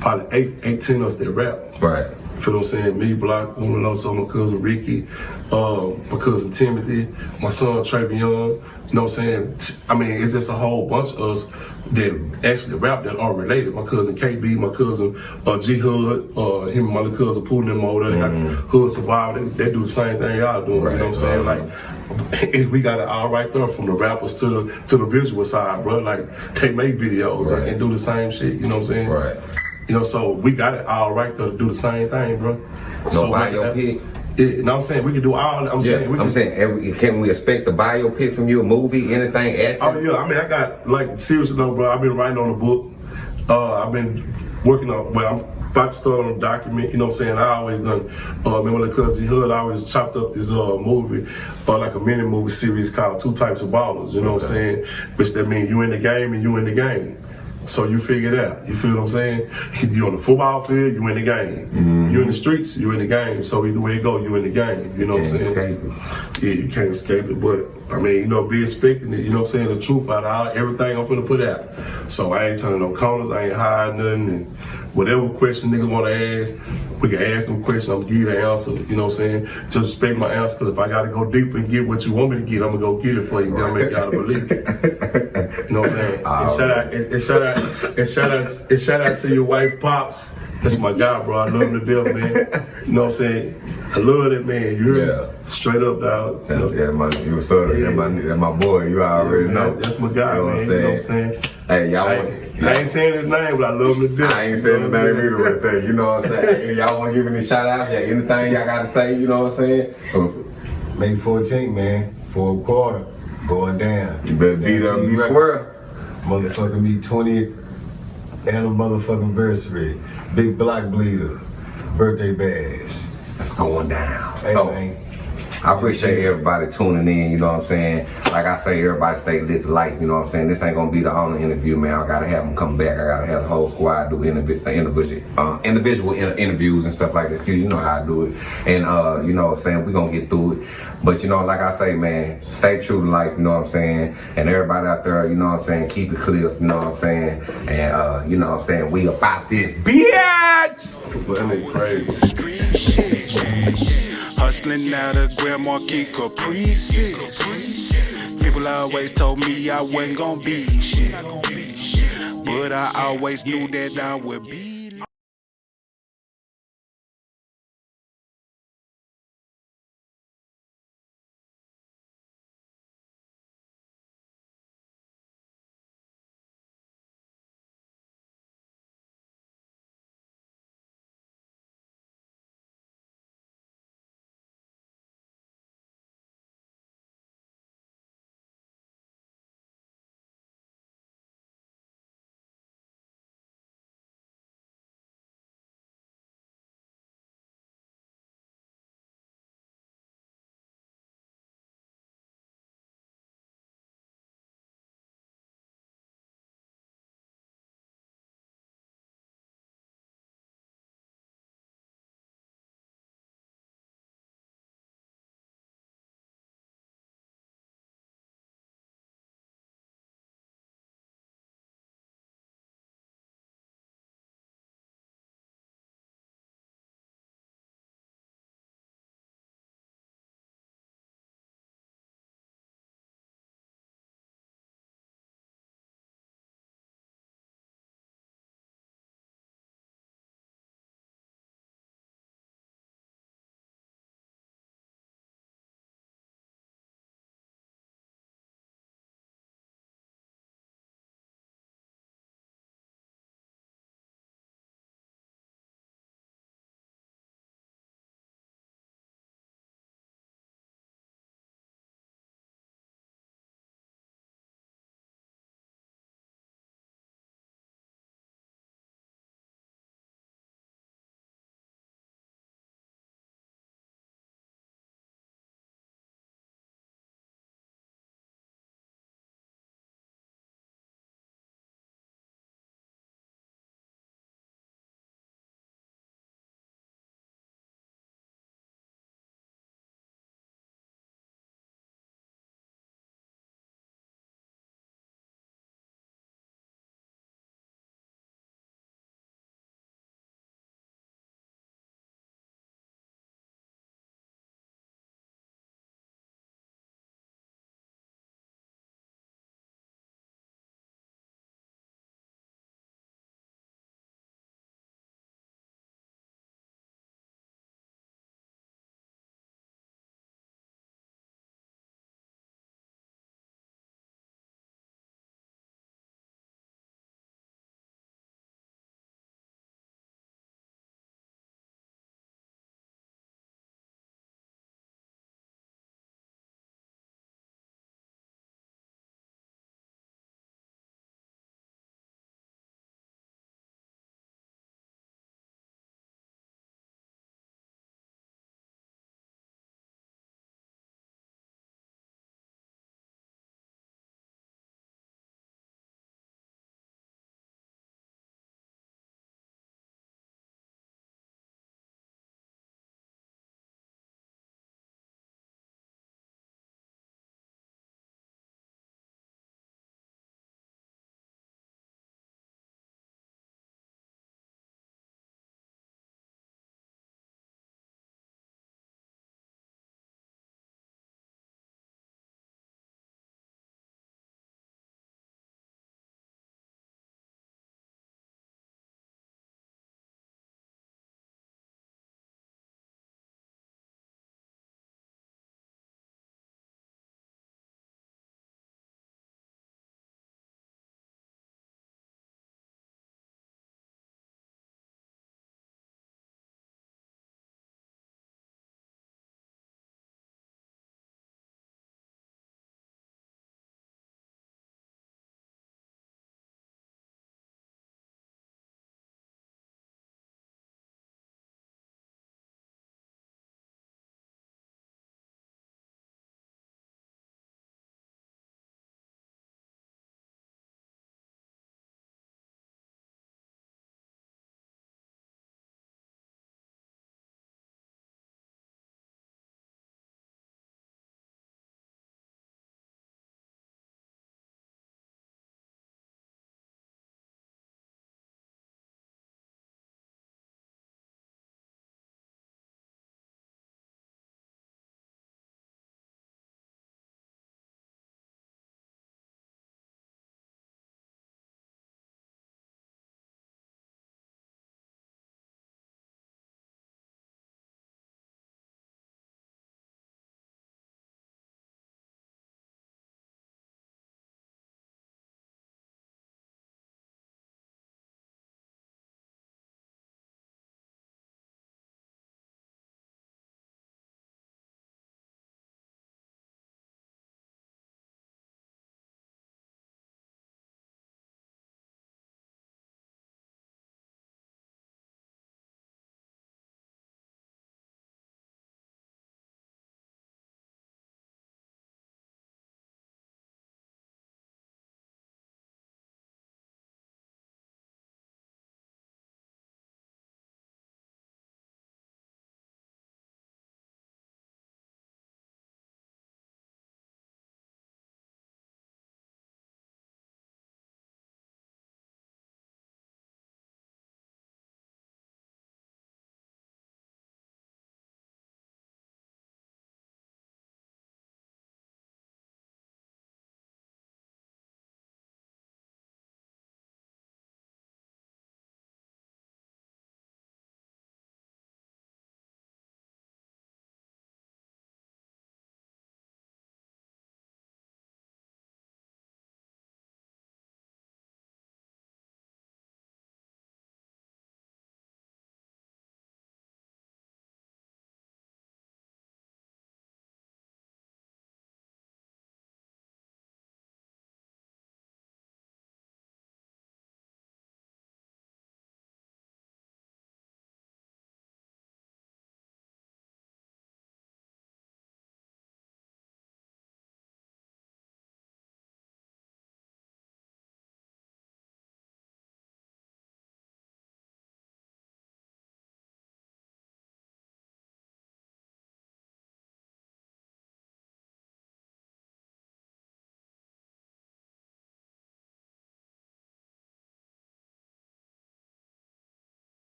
probably eight, 18 of us that rap. Right. You feel what I'm saying? Me, Block, Umaloso, my cousin Ricky, uh, my cousin Timothy, my son Travion. You know what I'm saying? I mean, it's just a whole bunch of us that actually rap that are related. My cousin KB, my cousin uh, G Hood, uh, him and my little cousin Pooh them over there. They got Hood Survival. They, they do the same thing y'all doing. You know what I'm saying? Like, we got it all right there from the rappers to the to the visual side, bro. Like, they make videos Right. and do the same shit. You know what I'm saying? Right. You know, so we got it all right there to do the same thing, bro. No so like that- Yeah, know what I'm saying? We can do all I'm Yeah, saying we I'm can, saying, can we expect a biopic from you, a movie, anything? Acting? Oh yeah, I mean I got like seriously though, bro. I've been writing on a book. Uh, I've been working on. Well, I'm about to start on a document. You know what I'm saying? I always done. Uh, remember the cousin Hood? I always chopped up this uh movie, uh, like a mini movie series called Two Types of Ballers. You know what I'm saying? Which that means you in the game and you in the game. So you figure it out. You feel what I'm saying? You on the football field, you in the game. Mm-hmm. You in the streets, you in the game. So either way it go, you in the game. You know what I'm Can't saying? escape Yeah, you can't escape it, but I mean, you know, be expecting it, you know what I'm saying, the truth out of all, everything I'm finna put out. So I ain't turning no corners, I ain't hiding nothing, and whatever question niggas wanna ask, we can ask them questions, I'm gonna give you the answer, you know what I'm saying? Just respect my answer, cause if I gotta go deeper and get what you want me to get, I'm gonna go get it for you, I make y'all believe it. You know what I'm saying? Ah, and shout out, and, and shout out, and shout out, and shout out to your wife, Pops. That's my guy, bro. I love him to death, man. You know what I'm saying? I love that man. You hear Yeah. me? Straight up, dog. You know, Yeah, my, you was sort of, yeah. my, that my boy, you already man, know. That's my guy, you know man. What I'm You know what I'm saying? Saying? Hey, y'all I want, ain't, I ain't saying his name, but I love him to death. I ain't saying know the what I'm name saying? either right there. You know what I'm saying? Y'all want to give any shout outs? Yeah, anything y'all got to say? You know what I'm saying? Oh. May 14th, man, for a quarter, going down. You better beat up, be square. Motherfucking me 20th and a motherfucking anniversary. Big block bleeder. Birthday bash. That's going down. Hey, so, man. I appreciate everybody tuning in, you know what I'm saying? Like I say, everybody stay lit to life, you know what I'm saying? This ain't gonna be the only interview, man. I gotta have them come back. I gotta have the whole squad do indivi- uh, individual, uh, individual inter- interviews and stuff like this. 'cause You know how I do it. And, uh, you know what I'm saying? we gonna get through it. But, you know, like I say, man, stay true to life, you know what I'm saying? And everybody out there, you know what I'm saying? Keep it clear, you know what I'm saying? And, uh, you know what I'm saying? We about this bitch! But that nigga crazy. Hustling out of Grand Marquis Caprices. People always told me I wasn't gonna be shit. But I always knew that I would be